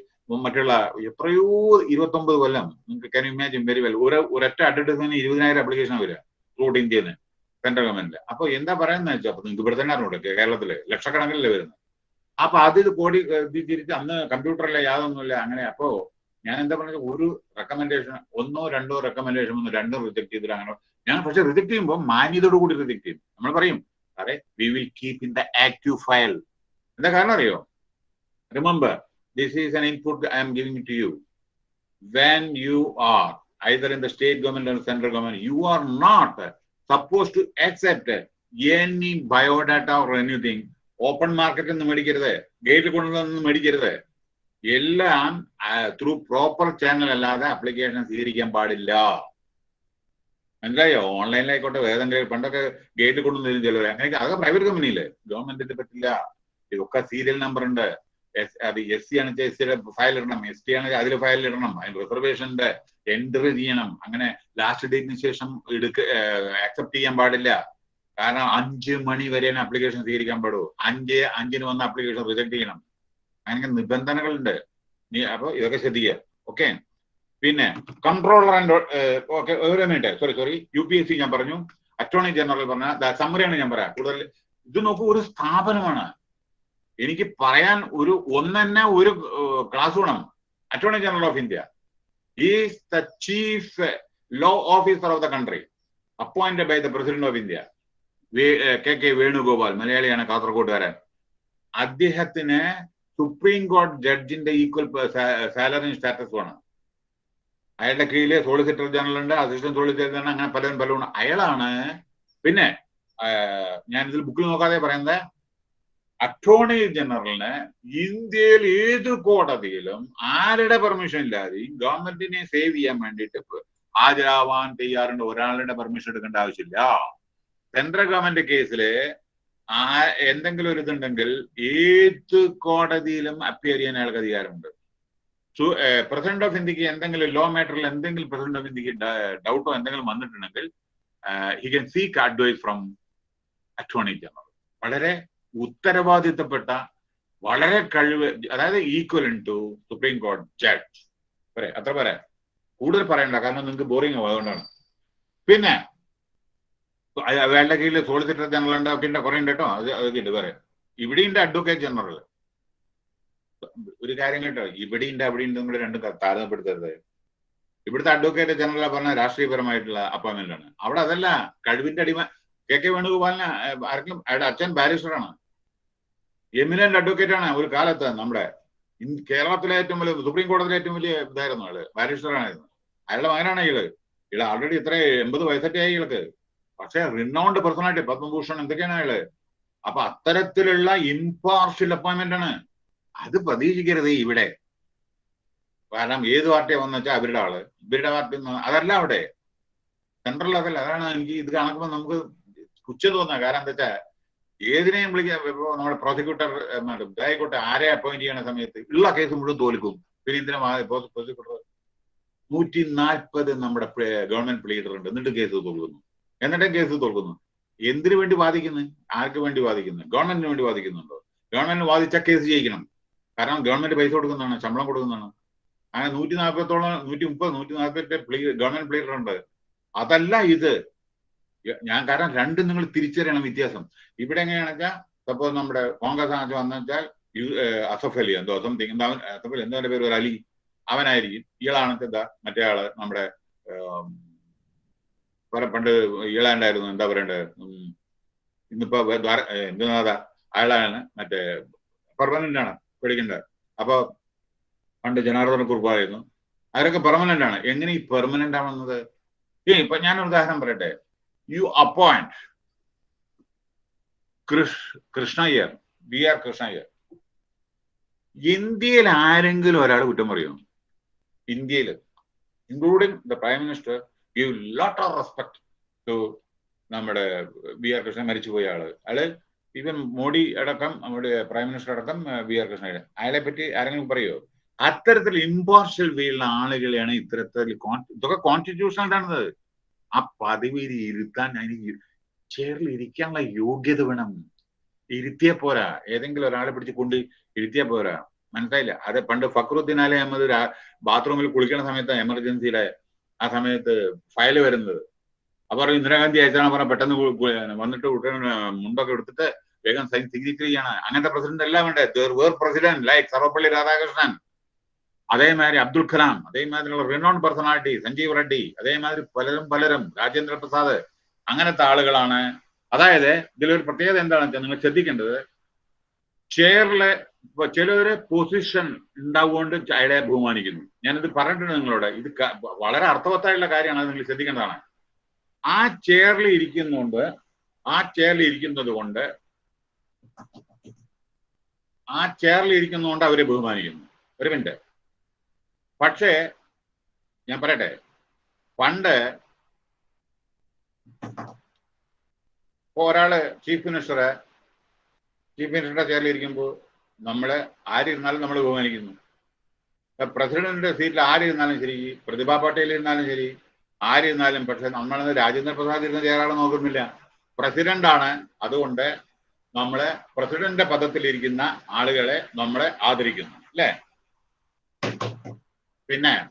മറ്റുള്ള എത്രയോ ഇരുപത്തൊമ്പത് കൊല്ലം. നിങ്ങൾക്ക് കാൻ ഇമാജിൻ വെരി വെൽ ഒരു ഒരൊറ്റ അഡ്വർടൈസ്മെന്റ് ഇരുപതിനായിരം അപ്ലിക്കേഷൻ വരിക. ത്രൂട്ട് ഇന്ത്യയിൽ ഗവൺമെന്റിൽ അപ്പൊ എന്താ പറയുന്നത് വെച്ചാൽ അപ്പൊ നിങ്ങൾക്ക് ഇവിടെ തന്നെ അറിഞ്ഞൂടെ കേരളത്തിൽ ലക്ഷക്കണക്കിനല്ലേ വരുന്നത് അപ്പൊ അത് കോടി തിരിച്ച് അന്ന് കമ്പ്യൂട്ടറിലെ യാതൊന്നുമില്ല അങ്ങനെ. അപ്പോ ഞാൻ എന്താ പറഞ്ഞത്? ഒരു റെക്കമെൻഡേഷൻ ഒന്നോ രണ്ടോ റെക്കമെൻഡേഷൻ ഒന്ന് രണ്ടോ റിജക്ട് ചെയ്തിട്ട് അങ്ങനെ. ഞാൻ പക്ഷെ റിജക്ട് ചെയ്യുമ്പോൾ മാന്യതയോട് കൂടി റിജക്ട് ചെയ്യും. നമ്മൾ പറയും അതെ we will keep in the active file എന്താ കാരണം അറിയോ? Remember this is an input I am giving to you when you are either in the state government or central government, you are not supposed to accept any biodata or anything. Open മാർക്കറ്റിൽ നിന്ന് മേടിക്കരുത് gate കൊണ്ടുവന്ന് മേടിക്കരുത്. എല്ലാം through proper channel അല്ലാതെ application സ്വീകരിക്കാൻ പാടില്ല. മനസ്സിലായോ? ഓൺലൈനിലായിക്കോട്ടെ വേദന പണ്ടൊക്കെ ഗേറ്റ് കൊണ്ടുവന്നിരുന്നു ചിലവർ അങ്ങനെ അതൊക്കെ പ്രൈവറ്റ് കമ്പനിയിൽ ഗവൺമെന്റിന്റെ പറ്റില്ല. ഇതൊക്കെ സീരിയൽ നമ്പർ ഉണ്ട്. അത് എസ് സി ആണെന്ന് എസ് സിയുടെ ഫയൽ ഇടണം. എസ് ടി ആണെങ്കിൽ അതിൽ ഫയൽ ഇടണം. അതിന് റിസർവേഷന്റെ എൻട്രി ചെയ്യണം. അങ്ങനെ ലാസ്റ്റ് ഡേറ്റിന് ശേഷം എടുക്ക ആക്സെപ്റ്റ് ചെയ്യാൻ പാടില്ല. കാരണം അഞ്ച് മണി വരെ അപ്ലിക്കേഷൻ സ്വീകരിക്കാൻ പാടൂ അഞ്ച് അഞ്ചിന് വന്ന അപ്ലിക്കേഷൻ റിജക്ട് ചെയ്യണം. അങ്ങനെ നിബന്ധനകളുണ്ട്. നീ അപ്പൊ ഇതൊക്കെ ശ്രദ്ധിക്കുക. ഓക്കെ പിന്നെ കൺട്രോളർ ആൻഡ് ഓക്കെ ഒരു minute sorry sorry U P S C ഞാൻ പറഞ്ഞു അറ്റോർണി ജനറൽ പറഞ്ഞ സമ്മറിയാണ് ഞാൻ പറയാം. കൂടുതൽ ഇത് നോക്കൂ ഒരു സ്ഥാപനമാണ്. എനിക്ക് പറയാൻ ഒരു ഒന്നെ ഒരു ക്ലാസ് വേണം. Attorney general of India is the chief law officer of the country appointed by the president of India K K Venugopal മലയാളിയാണ് കാസർഗോഡുകാരൻ അദ്ദേഹത്തിന് സുപ്രീം കോടതി ജഡ്ജിന്റെ ഈക്വൽ സാലറി സ്റ്റാറ്റസ് വേണം. അയാളുടെ കീഴിൽ സോളിസിറ്റർ ജനറൽ ഉണ്ട് അസിസ്റ്റന്റ് സോളിസിറ്റർ ജനറൽ അങ്ങനെ പലരും പലരും അയാളാണ് പിന്നെ ഞാനിതിൽ ബുക്കിൽ നോക്കാതെ പറയുന്നത് അറ്റോർണി ജനറലിന് ഇന്ത്യയിൽ ഏത് കോടതിയിലും ആരുടെ പെർമിഷൻ ഇല്ലാതെയും ഗവൺമെന്റിനെ സേവ് ചെയ്യാൻ വേണ്ടിയിട്ട് ഹാജരാവാൻ തയ്യാറുണ്ട്. ഒരാളുടെ പെർമിഷൻ എടുക്കേണ്ട ആവശ്യമില്ല. സെൻട്രൽ ഗവൺമെന്റ് കേസിൽ ആ എന്തെങ്കിലും ഒരു ഇതുണ്ടെങ്കിൽ ഏത് കോടതിയിലും അപ്പിയർ ചെയ്യാൻ അയാൾക്ക് അധികാരമുണ്ട്. പ്രസിഡന്റ് ഓഫ് ഇന്ത്യയ്ക്ക് എന്തെങ്കിലും ലോ മാറ്ററിൽ എന്തെങ്കിലും പ്രസിഡന്റ് ഓഫ് ഇന്ത്യയ്ക്ക് ഡൗട്ടോ എന്തെങ്കിലും വന്നിട്ടുണ്ടെങ്കിൽ he can seek advice from attorney general വളരെ ഉത്തരവാദിത്തപ്പെട്ട വളരെ കഴിവ് അതായത് ഈക്വൽ ടു സുപ്രീം കോടതി ജഡ്ജ് പറയാം അത്ര പറയാം. കൂടുതൽ പറയണ്ട കാരണം നിങ്ങൾക്ക് ബോറിംഗ് ആവും അതുകൊണ്ടാണ്. പിന്നെ അയാളുടെ കീഴിൽ സോളിസിറ്റർ ജനറൽ ഉണ്ട് പിന്നെ കുറേ ഉണ്ട് കേട്ടോ. അത് അതൊക്കെ ഉണ്ട് പറയാം. ഇവിടെയുണ്ട് അഡ്വക്കേറ്റ് ജനറൽ ഒരു കാര്യം കേട്ടോ ഇവിടെയുണ്ട് അവിടെയുണ്ട് കൂടെ രണ്ടും താരതമ്യപ്പെടുത്തരുത്. ഇവിടുത്തെ അഡ്വക്കേറ്റ് ജനറൽ പറഞ്ഞ രാഷ്ട്രീയപരമായിട്ടുള്ള അപ്പോയിന്റ്മെന്റ് ആണ്. അവിടെ അതല്ല കഴിവിന്റെ അടിമ കെ കെ വേണുഗോപാലിന് ആർക്കും അയാളുടെ അച്ഛൻ ബാരിസ്റ്ററാണ് എമിനന്റ് അഡ്വക്കേറ്റ് ആണ് ഒരു കാലത്ത് നമ്മുടെ കേരളത്തിലെ ഏറ്റവും വലിയ സുപ്രീം കോടതിയിലെ ഏറ്റവും വലിയ ഇതായിരുന്നു ആൾ ബാരിസ്റ്ററായിരുന്നു അയാളുടെ മകനാണ് ഇയാൾ. ഇയാൾ ആൾറെഡി ഇത്ര എൺപത് ആയി ഇയാൾക്ക്. പക്ഷെ റിനൗണ്ട് പേഴ്സണാലിറ്റി പത്മഭൂഷൺ എന്തൊക്കെയാണ് അയാൾ? അപ്പൊ അത്തരത്തിലുള്ള ഇംപാർഷ്യൽ അപ്പോയിന്റ്മെന്റ് ആണ്. അത് പ്രതീക്ഷിക്കരുത് ഇവിടെ. കാരണം ഏത് പാർട്ടിയാ വന്നു വെച്ചാൽ അവരുടെ ആൾ. ഇവരുടെ പാർട്ടി അതല്ല അവിടെ. സെൻട്രൽ അതല്ല അതാണ് എനിക്ക് ഇത് കാണുമ്പോൾ നമുക്ക് പുച്ഛം തോന്നുക. കാരണം എന്താ വെച്ചാൽ ഏതിനെയും വിളിക്കാൻ ഇപ്പോ നമ്മുടെ പ്രോസിക്യൂട്ടർ ആയിക്കോട്ടെ ആരെ അപ്പോയിന്റ് ചെയ്യണ സമയത്ത് ഉള്ള കേസ് മുഴുവൻ തോൽക്കും. പിന്നെ എന്തിനാ പ്രോസിക്യൂട്ടർ നൂറ്റി നാൽപ്പത് നമ്മുടെ ഗവൺമെന്റ് പ്ലീഡർ ഉണ്ട്. എന്നിട്ട് കേസ് തോൽക്കുന്നു. എന്നിട്ടും കേസ് തോൽക്കുന്നു. എന്തിനു വേണ്ടി വാദിക്കുന്നു? ആർക്ക് വേണ്ടി വാദിക്കുന്നു? ഗവൺമെന്റിന് വേണ്ടി വാദിക്കുന്നുണ്ടോ? ഗവൺമെന്റിന് വാദിച്ച കേസ് ജയിക്കണം. കാരണം ഗവൺമെന്റ് പൈസ കൊടുക്കുന്നതാണ് ശമ്പളം കൊടുക്കുന്നതാണ്. അങ്ങനെ നൂറ്റി നാൽപ്പത്തോളം നൂറ്റി മുപ്പത് നൂറ്റി നാൽപ്പത്തി ഗവൺമെന്റ് പ്ലീഡർ ഉണ്ട്. അതല്ല ഇത്. ഞാൻ കാരണം രണ്ടും നിങ്ങൾ തിരിച്ചറിയണം വ്യത്യാസം. ഇവിടെ എങ്ങനെയാണെന്ന് വെച്ചാൽ സപ്പോസ് നമ്മുടെ കോൺഗ്രസ് ആണെന്ന് വന്നു വെച്ചാൽ അസഫ് അലി എന്തോ സംതിങ് അസഫ് അലി എന്തോ പേര് ഒരു അലി അവനായിരിക്കും. ഇയാളാണ് എന്താ മറ്റേ ആൾ നമ്മുടെ പണ്ട് ഇയാളുണ്ടായിരുന്നു എന്താ പറയണ്ടത് ഇന്നിപ്പോ എന്തുനാഥ അയാളാണ് മറ്റേ പെർമനന്റ് ആണ് പേടിക്കേണ്ടത് അപ്പൊ പണ്ട് ജനാർദ്ദന കുറുപ്പായിരുന്നു. അവരൊക്കെ പെർമനന്റ് ആണ് എങ്ങനെ ഈ പെർമനന്റ് ആണെന്നത് ഇപ്പൊ ഞാൻ ഉദാഹരണം പറയട്ടെ. You appoint Krish Krishnaiyer B R Krishnaiyer ഇന്ത്യയിൽ ആരെങ്കിലും ഒരാൾ കുറ്റം പറയുമോ ഇന്ത്യയിൽ including the prime minister give lot of respect to നമ്മുടെ ബി ആർ കൃഷ്ണൻ മരിച്ചുപോയ ആൾ. അയാൾ ഈവൻ മോഡി അടക്കം നമ്മുടെ പ്രൈം മിനിസ്റ്റർ അടക്കം ബി ആർ കൃഷ്ണയുടെ അയാളെ പറ്റി ആരെങ്കിലും പറയോ? അത്തരത്തിൽ ഇമ്പോർഷ്യൽ വേയുള്ള ആളുകളെയാണ് ഇത്തരത്തിൽ ഇതൊക്കെ കോൺസ്റ്റിറ്റ്യൂഷണൽ ആണത്. ആ പദവിയിൽ ഇരുത്താൻ അതിന് ചെയറിൽ ഇരിക്കാനുള്ള യോഗ്യത വേണം. ഇരുത്തിയ പോരാ. ഏതെങ്കിലും ഒരാളെ പിടിച്ച് കൊണ്ട് ഇരുത്തിയ പോരാ. മനസ്സിലായില്ല? അത് പണ്ട് ഫക്രുദ്ദീൻ അലി അഹമ്മദ് ബാത്റൂമിൽ കുളിക്കുന്ന സമയത്ത് എമർജൻസിയിലെ ആ സമയത്ത് ഫയൽ വരുന്നത്. അപ്പൊ ഇന്ദിരാഗാന്ധി അയച്ചാണ് പറഞ്ഞ പെട്ടെന്ന് വന്നിട്ട് ഉടനെ മുണ്ടൊക്കെ എടുത്തിട്ട് വേഗം സൈൻ സിഗ്നേച്ചർ ചെയ്യണം. അങ്ങനത്തെ പ്രസിഡന്റ് എല്ലാം വേണ്ടേ where president like Sarvepalli Radhakrishnan. അതേമാതിരി അബ്ദുൽ കലാം അതേമാതിരി റിനോൺ പേഴ്സണാലിറ്റി സഞ്ജീവ് റെഡ്ഡി അതേമാതിരി പലരും പലരും രാജേന്ദ്ര പ്രസാദ് അങ്ങനത്തെ ആളുകളാണ്. അതായത് ഇതിലൊരു പ്രത്യേകത എന്താണെന്ന് വെച്ചാൽ നിങ്ങൾ ശ്രദ്ധിക്കേണ്ടത് ചെയറിലെ ചിലര് പൊസിഷൻ ഉണ്ടാവുകൊണ്ട് അയാളെ ബഹുമാനിക്കുന്നു. ഞാനിത് പറഞ്ഞിട്ടുണ്ട് നിങ്ങളോട്. ഇത് വളരെ അർത്ഥവത്തായിട്ടുള്ള കാര്യമാണ് നിങ്ങൾ ശ്രദ്ധിക്കേണ്ടതാണ്. ആ ചെയറിൽ ഇരിക്കുന്നുണ്ട് ആ ചെയറിൽ ഇരിക്കുന്നത് കൊണ്ട് ആ ചെയറിൽ ഇരിക്കുന്നതുകൊണ്ട് അവരെ ബഹുമാനിക്കുന്നു. ഒരു മിനിറ്റ് പക്ഷേ ഞാൻ പറയട്ടെ. പണ്ട് ഒരാൾ ചീഫ് മിനിസ്റ്റർ ചീഫ് മിനിസ്റ്ററുടെ ചെയറിൽ ഇരിക്കുമ്പോൾ നമ്മൾ ആരിരുന്നാലും നമ്മൾ ബഹുമാനിക്കുന്നു. പ്രസിഡന്റിന്റെ സീറ്റിൽ ആരിരുന്നാലും ശരി പ്രതിഭാ പട്ടേൽ ഇരുന്നാലും ശരി ആരിരുന്നാലും പക്ഷെ നമ്മളത് രാജേന്ദ്ര പ്രസാദ് ഇരുന്ന ചെയറാളെ നോക്കുന്നില്ല. പ്രസിഡന്റ് ആണ് അതുകൊണ്ട് നമ്മൾ പ്രസിഡന്റിന്റെ പദത്തിലിരിക്കുന്ന ആളുകളെ നമ്മളെ ആദരിക്കുന്നു. അല്ലേ? പിന്നെ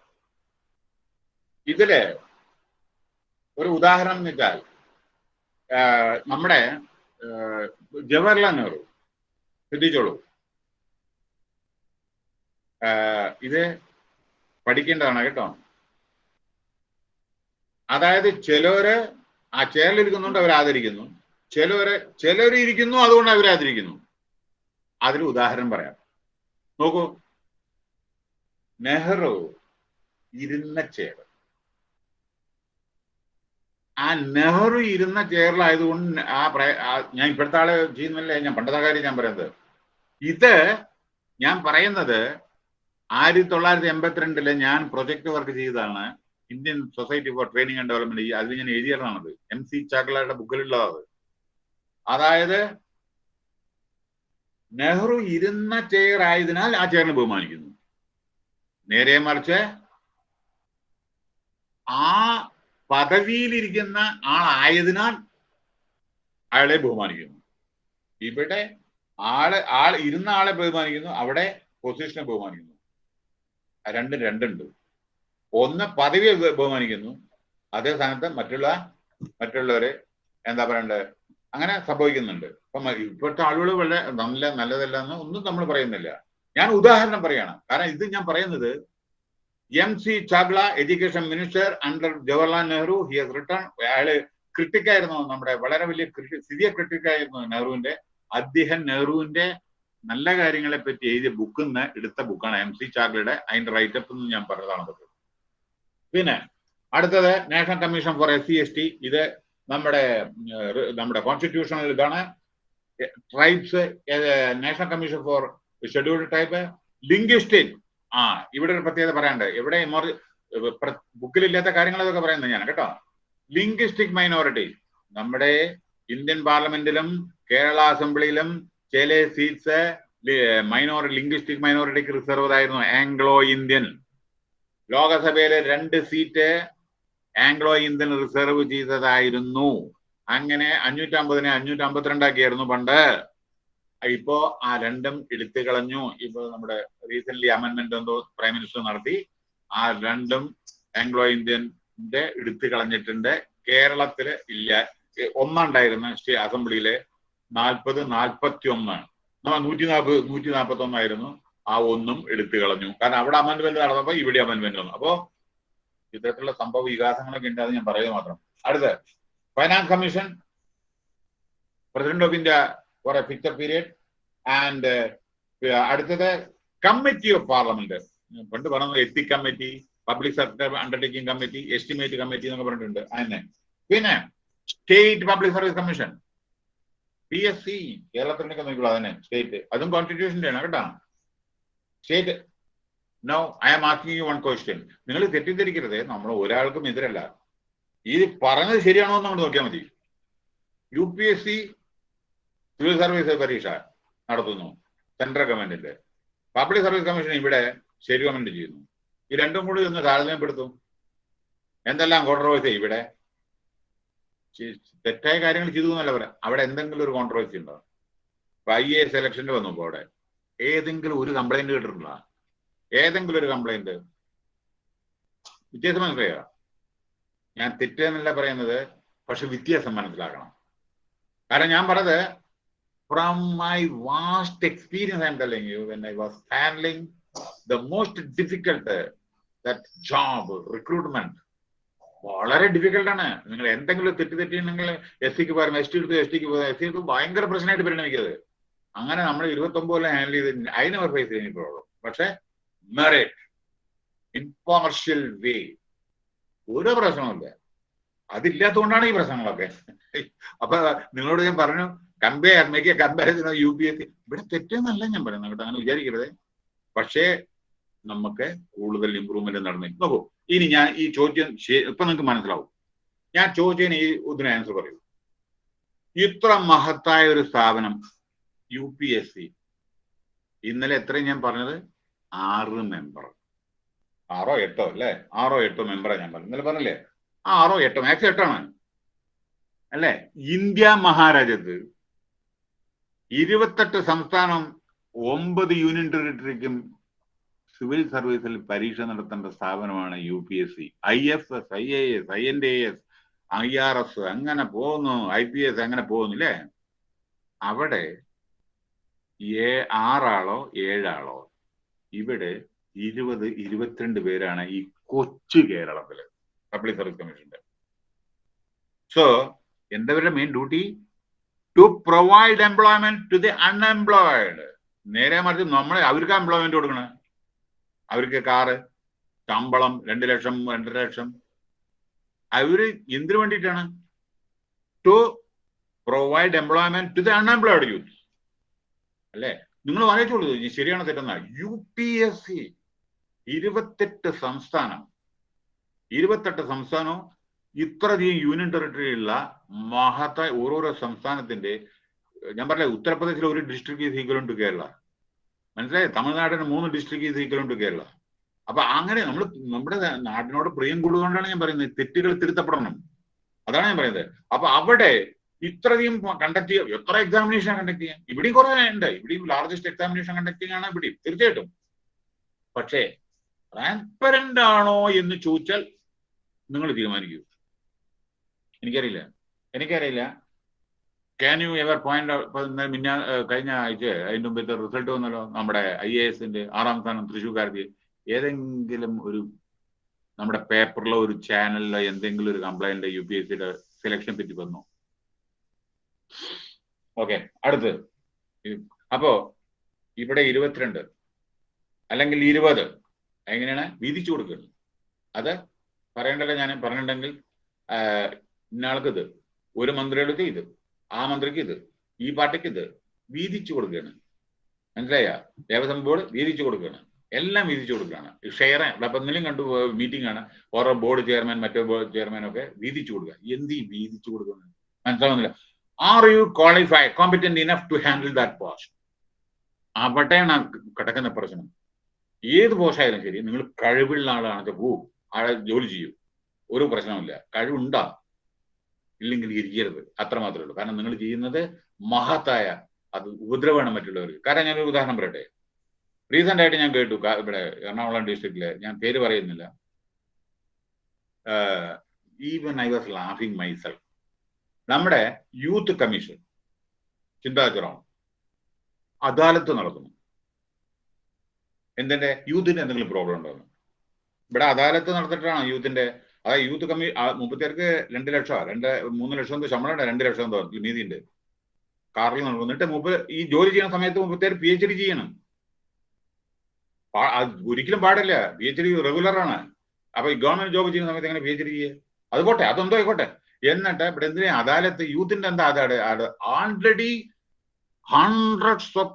ഇതിൽ ഒരു ഉദാഹരണം എന്ന് വെച്ചാൽ നമ്മുടെ ജവഹർലാൽ നെഹ്റു ശ്രദ്ധിച്ചോളൂ. ഇത് പഠിക്കേണ്ടതാണ് കേട്ടോ. അതായത് ചിലര് ആ ചേരലിരിക്കുന്നുണ്ട് അവരാദരിക്കുന്നു. ചിലവരെ ചിലവര് ഇരിക്കുന്നു അതുകൊണ്ട് അവരാദരിക്കുന്നു. അതിൽ ഉദാഹരണം പറയാം. നോക്കൂ നെഹ്റു ഇരുന്ന ചെയർ ആ നെഹ്റു ഇരുന്ന ചെയറിലായതുകൊണ്ട് ആ ഞാൻ ഇപ്പോഴത്തെ ആൾ ചെയ്യുന്നല്ലേ ഞാൻ പണ്ടത്തെ കാര്യം ഞാൻ പറയുന്നത്. ഇത് ഞാൻ പറയുന്നത് ആയിരത്തി തൊള്ളായിരത്തി എൺപത്തിരണ്ടിൽ ഞാൻ പ്രൊജക്ട് വർക്ക് ചെയ്തതാണ്. Indian society for training and development അതിൽ ഞാൻ എഴുതിയതാണത്. M C ചാക്ലയുടെ ബുക്കിലുള്ളതാണ്. അതായത് നെഹ്റു ഇരുന്ന ചെയർ ആയതിനാൽ ആ ചെയറിനെ ബഹുമാനിക്കുന്നു. നേരെ മറിച്ച്. ആ പദവിയിലിരിക്കുന്ന ആളായതിനാൽ അയാളെ ബഹുമാനിക്കുന്നു. ഇവിടെ ആൾ ആൾ ഇരുന്ന ആളെ ബഹുമാനിക്കുന്നു അവിടെ പൊസിഷനെ ബഹുമാനിക്കുന്നു. രണ്ടും രണ്ടുണ്ട്. ഒന്ന് പദവിയെ ബഹുമാനിക്കുന്നു. അതേ സ്ഥാനത്ത് മറ്റുള്ള മറ്റുള്ളവരെ എന്താ പറയണ്ടത് അങ്ങനെ സംഭവിക്കുന്നുണ്ട്. ഇപ്പം ഇപ്പോഴത്തെ ആളുകൾ വളരെ നല്ല നല്ലതല്ല എന്ന് ഒന്നും നമ്മൾ പറയുന്നില്ല. ഞാൻ ഉദാഹരണം പറയാണ്. കാരണം ഇത് ഞാൻ പറയുന്നത് M C Chagla education minister under Jawaharlal Nehru he has return അയാൾ ക്രിട്ടിക്കായിരുന്നു നമ്മുടെ വളരെ വലിയ ക്രിട്ടി സിവിയർ ക്രിട്ടിക്കായിരുന്നു നെഹ്റുവിന്റെ അദ്ദേഹം നെഹ്റുവിന്റെ നല്ല കാര്യങ്ങളെ പറ്റി എഴുതിയ ബുക്കിൽ നിന്ന് എടുത്ത ബുക്കാണ് എം സി ചാഗ്ലയുടെ അതിന്റെ റൈറ്റപ്പ് എന്ന് ഞാൻ പറഞ്ഞതാണ് പിന്നെ അടുത്തത് national commission for S C S T ഇത് നമ്മുടെ നമ്മുടെ കോൺസ്റ്റിറ്റ്യൂഷണൽ ഇതാണ്. Tribes national commission for scheduled type linguistic ആ ഇവിടെ ഒരു പ്രത്യേകത പറയാണ്ട് ഇവിടെ ബുക്കിലില്ലാത്ത കാര്യങ്ങളൊക്കെ പറയുന്നത് ഞാൻ കേട്ടോ. ലിംഗ്വിസ്റ്റിക് മൈനോറിറ്റി നമ്മുടെ ഇന്ത്യൻ പാർലമെന്റിലും കേരള അസംബ്ലിയിലും ചില സീറ്റ്സ് മൈനോറിറ്റി ലിംഗ്വിസ്റ്റിക് മൈനോറിറ്റിക്ക് റിസർവ് ആയിരുന്നു ആംഗ്ലോ ഇന്ത്യൻ ലോകസഭയിലെ രണ്ട് സീറ്റ് ആംഗ്ലോ ഇന്ത്യൻ റിസർവ് ചെയ്തതായിരുന്നു. അങ്ങനെ അഞ്ഞൂറ്റമ്പതിനെ അഞ്ഞൂറ്റമ്പത്തിരണ്ടാക്കിയായിരുന്നു പണ്ട്. ഇപ്പോ ആ രണ്ടും എടുത്തു കളഞ്ഞു. ഇപ്പൊ നമ്മുടെ റീസെന്റ് അമെന്റ്മെന്റ് എന്തോ പ്രൈം മിനിസ്റ്റർ നടത്തി. ആ രണ്ടും ആംഗ്ലോ ഇന്ത്യന്റെ എടുത്തു കളഞ്ഞിട്ടുണ്ട്. കേരളത്തിൽ ഇല്ല. ഒന്നുണ്ടായിരുന്ന സ്റ്റേ അസംബ്ലിയിലെ. നാൽപ്പത് നാൽപ്പത്തി ഒന്ന് നൂറ്റി നാൽപ്പത് നൂറ്റി നാൽപ്പത്തി ഒന്നായിരുന്നു ആ ഒന്നും എടുത്തു കളഞ്ഞു. കാരണം അവിടെ അമെന്റ്മെന്റ് നടന്നപ്പോ ഇവിടെ അമെന്റ്മെന്റ് വന്നു. അപ്പോ ഇത്തരത്തിലുള്ള സംഭവ വികാസങ്ങളൊക്കെ ഉണ്ട് ഞാൻ പറയുക മാത്രം. അടുത്ത്. Finance commission president of India for a fixed period and അടുത്തത് കമ്മിറ്റി ഓഫ് പാർലമെന്റ് പണ്ട് പറഞ്ഞത് ethic committee public sector undertaking committee estimate committee എന്നൊക്കെ പറഞ്ഞിട്ടുണ്ട്. അതിനെ പിന്നെ state public service commission P S C കേരളത്തിനൊക്കെ നോക്കിക്കോളൂ അതന്നെ സ്റ്റേറ്റ് അതും കോൺസ്റ്റിറ്റ്യൂഷന്റെ ആണ് കേട്ടോ. State no I am asking you one question നിങ്ങൾ തെറ്റിദ്ധരിക്കരുത്. നമ്മൾ ഒരാൾക്കും എതിരല്ല. ഈ പറഞ്ഞത് ശരിയാണോ എന്ന് നമ്മൾ നോക്കിയാൽ മതി. U P S C civil service പരീക്ഷ നടത്തുന്നു. സെൻട്രൽ ഗവൺമെന്റിന്റെ പബ്ലിക് സർവീസ് കമ്മീഷൻ ഇവിടെ സ്റ്റേറ്റ് ഗവൺമെന്റ് ചെയ്യുന്നു. ഈ രണ്ടും കൂടി ഒന്ന് താരതമ്യപ്പെടുത്തും. എന്തെല്ലാം കോൺട്രവേഴ്സി ഇവിടെ? തെറ്റായ കാര്യങ്ങൾ ചെയ്തു എന്നല്ല പറയാം. അവിടെ എന്തെങ്കിലും ഒരു കോൺട്രവേഴ്സി ഉണ്ടോ? ഇപ്പൊ ഐ എ സെലക്ഷന്റെ വന്നപ്പോ അവിടെ. ഏതെങ്കിലും ഒരു കംപ്ലൈന്റ് കേട്ടിട്ടുണ്ടോ? ഏതെങ്കിലും ഒരു കംപ്ലൈന്റ് വ്യത്യാസം മനസ്സിലായോ? ഞാൻ തെറ്റെന്നല്ല പറയുന്നത് പക്ഷെ വ്യത്യാസം മനസ്സിലാക്കണം. കാരണം ഞാൻ പറഞ്ഞത് from my vast experience, I'm telling you, when I was handling the most difficult difficult that job recruitment വളരെ ഡിഫിക്കൽട്ട് ആണ്. നിങ്ങൾ എന്തെങ്കിലും തെറ്റ് തെറ്റിയിട്ടുണ്ടെങ്കിൽ എസ് സിക്ക് പകരം എസ് ടി എടുത്ത് എസ് ടിക്ക് എസ് സി എടുത്ത് ഭയങ്കര പ്രശ്നമായിട്ട് പരിണമിക്കത് അങ്ങനെ നമ്മൾ ഇരുപത്തൊമ്പത് കൊല്ലം ഹാൻഡിൽ ചെയ്ത് അതിന് ഫേസ് ചെയ്യുമ്പോഴുള്ളൂ പക്ഷെ മെറിറ്റ് ഇൻപാർഷ്യൽ വേ ഒരു പ്രശ്നവുമില്ല. അതില്ലാത്തതുകൊണ്ടാണ് ഈ പ്രശ്നങ്ങളൊക്കെ. അപ്പൊ നിങ്ങളോട് ഞാൻ പറഞ്ഞു compare make comparison U P S C. ഇവിടെ തെറ്റെന്നല്ല ഞാൻ പറയുന്നത് കേട്ടോ അങ്ങനെ വിചാരിക്കരുത്. പക്ഷേ നമുക്ക് കൂടുതൽ ഇമ്പ്രൂവ്മെന്റ് നടന്നു. നോക്കൂ ഇനി ഞാൻ ഈ ചോദ്യം ഇപ്പൊ നിങ്ങൾക്ക് മനസ്സിലാവും. ഞാൻ ചോദിച്ചതിന് ഈ ഇതിന് ആൻസർ പറയൂ. ഇത്ര മഹത്തായ ഒരു സ്ഥാപനം യു പി എസ് സി. ഇന്നലെ എത്രയും ഞാൻ പറഞ്ഞത്? ആറ് മെമ്പർ ആറോ എട്ടോ അല്ലേ? ആറോ എട്ടോ മെമ്പറാണ് ഞാൻ പറഞ്ഞു ഇന്നലെ പറഞ്ഞില്ലേ? ആറോ എട്ടോ മാക്സ് എട്ടാണ്. അല്ലേ? ഇന്ത്യ മഹാരാജ്യത്ത് ഇരുപത്തെട്ട് സംസ്ഥാനം ഒമ്പത് യൂണിയൻ ടെറിട്ടറിക്കും സിവിൽ സർവീസിൽ പരീക്ഷ നടത്തേണ്ട സ്ഥാപനമാണ് U P S C I F S I A S I N D S I R S അങ്ങനെ പോകുന്നു. ഐ പി എസ് അങ്ങനെ പോകുന്നില്ലേ? അവിടെ ഏ ആറാളോ ഏഴാളോ? ഇവിടെ ഇരുപത് ഇരുപത്തിരണ്ട് പേരാണ് ഈ കൊച്ചു കേരളത്തിൽ. പബ്ലിക് സർവീസ് കമ്മീഷന്റെ so എന്തവരുടെ main duty to provide employment to the unemployed നേരെ മറിച്ച് നമ്മളെ അവർക്ക് എംപ്ലോയ്മെന്റ് കൊടുക്കണം. അവർക്ക് കാറ് ശമ്പളം രണ്ട് ലക്ഷം രണ്ടര ലക്ഷം. അവർ എന്തിനു വേണ്ടിയിട്ടാണ്? To provide employment to the unemployed youth അല്ലേ? നിങ്ങൾ വായിച്ചോളൂ ശരിയാണ് തെറ്റെന്ന? യു പി എസ് സി ഇരുപത്തെട്ട് സംസ്ഥാനം. ഇരുപത്തെട്ട് സംസ്ഥാനവും ഇത്രയധികം യൂണിയൻ ടെറിട്ടറി ഉള്ള മഹത്തായ ഓരോരോ സംസ്ഥാനത്തിന്റെ ഞാൻ പറഞ്ഞ ഉത്തർപ്രദേശിൽ ഒരു district is equal to Kerala. മനസ്സിലായി? തമിഴ്നാടിന് മൂന്ന് district is equal to Kerala. അപ്പൊ അങ്ങനെ നമ്മൾ നമ്മുടെ നാടിനോട് പ്രിയം കൂടുകൊണ്ടാണ് ഞാൻ പറയുന്നത്. തെറ്റുകൾ തിരുത്തപ്പെടണം. അതാണ് ഞാൻ പറയുന്നത്. അപ്പൊ അവിടെ ഇത്രയധികം കണ്ടക്ട് ചെയ്യുക എത്ര എക്സാമിനേഷൻ കണ്ടക്ട് ചെയ്യാം? ഇവിടെയും കുറെ ഉണ്ട്. ഇവിടെയും ലാർജസ്റ്റ് എക്സാമിനേഷൻ കണ്ടക്ട് ആണ് ഇവിടെയും തീർച്ചയായിട്ടും. പക്ഷേ ട്രാൻസ്പെറന്റ് ആണോ എന്ന് ചോദിച്ചാൽ നിങ്ങൾ തീരുമാനിക്കൂ. എനിക്കറിയില്ല. എനിക്കറിയില്ല. ക്യാൻ യു എവർ പോയിന്റ് മിന്നാ കഴിഞ്ഞ ആഴ്ച അതിന്റെ മുമ്പത്തെ റിസൾട്ട് വന്നല്ലോ? നമ്മുടെ ഐ എ എസിന്റെ ആറാം സ്ഥാനം തൃശ്ശൂർക്കാർക്ക്. ഏതെങ്കിലും ഒരു നമ്മുടെ പേപ്പറിലോ ഒരു ചാനലിലോ എന്തെങ്കിലും ഒരു കംപ്ലൈന്റ് യു പി എസ് സിയുടെ സെലക്ഷൻ പറ്റി വന്നു? ഓക്കെ അടുത്ത്. അപ്പോ ഇവിടെ ഇരുപത്തിരണ്ട് അല്ലെങ്കിൽ ഇരുപത് എങ്ങനെയാണ്? വീതിച്ചു കൊടുക്കുന്നത് അത് പറയേണ്ടല്ലോ ഞാൻ പറഞ്ഞിട്ടുണ്ടെങ്കിൽ ഇന്നാൾക്ക് ഇത് ഒരു മന്ത്രിയുടെ ഇത്. ആ മന്ത്രിക്ക് ഇത്. ഈ പാർട്ടിക്ക് ഇത്. വീതിച്ചു കൊടുക്കുകയാണ്. മനസ്സിലായ? ദേവസ്വം ബോർഡ് വീതിച്ചു കൊടുക്കുകയാണ്. എല്ലാം വീതിച്ചു കൊടുക്കുകയാണ്. ഷെയർ അപ്പൊ എന്തെങ്കിലും കണ്ടു മീറ്റിംഗ് ആണ് ഓരോ ബോർഡ് ചെയർമാൻ മറ്റേ ബോർഡ് ചെയർമാൻ ഒക്കെ വീതിച്ചു കൊടുക്കുക. എന്ത് വീതിച്ചു കൊടുക്കുന്നത്? മനസ്സിലാവുന്നില്ല. Are you qualify competent enough to handle that post അവിടെയാണ് കിടക്കുന്ന പ്രശ്നം. ഏത് പോസ്റ്റായാലും ശരി നിങ്ങൾ കഴിവുള്ള ആളാണെങ്കിൽ പോവും ആളെ ജോലി ചെയ്യൂ. ഒരു പ്രശ്നമില്ല കഴിവുണ്ടാ. ഇല്ലെങ്കിൽ ഇരിക്കരുത്. അത്രമാത്രമേ ഉള്ളൂ. കാരണം നിങ്ങൾ ചെയ്യുന്നത് മഹത്തായ അത് ഉപദ്രവമാണ് മറ്റുള്ളവർക്ക്. കാരണം ഞാനൊരു ഉദാഹരണം പറയട്ടെ. റീസെന്റ് ആയിട്ട് ഞാൻ കേട്ടു ഇവിടെ എറണാകുളം ഡിസ്ട്രിക്റ്റിൽ ഞാൻ പേര് പറയുന്നില്ല. ഈവൻ ഐ വാസ് ലാഫിങ് മൈസെൽഫ് നമ്മുടെ യൂത്ത് കമ്മീഷൻ ചിന്താചുറം അദാലത്ത് നടക്കുന്നു എന്തിന്റെ? യൂത്തിന്റെ എന്തെങ്കിലും പ്രോബ്ലം ഉണ്ടോ ഇവിടെ അദാലത്ത് നടത്തിയിട്ടാണ് യൂത്തിന്റെ അതായത് യൂത്ത് കമ്മീ മുപ്പത്തിയാർക്ക് രണ്ട് ലക്ഷം രണ്ട് മൂന്ന് ലക്ഷം എന്തോ ശമ്പളം രണ്ട് ലക്ഷം എന്തോ നീതിയുണ്ട്. കാറിൽ നടന്നിട്ട് മുപ്പത് ഈ ജോലി ചെയ്യുന്ന സമയത്ത് മുപ്പത്തിയാർ പി എച്ച് ഡി ചെയ്യണം. ഒരിക്കലും പാടില്ല. പി എച്ച് ഡി റെഗുലർ ആണ്. അപ്പൊ ഈ ഗവൺമെന്റ് ജോബ് ചെയ്യുന്ന സമയത്ത് എങ്ങനെ പി എച്ച് ഡി ചെയ്യുക അത് പോട്ടെ അതെന്തോ ആയിക്കോട്ടെ. എന്നിട്ട് ഇവിടെ എന്തിനാ അദാലത്ത് യൂത്തിന്റെ എന്താ അതാണ് ആൾറെഡി ഹൺഡ്രഡ്സ് ഓഫ്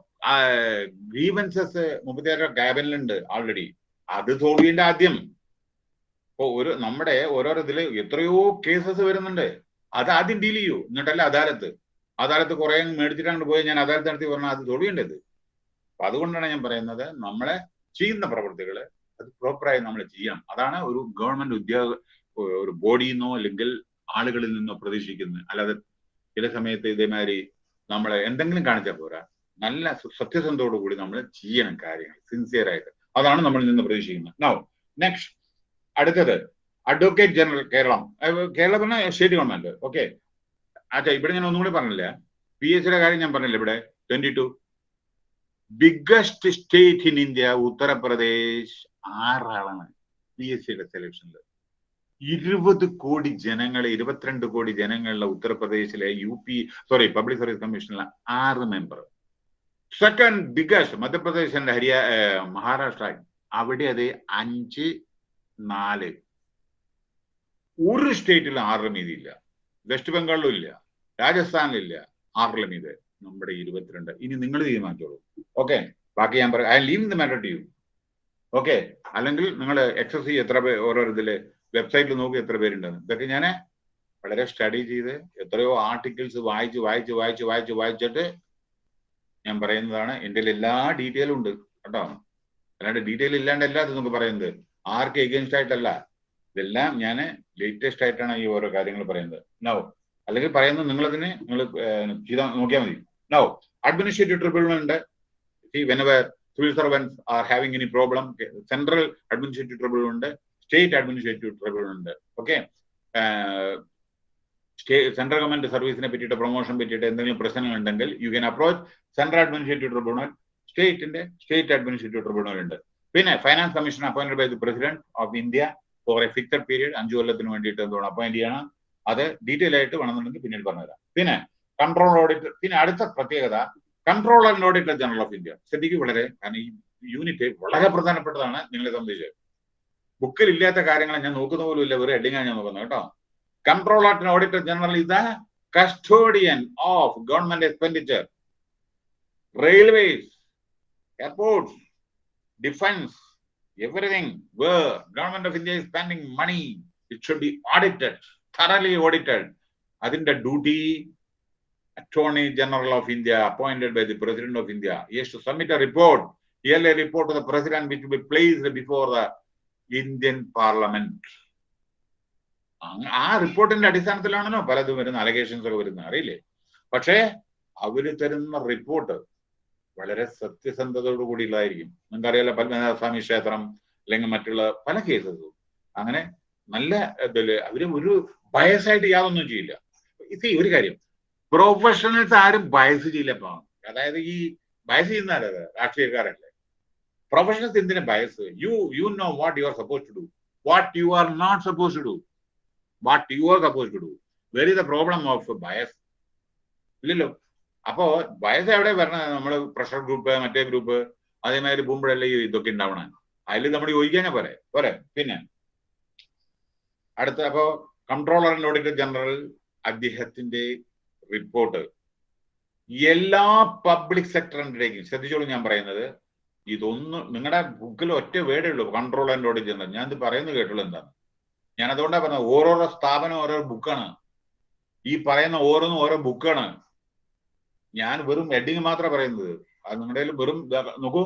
ഗ്രീവൻസസ് മുപ്പത്തിയാറ് ക്യാബിനിലുണ്ട് ആൾറെഡി അത് തോൽവിന്റെ ആദ്യം. ഇപ്പൊ ഒരു നമ്മുടെ ഓരോരോ ഇതിൽ എത്രയോ കേസസ് വരുന്നുണ്ട്. അത് ആദ്യം ഡീൽ ചെയ്യൂ. എന്നിട്ടല്ല അദാലത്ത്. അദാലത്ത് കുറെ മേടിച്ചിട്ടാണ് പോയി ഞാൻ അദാലത്ത് നടത്തി പറഞ്ഞാൽ അത് തൊഴിയേണ്ടത് അപ്പൊ അതുകൊണ്ടാണ് ഞാൻ പറയുന്നത് നമ്മളെ ചെയ്യുന്ന പ്രവൃത്തികൾ അത് പ്രോപ്പറായി നമ്മൾ ചെയ്യണം. അതാണ് ഒരു ഗവൺമെന്റ് ഉദ്യോഗ ഒരു ബോഡിയിൽ നിന്നോ അല്ലെങ്കിൽ ആളുകളിൽ നിന്നോ പ്രതീക്ഷിക്കുന്നത്. അല്ലാതെ ചില സമയത്ത് ഇതേമാതിരി നമ്മളെ എന്തെങ്കിലും കാണിച്ചാൽ പോരാ. നല്ല സത്യസന്ധതയോടു കൂടി നമ്മൾ ചെയ്യണം കാര്യങ്ങൾ സിൻസിയർ ആയിട്ട്. അതാണ് നമ്മളിൽ നിന്ന് പ്രതീക്ഷിക്കുന്നത്. നൗ നെക്സ്റ്റ് അടുത്തത് അഡ്വക്കേറ്റ് ജനറൽ കേരളം. കേരളം പറഞ്ഞ സ്റ്റേറ്റ് ഗവൺമെന്റ് ഓക്കെ അച്ഛാ ഇവിടെ ഞാൻ ഒന്നും കൂടി പറഞ്ഞില്ല പി എസ് സിയുടെ കാര്യം ഞാൻ പറഞ്ഞില്ല ഇവിടെ? Twenty two biggest state in India Uttar Pradesh ആറാളാണ് P S സിയുടെ സെലക്ഷനിൽ ഇരുപത് കോടി ജനങ്ങളെ ഇരുപത്തിരണ്ട് കോടി ജനങ്ങളുള്ള ഉത്തർപ്രദേശിലെ U P sorry public service കമ്മീഷനിലെ ആറ് മെമ്പർ സെക്കൻഡ് ബിഗസ്റ്റ് മധ്യപ്രദേശ് ഹരിയ ഹരിയാ മഹാരാഷ്ട്ര അവിടെ അത് അഞ്ച് നാല്. ഒരു സ്റ്റേറ്റിൽ ആറ് ഇല്ല വെസ്റ്റ് ബംഗാളിലും ഇല്ല. രാജസ്ഥാനിലില്ല ആറിലും മീത്. നമ്മുടെ ഇരുപത്തിരണ്ട്. ഇനി നിങ്ങൾ തീരുമാനിച്ചോളൂ. ഓക്കെ ബാക്കി ഞാൻ പറയാം. I leave the matter to you okay അല്ലെങ്കിൽ നിങ്ങൾ എക്സസ് എത്ര പേർ ഓരോ ഇതിൽ വെബ്സൈറ്റിൽ നോക്കി എത്ര പേരുണ്ടെന്ന്. ഇതൊക്കെ ഞാൻ വളരെ സ്റ്റഡി ചെയ്ത് എത്രയോ ആർട്ടിക്കിൾസ് വായിച്ച് വായിച്ച് വായിച്ച് വായിച്ച് വായിച്ചിട്ട് ഞാൻ പറയുന്നതാണ്. എന്റെ എല്ലാ ഡീറ്റെയിലും ഉണ്ട്. കേട്ടോ? അല്ലാണ്ട് ഡീറ്റെയിൽ ഇല്ലാണ്ടല്ല ഇത് നമുക്ക് പറയുന്നത്. ആർക്ക് എഗൻസ്റ്റ് ആയിട്ടല്ല. ഇതെല്ലാം ഞാൻ ലേറ്റസ്റ്റ് ആയിട്ടാണ് ഈ ഓരോ കാര്യങ്ങൾ പറയുന്നത്. നോ അല്ലെങ്കിൽ പറയുന്നത് നിങ്ങളതിന് നിങ്ങൾ ചെയ്താൽ നോക്കിയാൽ മതി. നോ അഡ്മിനിസ്ട്രേറ്റീവ് ട്രിബ്യൂണൽ ഉണ്ട്. Civil servants are having any problem central administrative tribunal ഉണ്ട്. സ്റ്റേറ്റ് അഡ്മിനിസ്ട്രേറ്റീവ് ട്രിബ്യൂണൽ ഉണ്ട്. ഓക്കെ സെൻട്രൽ ഗവൺമെന്റ് സർവീസിനെ പറ്റിയിട്ട് പ്രൊമോഷൻ പറ്റിയിട്ട് എന്തെങ്കിലും പ്രശ്നങ്ങൾ ഉണ്ടെങ്കിൽ you can approach central administrative tribunal സ്റ്റേറ്റിന്റെ സ്റ്റേറ്റ് അഡ്മിനിസ്ട്രേറ്റീവ് ട്രിബ്യൂണൽ ഉണ്ട്. പിന്നെ finance commission appointed by the president of India for a fixed period അഞ്ചു കൊല്ലത്തിന് വേണ്ടിയിട്ട് എന്തുകൊണ്ട് അപ്പോയിന്റ് ചെയ്യണം. അത് ഡീറ്റെയിൽ ആയിട്ട് വേണമെന്നുണ്ടെങ്കിൽ പിന്നീട് പറഞ്ഞുതരാം. പിന്നെ കൺട്രോൾ ഓഡിറ്റർ പിന്നെ അടുത്ത പ്രത്യേകത control and auditor general of India ശ്രദ്ധിക്കും വളരെ കാരണം ഈ യൂണിറ്റ് വളരെ പ്രധാനപ്പെട്ടതാണ് നിങ്ങളെ സംബന്ധിച്ച്. ബുക്കിൽ ഇല്ലാത്ത കാര്യങ്ങൾ ഞാൻ നോക്കുന്ന പോലും ഇല്ല വെറും ഹെഡിങ്ങാണ് ഞാൻ നോക്കുന്നത് കേട്ടോ. Control and auditor general is the custodian of government expenditure railways airports defence everything. Where government of India is spending money, it should be audited, thoroughly audited. അതിന്റെ duty attorney general of India appointed by the president of India yes to submit a report yearly report to the president which be placed before the Indian parliament ആ റിപ്പോർട്ടിന്റെ അടിസ്ഥാനത്തിലാണല്ലോ പലതും വരുന്ന allegations ഒക്കെ വരുന്നത്. അറിയില്ലേ? പക്ഷേ അവർ തരുന്ന റിപ്പോർട്ട് വളരെ സത്യസന്ധതയോടു കൂടിയുള്ളതായിരിക്കും. നിങ്ങൾക്കറിയാലോ പത്മനാഭസ്വാമി ക്ഷേത്രം അല്ലെങ്കിൽ മറ്റുള്ള പല കേസസും അങ്ങനെ നല്ല അവർ ഒരു ബയസായിട്ട് യാതൊന്നും ചെയ്യില്ല. ഇത് ഒരു കാര്യം. പ്രൊഫഷണൽസ് ആരും ബയസ് ചെയ്യില്ല അതായത് ഈ ബയസ് ചെയ്യുന്ന ആരത് രാഷ്ട്രീയക്കാരല്ലേ? പ്രൊഫഷണൽസ് എന്തിനാ bias? You you know what you are suppose to do what you are not suppose to do what you are suppose to do where is the problem of bias ഇല്ലല്ലോ. അപ്പോ വയസ്സ് എവിടെ വരണത് നമ്മൾ പ്രഷർ ഗ്രൂപ്പ് മറ്റേ group അതേമാതിരി പോകുമ്പോഴല്ലേ ഈ ഇതൊക്കെ ഉണ്ടാവണം. അതിൽ നമ്മൾ യോജിക്കാനേ പോലെ പോരെ? പിന്നെ. അടുത്ത അപ്പോ കൺട്രോളർ ആൻഡ് ഓഡിറ്റർ ജനറൽ അദ്ദേഹത്തിന്റെ റിപ്പോർട്ട് എല്ലാ പബ്ലിക് സെക്ടറിന്റെയും ശ്രദ്ധിച്ചോളൂ ഞാൻ പറയുന്നത് ഇതൊന്നും നിങ്ങളുടെ ബുക്കിൽ ഒറ്റ വേടേ ഉള്ളൂ കൺട്രോൾ ആൻഡ് ഓഡിറ്റ് ജനറൽ ഞാൻ ഇത് പറയുന്നത് കേട്ടുള്ളൂ എന്താണ്? ഞാൻ അതുകൊണ്ടാണ് പറഞ്ഞത് ഓരോരോ സ്ഥാപനം ഓരോ ബുക്കാണ് ഈ പറയുന്ന ഓരോന്നും ഓരോ ബുക്കാണ് ഞാൻ വെറും ഹെഡിങ് മാത്രമേ പറയുന്നത്. അത് നിങ്ങളുടെ വെറും നോക്കൂ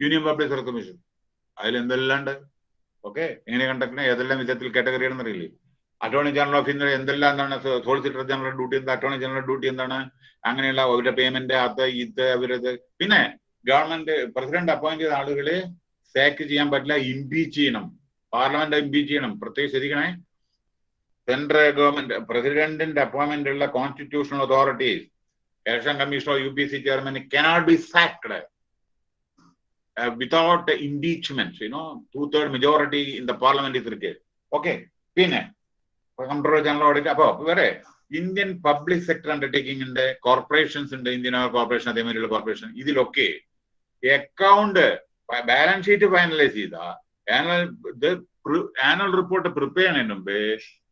യൂണിയൻ പബ്ലിക് സർവീസ് കമ്മീഷൻ അതിൽ എന്തെല്ലാണ്ട്? ഓക്കെ എങ്ങനെ കണ്ടക്ട് ഏതെല്ലാം വിധത്തിൽ കാറ്റഗറി അറിയില്ലേ? അറ്റോർണി ജനറൽ ഓഫ് ഇന്ത്യ എന്തെല്ലാം എന്താണ് സോളിസിറ്റർ ജനറൽ ഡ്യൂട്ടി എന്താ അറ്റോർണി ജനറൽ ഡ്യൂട്ടി എന്താണ്? അങ്ങനെയുള്ള അവരുടെ പേയ്മെന്റ് അത് ഇത് അവരത്. പിന്നെ ഗവൺമെന്റ് പ്രസിഡന്റ് അപ്പോയിന്റ് ചെയ്ത ആളുകളെ സാക്ക് ചെയ്യാൻ പറ്റില്ല ഇംപീച്ച് ചെയ്യണം. പാർലമെന്റ് ഇംപീച്ച് ചെയ്യണം. പ്രത്യേകിച്ച് ശ്രദ്ധിക്കണേ സെൻട്രൽ ഗവൺമെന്റ് പ്രസിഡന്റിന്റെ അപ്പോയിന്റ്മെന്റ് ഉള്ള constitutional authorities election commission or UPC chairman cannot be sacked uh, without impeachment. You know, two-third majority in the parliament is required. Okay. പിന്നെ കൺട്രോളർ ജനറൽ ഓഡിറ്റ് അപ്പോ വേറെ Indian public sector undertaking ഉണ്ട് corporations ഉണ്ട് Indian corporation അതേമാതിരിയുള്ള corporation ഇതിലൊക്കെ account balance sheet finalise ചെയ്ത annual annual report prepare ചെയ്യുന്നതിന് മുമ്പ്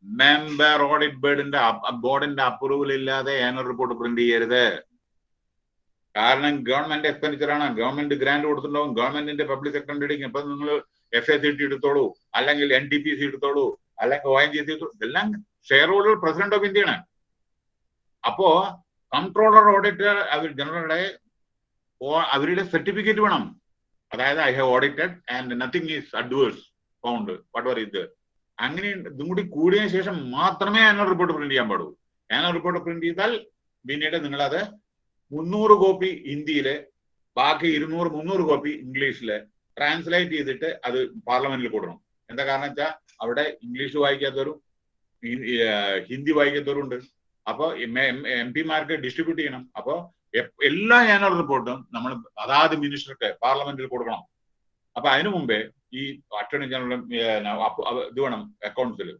മെമ്പർ ഓഡിറ്റ് ബോർഡിന്റെ ബോർഡിന്റെ അപ്രൂവൽ ഇല്ലാതെ ആനുവൽ റിപ്പോർട്ട് പ്രിന്റ് ചെയ്യരുത്. കാരണം ഗവൺമെന്റ് എക്സ്പെൻഡിച്ചർ ആണ്. ഗവൺമെന്റ് ഗ്രാന്റ് കൊടുത്തിട്ടുണ്ടാവും. ഗവൺമെന്റിന്റെ പബ്ലിക് അണ്ടർടേക്കിംഗ് ഇപ്പൊ നിങ്ങൾ എഫ് എസ് സി ടി എടുത്തോളൂ. അല്ലെങ്കിൽ എൻ ടി പി സി എടുത്തോളൂ. അല്ലെങ്കിൽ ഒ എൻ ജി സി ഇതെല്ലാം ഷെയർ ഹോൾഡർ പ്രസിഡന്റ് ഓഫ് ഇന്ത്യയാണ് അപ്പോ കൺട്രോളർ ഓഡിറ്റർ അവർ ജനറലുടെ അവരുടെ സർട്ടിഫിക്കറ്റ് വേണം. അതായത് I have audited and nothing is adverse found whatever ഇത് അങ്ങനെ ഇതും കൂടി കൂടിയ ശേഷം മാത്രമേ ആനുവൽ റിപ്പോർട്ട് പ്രിന്റ് ചെയ്യാൻ പാടൂ ആനുവൽ റിപ്പോർട്ട് പ്രിന്റ് ചെയ്താൽ പിന്നീട് നിങ്ങൾ അത് മുന്നൂറ് കോപ്പി ഹിന്ദിയിൽ ബാക്കി ഇരുന്നൂറ് മുന്നൂറ് കോപ്പി ഇംഗ്ലീഷിൽ ട്രാൻസ്ലേറ്റ് ചെയ്തിട്ട് അത് പാർലമെന്റിൽ കൊടുക്കണം എന്താ കാരണം വെച്ചാൽ അവിടെ ഇംഗ്ലീഷ് വായിക്കാത്തവരും ഹിന്ദി വായിക്കാത്തവരും ഉണ്ട്. അപ്പൊ എം പിമാർക്ക് ഡിസ്ട്രിബ്യൂട്ട് ചെയ്യണം. അപ്പോൾ എല്ലാ ആനുവൽ റിപ്പോർട്ടും നമ്മൾ അതാത് മിനിസ്റ്റർക്ക് പാർലമെന്റിൽ കൊടുക്കണം. അപ്പൊ അതിനു മുമ്പേ ഈ അറ്റോർണി ജനറൽ ഇത് വേണം അക്കൗണ്ട്സിൽ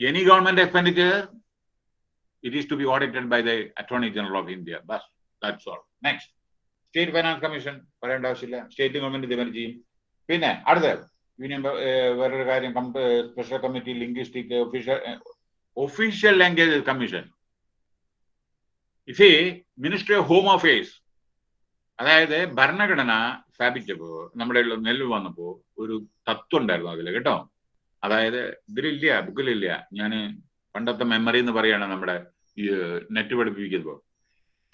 any government expenditure it is to be audited by the attorney general of India bus that's all next state finance commission പറയേണ്ട ആവശ്യമില്ല. സ്റ്റേറ്റ് ഗവൺമെന്റ് ഇതുവരെ ചെയ്യും. പിന്നെ അടുത്ത യൂണിയൻ വേറൊരു കാര്യം special committee linguistic official official language commission is ministry of home affairs അതായത് ഭരണഘടന സ്ഥാപിച്ചപ്പോ നമ്മുടെ നെല്ല് വന്നപ്പോ ഒരു തത്വം ഉണ്ടായിരുന്നു അതിൽ കേട്ടോ? അതായത് ഇതിലില്ല ബുക്കിലില്ല. ഞാൻ പണ്ടത്തെ മെമ്മറി എന്ന് പറയാണ് നമ്മുടെ ഈ നെറ്റ് പഠിപ്പിക്കുമ്പോൾ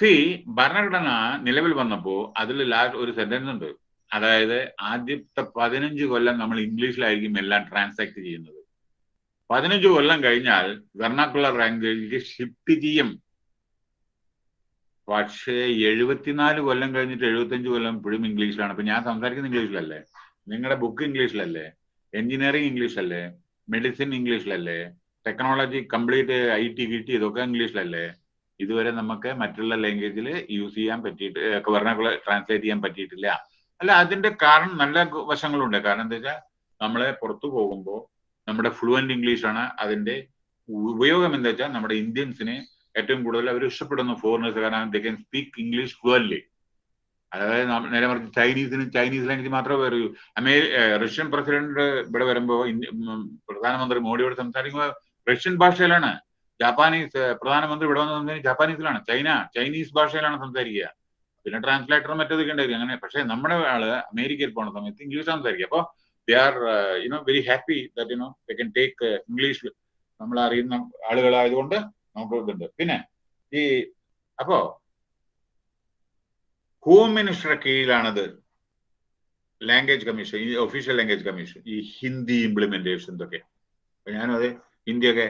ഈ ഭരണഘടന നിലവിൽ വന്നപ്പോ അതിൽ ലാസ്റ്റ് ഒരു സെന്റൻസ് ഉണ്ട്. അതായത് ആദ്യത്തെ പതിനഞ്ച് കൊല്ലം നമ്മൾ ഇംഗ്ലീഷിലായിരിക്കും എല്ലാം ട്രാൻസാക്ട് ചെയ്യുന്നത്. പതിനഞ്ച് കൊല്ലം കഴിഞ്ഞാൽ വെർണാക്കുലർ ലാംഗ്വേജിലേക്ക് ഷിഫ്റ്റ് ചെയ്യും. പക്ഷേ എഴുപത്തിനാല് കൊല്ലം കഴിഞ്ഞിട്ട് എഴുപത്തഞ്ച് കൊല്ലം ഇപ്പോഴും ഇംഗ്ലീഷിലാണ്. ഇപ്പൊ ഞാൻ സംസാരിക്കുന്ന ഇംഗ്ലീഷിലല്ലേ? നിങ്ങളുടെ ബുക്ക് ഇംഗ്ലീഷിലല്ലേ? എഞ്ചിനീയറിംഗ് ഇംഗ്ലീഷിലല്ലേ? മെഡിസിൻ ഇംഗ്ലീഷിലല്ലേ? ടെക്നോളജി കംപ്ലീറ്റ് ഐ ടി കിട്ടി ഇതൊക്കെ ഇംഗ്ലീഷിലല്ലേ? ഇതുവരെ നമുക്ക് മറ്റുള്ള ലാംഗ്വേജിൽ യൂസ് ചെയ്യാൻ പറ്റിയിട്ട് വെർണക്കുലർ ട്രാൻസ്ലേറ്റ് ചെയ്യാൻ പറ്റിയിട്ടില്ല. അല്ല അതിന്റെ കാരണം നല്ല വശങ്ങളുണ്ട്. കാരണം എന്താ വെച്ചാൽ നമ്മളെ പുറത്തു പോകുമ്പോൾ നമ്മുടെ ഫ്ലുവന്റ് ഇംഗ്ലീഷാണ് അതിന്റെ ഉപയോഗം എന്താ വെച്ചാൽ നമ്മുടെ ഇന്ത്യൻസിന് ഏറ്റവും കൂടുതൽ അവർ ഇഷ്ടപ്പെടുന്നു ഫോറിനേഴ്സ് കാരണം they can speak English fluently അതായത് നേരെ മറിച്ച് ചൈനീസിന് ചൈനീസ് ലാംഗ്വേജ് മാത്രമേ പറയൂ അമേ റഷ്യൻ പ്രസിഡന്റ് ഇവിടെ വരുമ്പോൾ പ്രധാനമന്ത്രി മോഡിയോട് സംസാരിക്കുമ്പോൾ റഷ്യൻ ഭാഷയിലാണ്. ജാപ്പാനീസ് പ്രധാനമന്ത്രി ഇവിടെ വന്ന് സംസാരിക്കുന്നത് ജാപ്പാനീസിലാണ്. ചൈന ചൈനീസ് ഭാഷയിലാണ് സംസാരിക്കുക. പിന്നെ ട്രാൻസ്ലേറ്ററും മറ്റേതൊക്കെ ഉണ്ടായിരിക്കും. അങ്ങനെ പക്ഷേ നമ്മുടെ ആൾ അമേരിക്കയിൽ പോണ സമയത്ത് ഇംഗ്ലീഷ് സംസാരിക്കുക. അപ്പോൾ they are you know very happy that you know they can take English നമ്മൾ അറിയുന്ന ആളുകളായതുകൊണ്ട് നമുക്ക് ഇതുണ്ട് പിന്നെ ഈ അപ്പോ ഹോം മിനിസ്റ്ററുടെ കീഴിലാണത് ലാംഗ്വേജ് കമ്മീഷൻ ഈ ഒഫീഷ്യൽ ലാംഗ്വേജ് കമ്മീഷൻ ഈ ഹിന്ദി ഇംപ്ലിമെന്റേഷൻ ഇതൊക്കെ ഞാനും അത് ഹിന്ദിയൊക്കെ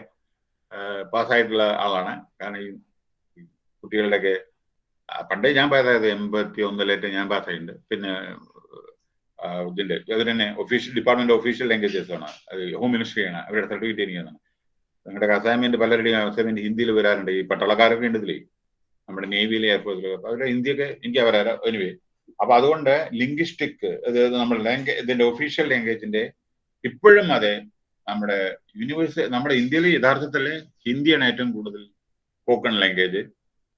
പാസ്സായിട്ടുള്ള ആളാണ്. കാരണം ഈ കുട്ടികളുടെയൊക്കെ പണ്ടേ ഞാൻ പാസ്സായത് എൺപത്തി ഒന്നിലേറ്റ് ഞാൻ പാസ്സായിട്ടുണ്ട്. പിന്നെ ഇതിന്റെ അത് തന്നെ ഒഫീഷ്യൽ ഡിപ്പാർട്ട്മെന്റ് ഓഫീഷ്യൽ ലാംഗ്വേജസ് ആണ്. അത് ഹോം മിനിസ്ട്രിയാണ് അവരുടെ സർട്ടിഫിക്കറ്റ് എനിക്കാണ് നിങ്ങളുടെ അസൈൻമെന്റ് പലരുടെയും അസൈൻമെന്റ് ഹിന്ദിയിൽ വരാറുണ്ട്. ഈ പട്ടാളക്കാരൊക്കെ ഉണ്ട് നമ്മുടെ നേവിയിലെ എയർഫോഴ്സിലൊക്കെ അവരുടെ ഹിന്ദിയൊക്കെ എനിക്ക് വരാറ് എനിവേ അപ്പൊ അതുകൊണ്ട് ലിംഗ്വിസ്റ്റിക് അതായത് നമ്മുടെ ലാംഗ്വേജ് ഇതിന്റെ ഒഫീഷ്യൽ ലാംഗ്വേജിന്റെ ഇപ്പോഴും അതെ നമ്മുടെ യൂണിവേഴ്സ് നമ്മുടെ ഇന്ത്യയിൽ യഥാർത്ഥത്തിൽ ഹിന്ദിയാണ് ഏറ്റവും കൂടുതൽ സ്പോക്കൺ ലാംഗ്വേജ്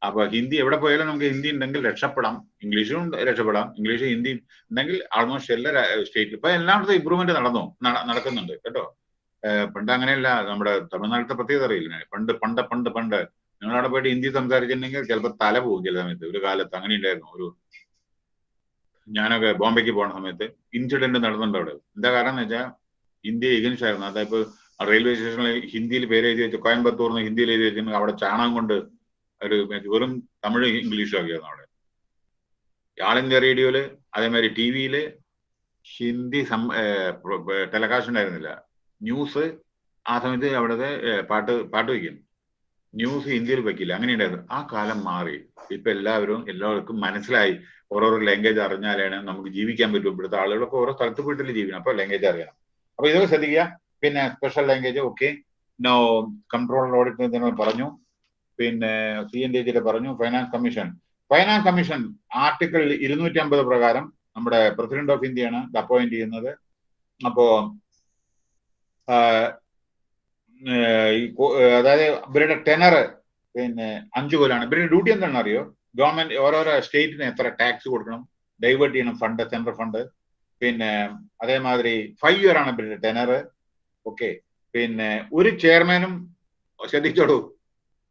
അപ്പൊ ഹിന്ദി എവിടെ പോയാലും നമുക്ക് ഹിന്ദി ഉണ്ടെങ്കിൽ രക്ഷപ്പെടാം. ഇംഗ്ലീഷും രക്ഷപ്പെടാം. ഇംഗ്ലീഷ് ഹിന്ദി ഉണ്ടെങ്കിൽ ആൾമോസ്റ്റ് എല്ലാ സ്റ്റേറ്റിലും ഇപ്പൊ എല്ലായിടത്തും ഇമ്പ്രൂവ്മെന്റ് നടന്നു നടക്കുന്നുണ്ട്. കേട്ടോ? പണ്ട് അങ്ങനെയല്ല. നമ്മുടെ തമിഴ്നാട്ടിലത്തെ പ്രത്യേകത അറിയില്ല. പണ്ട് പണ്ട് പണ്ട് പണ്ട് നിങ്ങളവിടെ പോയിട്ട് ഹിന്ദി സംസാരിച്ചിട്ടുണ്ടെങ്കിൽ ചിലപ്പോൾ തല പോകും ചില സമയത്ത്. ഒരു കാലത്ത് അങ്ങനെ ഉണ്ടായിരുന്നു. ഒരു ഞാനൊക്കെ ബോംബെക്ക് പോണ സമയത്ത് ഇൻസിഡന്റ് നടന്നിട്ടുണ്ട് അവിടെ. എന്താ കാരണം എന്ന് വെച്ചാൽ ഇന്ത്യ എഗൻസ്റ്റ് ആയിരുന്നു. അതായത് റെയിൽവേ സ്റ്റേഷനിൽ ഹിന്ദിയിൽ പേര് എഴുതി വെച്ച് കോയമ്പത്തൂർന്ന് ഹിന്ദിയിൽ എഴുതി വെച്ചിട്ടുണ്ടെങ്കിൽ അവിടെ ചാണകം കൊണ്ട് ഒരു വെറും തമിഴ് ഇംഗ്ലീഷും ആക്കിയായിരുന്നു അവിടെ. ആൾ ഇന്ത്യ റേഡിയോയിൽ അതേമാതിരി ടി വിയിൽ ഹിന്ദി ടെലികാസ്റ്റ് ഉണ്ടായിരുന്നില്ല. ന്യൂസ് ആ സമയത്ത് അവിടുത്തെ പാട്ട് പാട്ട് വയ്ക്കും ന്യൂസ് ഹിന്ദിയിൽ വയ്ക്കില്ല അങ്ങനെ ഉണ്ടായിരുന്നു. ആ കാലം മാറി. ഇപ്പൊ എല്ലാവരും എല്ലാവർക്കും മനസ്സിലായി. ഓരോരോ ലാംഗ്വേജ് അറിഞ്ഞാലാണ് നമുക്ക് ജീവിക്കാൻ പറ്റും. ഇവിടുത്തെ ആളുകളൊക്കെ ഓരോ സ്ഥലത്ത് പോയിട്ടല്ലേ ജീവിക്കണം. അപ്പൊ ലാംഗ്വേജ് അറിയണം. അപ്പൊ ഇതൊക്കെ ശ്രദ്ധിക്കുക. പിന്നെ special language okay no control audit പറഞ്ഞു. പിന്നെ സി എൻ ഡി പറഞ്ഞു. Finance commission finance commission article ഇരുന്നൂറ്റി അമ്പത് പ്രകാരം നമ്മുടെ പ്രസിഡന്റ് ഓഫ് ഇന്ത്യയാണ് അപ്പോയിന്റ് ചെയ്യുന്നത്. അപ്പോ അതായത് ഇവരുടെ ടെനർ പിന്നെ അഞ്ചു കൊല്ലാണ്. ഇവരുടെ ഡ്യൂട്ടി എന്താണെന്ന് അറിയോ? ഗവൺമെന്റ് ഓരോരോ സ്റ്റേറ്റിന് എത്ര ടാക്സ് കൊടുക്കണം ഡൈവേർട്ട് ചെയ്യണം ഫണ്ട് സെൻട്രൽ ഫണ്ട് പിന്നെ അതേമാതിരി ഫൈവ് ഇയർ ആണ് ഇവരുടെ ടെനർ ഓക്കെ പിന്നെ ഒരു ചെയർമാനും ശ്രദ്ധിച്ചോളൂ.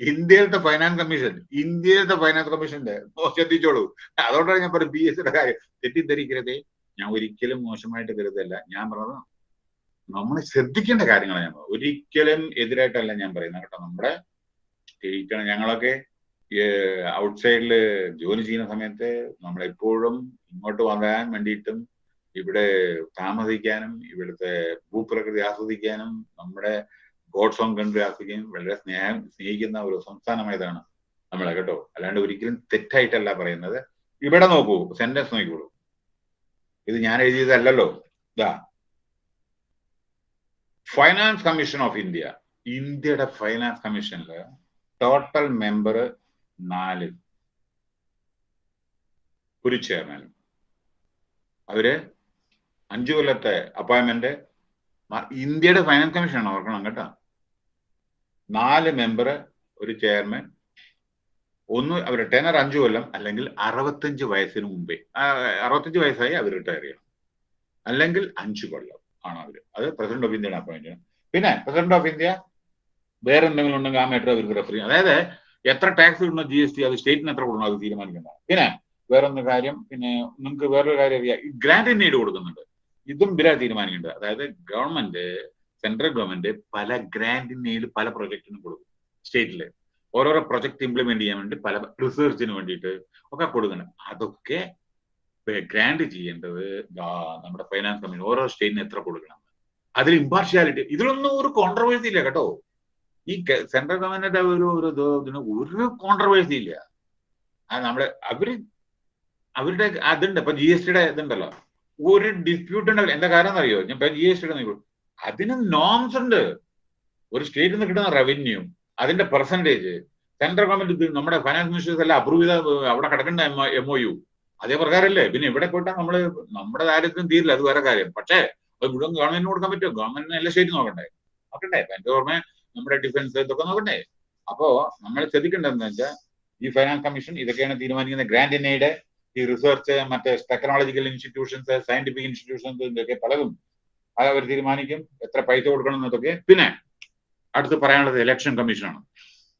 ഇന്ത്യയിലത്തെ ഫൈനാൻസ് കമ്മീഷൻ ഇന്ത്യയിലത്തെ ഫൈനാൻസ് കമ്മീഷന്റെ ശ്രദ്ധിച്ചോളൂ. അതുകൊണ്ടാണ് ഞാൻ പറഞ്ഞത് ബി എസ് കാര്യം. തെറ്റിദ്ധരിക്കരുതേ. ഞാൻ ഒരിക്കലും മോശമായിട്ട് കരുതല്ല. ഞാൻ പറഞ്ഞത് നമ്മൾ ശ്രദ്ധിക്കേണ്ട കാര്യങ്ങളാണ് ഞാൻ. ഒരിക്കലും എതിരായിട്ടല്ല ഞാൻ പറയുന്നത്. കേട്ടോ നമ്മുടെ ജയിക്കണം ഞങ്ങളൊക്കെ ഔട്ട്സൈഡിൽ ജോലി ചെയ്യുന്ന സമയത്ത് നമ്മളെപ്പോഴും ഇങ്ങോട്ട് വരാൻ വേണ്ടിയിട്ടും ഇവിടെ താമസിക്കാനും ഇവിടുത്തെ ഭൂപ്രകൃതി ആസ്വദിക്കാനും നമ്മുടെ ഗോഡ്സ് ഓൺ കൺട്രി ആസ്വദിക്കാനും വളരെ സ്നേഹം സ്നേഹിക്കുന്ന ഒരു സംസ്ഥാനമായതാണ് നമ്മളെ കേട്ടോ. അല്ലാണ്ട് ഒരിക്കലും തെറ്റായിട്ടല്ല പറയുന്നത്. ഇവിടെ നോക്കൂ സെന്റൻസ് നോക്കിക്കോളൂ. ഇത് ഞാൻ എഴുതിയതല്ലല്ലോ. ഇതാ ഫൈനാൻസ് കമ്മീഷൻ ഓഫ് ഇന്ത്യ ഇന്ത്യയുടെ ഫൈനാൻസ് കമ്മീഷനിൽ ടോട്ടൽ മെമ്പർ നാല്. ഒരു ചെയർമാൻ അവർ അഞ്ചു കൊല്ലത്തെ അപ്പോയിന്റ്മെന്റ് ഇന്ത്യയുടെ ഫൈനാൻസ് കമ്മീഷനാണ് ഓർക്കണം കേട്ടോ. നാല് മെമ്പർ ഒരു ചെയർമാൻ ഒന്ന് അവർ ടെനർ അഞ്ചു കൊല്ലം അല്ലെങ്കിൽ അറുപത്തഞ്ച് വയസ്സിന് മുമ്പേ. അറുപത്തഞ്ച് വയസ്സായി അവർ റിട്ടയർ ചെയ്യണം. അല്ലെങ്കിൽ അഞ്ചു കൊല്ലം. ആണ് അവർ. അത് പ്രസിഡന്റ് ഓഫ് ഇന്ത്യയുടെ അപ്പോയിന്റ് പിന്നെ പ്രസിഡന്റ് ഓഫ് ഇന്ത്യ വേറെ എന്തെങ്കിലും ഉണ്ടെങ്കിൽ ആ മാറ്റർ അവർക്ക് റെഫർ ചെയ്യും അതായത് എത്ര ടാക്സ് കിട്ടുന്ന ജി എസ് ടി അത് സ്റ്റേറ്റിന് എത്ര കൊടുക്കണം അത് തീരുമാനിക്കുന്നതാണ് പിന്നെ വേറൊന്ന് കാര്യം പിന്നെ നിങ്ങൾക്ക് വേറൊരു കാര്യം അറിയാം. ഗ്രാൻഡ് എയ്ഡ് കൊടുക്കുന്നുണ്ട്. ഇതും ഇവരാ തീരുമാനിക്കേണ്ടത്. അതായത് ഗവൺമെന്റ് സെൻട്രൽ ഗവൺമെന്റ് പല ഗ്രാൻഡ് ഇൻ എയ്ഡ് പല പ്രൊജക്ടിനും കൊടുക്കും സ്റ്റേറ്റിൽ ഓരോരോ പ്രൊജക്ട് ഇംപ്ലിമെന്റ് ചെയ്യാൻ വേണ്ടി പല റിസർച്ചിന് വേണ്ടിയിട്ട് ഒക്കെ കൊടുക്കണം അതൊക്കെ ഗ്രാൻഡ് ചെയ്യേണ്ടത് നമ്മുടെ ഫൈനാൻസ് കമ്പനി ഓരോ സ്റ്റേറ്റിന് എത്ര കൊടുക്കണം. അതിൽ ഇമ്പാർഷ്യാലിറ്റി ഇതിലൊന്നും ഒരു കോൺട്രവേഴ്സി ഇല്ല കേട്ടോ. ഈ സെൻട്രൽ ഗവൺമെന്റിന്റെ ഒരു ഒരു ഇത് ഇതിന് ഒരു കോൺട്രവേഴ്സി ഇല്ല. നമ്മുടെ അവർ അവരുടെ അതുണ്ട്. ഇപ്പൊ ജി എസ് ടിയുടെ ഇതുണ്ടല്ലോ. ഒരു ഡിസ്പ്യൂട്ട് ഉണ്ടാവില്ല എന്താ കാരണം അറിയോ ഞാൻ ഇപ്പൊ ജി എസ് ടിയുടെ അതിന് നോംസ് ഉണ്ട്. ഒരു സ്റ്റേറ്റിൽ നിന്ന് കിട്ടുന്ന റവന്യൂ അതിന്റെ പെർസെന്റേജ് സെൻട്രൽ ഗവൺമെന്റ് നമ്മുടെ ഫൈനാൻസ് മിനിസ്റ്റേഴ്സ് എല്ലാം അപ്രൂവ് ചെയ്ത അവിടെ കിടക്കേണ്ട എം ഒ യു അതേ പ്രകാരമല്ലേ പിന്നെ ഇവിടെ പോയിട്ടാ നമ്മൾ നമ്മുടെ ദാരിദ്ര്യം തീരില്ല അത് വേറെ കാര്യം. പക്ഷേ അത് മുഴുവൻ ഗവൺമെന്റിന് കൊടുക്കാൻ പറ്റുമോ? ഗവൺമെന്റിന് എല്ലാ സ്റ്റേറ്റ് നോക്കണ്ടേ? നോക്കണ്ടേ. എന്റെ ഓർമ്മ നമ്മുടെ ഡിഫൻസ് ഇതൊക്കെ നോക്കണ്ടേ? അപ്പോ നമ്മൾ ശ്രദ്ധിക്കേണ്ടതെന്ന് വെച്ചാൽ ഈ ഫൈനാൻസ് കമ്മീഷൻ ഇതൊക്കെയാണ് തീരുമാനിക്കുന്നത്. ഗ്രാൻഡ് ഇനയുടെ ഈ റിസർച്ച് മറ്റേ ടെക്നോളജിക്കൽ ഇൻസ്റ്റിറ്റ്യൂഷൻസ് സയന്റിഫിക് ഇൻസ്റ്റിറ്റ്യൂഷൻസ് ഇതൊക്കെ പലതും അത് അവർ തീരുമാനിക്കും എത്ര പൈസ കൊടുക്കണം എന്നതൊക്കെ. പിന്നെ അടുത്ത് പറയാനുള്ളത് ഇലക്ഷൻ കമ്മീഷനാണ്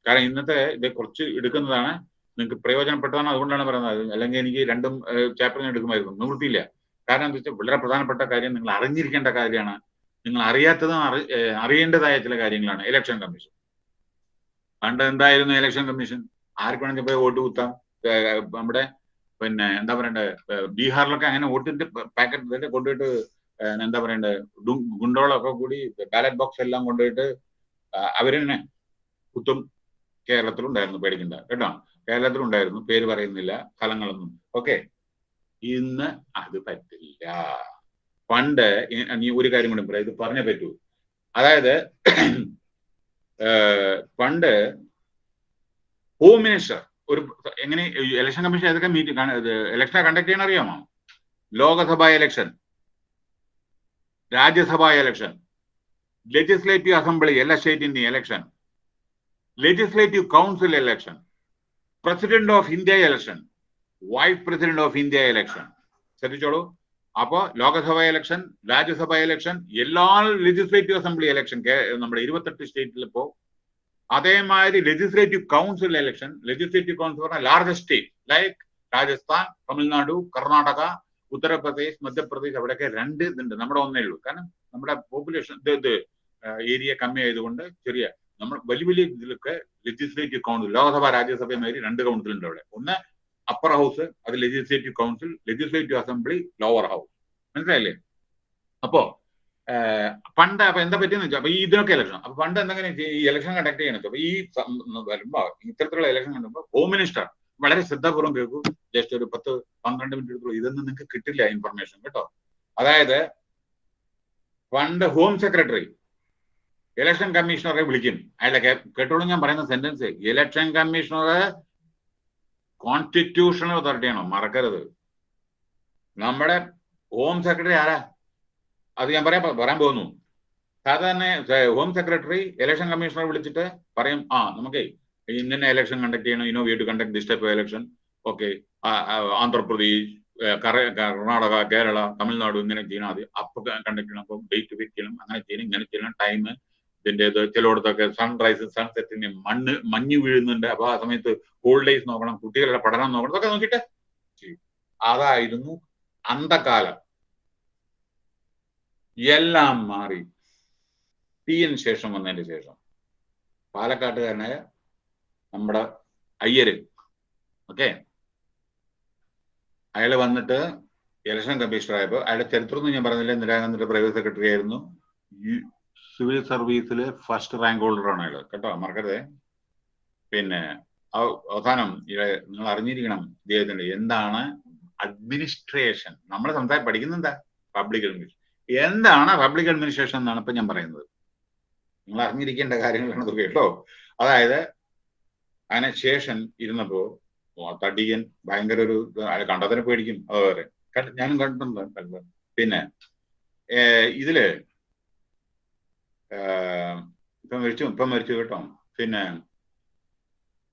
കാരണം ഇന്നത്തെ ഇത് കുറച്ച് എടുക്കുന്നതാണ്. നിങ്ങൾക്ക് പ്രയോജനപ്പെട്ടതാണ് അതുകൊണ്ടാണ് പറയുന്നത്. അല്ലെങ്കിൽ എനിക്ക് രണ്ടും ചാപ്റ്റർ ഞാൻ എടുക്കുമായിരുന്നു. നിവൃത്തിയില്ല. കാരണം എന്താ വെച്ചാൽ വളരെ പ്രധാനപ്പെട്ട കാര്യം നിങ്ങൾ അറിഞ്ഞിരിക്കേണ്ട കാര്യമാണ്. നിങ്ങൾ അറിയാത്തതും അറിയേണ്ടതായ ചില കാര്യങ്ങളാണ്. ഇലക്ഷൻ കമ്മീഷൻ പണ്ട് എന്തായിരുന്നു ഇലക്ഷൻ കമ്മീഷൻ ആർക്ക് വേണമെങ്കിൽ പോയി വോട്ട് കുത്താം? നമ്മുടെ പിന്നെ എന്താ പറയണ്ടേ? ബീഹാറിലൊക്കെ അങ്ങനെ വോട്ടിന്റെ പാക്കറ്റ് തന്നെ കൊണ്ടുപോയിട്ട് എന്താ പറയണ്ടേ? ഗുണ്ടോളൊക്കെ കൂടി ബാലറ്റ് ബോക്സ് എല്ലാം കൊണ്ടുപോയിട്ട് അവരെന്നെ കുത്തും കേരളത്തിലുണ്ടായിരുന്നു പേടിക്കണ്ട. കേട്ടോ? കേരളത്തിലുണ്ടായിരുന്നു പേര് പറയുന്നില്ല സ്ഥലങ്ങളൊന്നും ഓക്കെ ഇന്ന് അത് പറ്റില്ല. പണ്ട് നീ ഒരു കാര്യം കൂടി പറയാം ഇത് പറഞ്ഞേ പറ്റൂ. അതായത് പണ്ട് ഹോം മിനിസ്റ്റർ ഒരു എങ്ങനെ ഇലക്ഷൻ കമ്മീഷൻ ഏതൊക്കെ മീറ്റിംഗ് ഇലക്ഷൻ കണ്ടക്ട് ചെയ്യാൻ അറിയാമോ? Lok Sabha election Rajya Sabha election legislative assembly എല്ലാ സ്റ്റേറ്റിന്റെയും election legislative council election president of India election vice president of India election. ശ്രദ്ധിച്ചോളൂ. അപ്പോ ലോകസഭ ഇലക്ഷൻ രാജ്യസഭ ഇലക്ഷൻ എല്ലാ ലെജിസ്ലേറ്റീവ് അസംബ്ലി ഇലക്ഷൻ നമ്മുടെ ഇരുപത്തെട്ട് സ്റ്റേറ്റിൽ ഇപ്പോ അതേമാതിരി legislative council election legislative council പറഞ്ഞാൽ largest state like Rajasthan Tamil Nadu Karnataka Uttar Pradesh Madhya Pradesh അവിടെയൊക്കെ രണ്ട് ഇതുണ്ട്. നമ്മുടെ ഒന്നേ ഉള്ളൂ. കാരണം നമ്മുടെ പോപ്പുലേഷൻ ഇത് ഏരിയ കമ്മി ആയതുകൊണ്ട് ചെറിയ നമ്മൾ വലിയ വലിയ ഇതിലൊക്കെ ലെജിസ്ലേറ്റീവ് കൗൺസിൽ ലോകസഭ രാജ്യസഭ മാതിരി രണ്ട് കൗൺസിൽ ഉണ്ട് അവിടെ. ഒന്ന് അപ്പർ ഹൗസ് അത് legislative council legislative assembly lower house മനസ്സിലായില്ലേ? അപ്പോ പണ്ട് അപ്പൊ എന്താ പറ്റിയെന്ന് വെച്ചാൽ അപ്പൊ ഈ ഇതിനൊക്കെ ഇലക്ഷൻ അപ്പൊ പണ്ട് എന്തെങ്കിലും ഈ ഇലക്ഷൻ കണ്ടക്ട് ചെയ്യണം. അപ്പൊ ഈ വരുമ്പോ ഇത്തരത്തിലുള്ള ഇലക്ഷൻ കണ്ടുമ്പോ ഹോം മിനിസ്റ്റർ വളരെ ശ്രദ്ധാപൂർവം കേൾക്കൂ. ജസ്റ്റ് ഒരു പത്ത് പന്ത്രണ്ട് മിനിറ്റ് ഇതൊന്നും നിങ്ങൾക്ക് കിട്ടില്ല ഇൻഫർമേഷൻ കേട്ടോ. അതായത് പണ്ട് ഹോം സെക്രട്ടറി ഇലക്ഷൻ കമ്മീഷണറെ വിളിക്കും. അയാളെ കേട്ടോളൂ ഞാൻ പറയുന്ന സെന്റൻസ് ഇലക്ഷൻ കമ്മീഷണർ കോൺസ്റ്റിറ്റ്യൂഷണൽ അതോറിറ്റിയാണോ മറക്കരുത്. നമ്മുടെ ഹോം സെക്രട്ടറി ആരാ? അത് ഞാൻ പറയാൻ പറയാൻ പോകുന്നു. സാധാരണ ഹോം സെക്രട്ടറി ഇലക്ഷൻ കമ്മീഷണറെ വിളിച്ചിട്ട് പറയും ആ നമുക്ക് ഇന്നെ ഇലക്ഷൻ കണ്ടക്ട് ചെയ്യണം. You know we to conduct this type election okay Andhra Pradesh Karnataka Kerala Tamil Nadu ഇങ്ങനെ ചെയ്യണം. അത് അപ്പൊ കണ്ടക്ട് ചെയ്യണം. അപ്പം ഡേറ്റ് ഫിക്സ് ചെയ്യണം. അങ്ങനെ ചെയ്യണം ഇങ്ങനെ ചെയ്യണം. ടൈം ഇതിന്റെ ഇത് ചിലയിടത്തൊക്കെ സൺറൈസ് സൺസെറ്റിന് മണ്ണ് മഞ്ഞ് വീഴുന്നുണ്ട്. അപ്പൊ ആ സമയത്ത് ഹോളിഡേയ്സ് നോക്കണം കുട്ടികളുടെ പഠനം നോക്കണം ഇതൊക്കെ നോക്കിയിട്ട് അതായിരുന്നു അന്ധകാലം. എല്ലാം മാറി. എന് ശേഷം വന്നതിന് ശേഷം. പാലക്കാട്ടുകാരനായ നമ്മുടെ അയ്യര്. ഓക്കെ? അയാൾ വന്നിട്ട് ഇലക്ഷൻ കമ്മീഷണർ ആയപ്പോൾ അയാളുടെ ചരിത്രമൊന്നും ഞാൻ പറഞ്ഞില്ല. ഇന്ദിരാഗാന്ധിയുടെ പ്രൈവറ്റ് സെക്രട്ടറി ആയിരുന്നു. സിവിൽ സർവീസിലെ ഫസ്റ്റ് റാങ്ക് ഹോൾഡറാണ് അയാൾ കേട്ടോ മറക്കരുതേ. പിന്നെ അവസാനം നിങ്ങൾ അറിഞ്ഞിരിക്കണം ഇദ്ദേഹത്തിന്റെ എന്താണ് അഡ്മിനിസ്ട്രേഷൻ നമ്മൾ സംസാരം പഠിക്കുന്ന എന്താ? പബ്ലിക് അഡ്മിനിസ്ട്രേഷൻ എന്താണ് പബ്ലിക് അഡ്മിനിസ്ട്രേഷൻ എന്നാണ് ഇപ്പൊ ഞാൻ പറയുന്നത്. നിങ്ങൾ അറിഞ്ഞിരിക്കേണ്ട കാര്യങ്ങളാണ് കേട്ടോ. അതായത് അതിനെ ശേഷൻ ഇരുന്നപ്പോ തടിയൻ ഭയങ്കര ഒരു കണ്ടതിനെ പേടിക്കും. അതുപോലെ. ഞാനും കണ്ടിട്ടുണ്ട്. പിന്നെ ഇതിൽ ഇപ്പം മരിച്ചു ഇപ്പം മരിച്ചു കേട്ടോ. പിന്നെ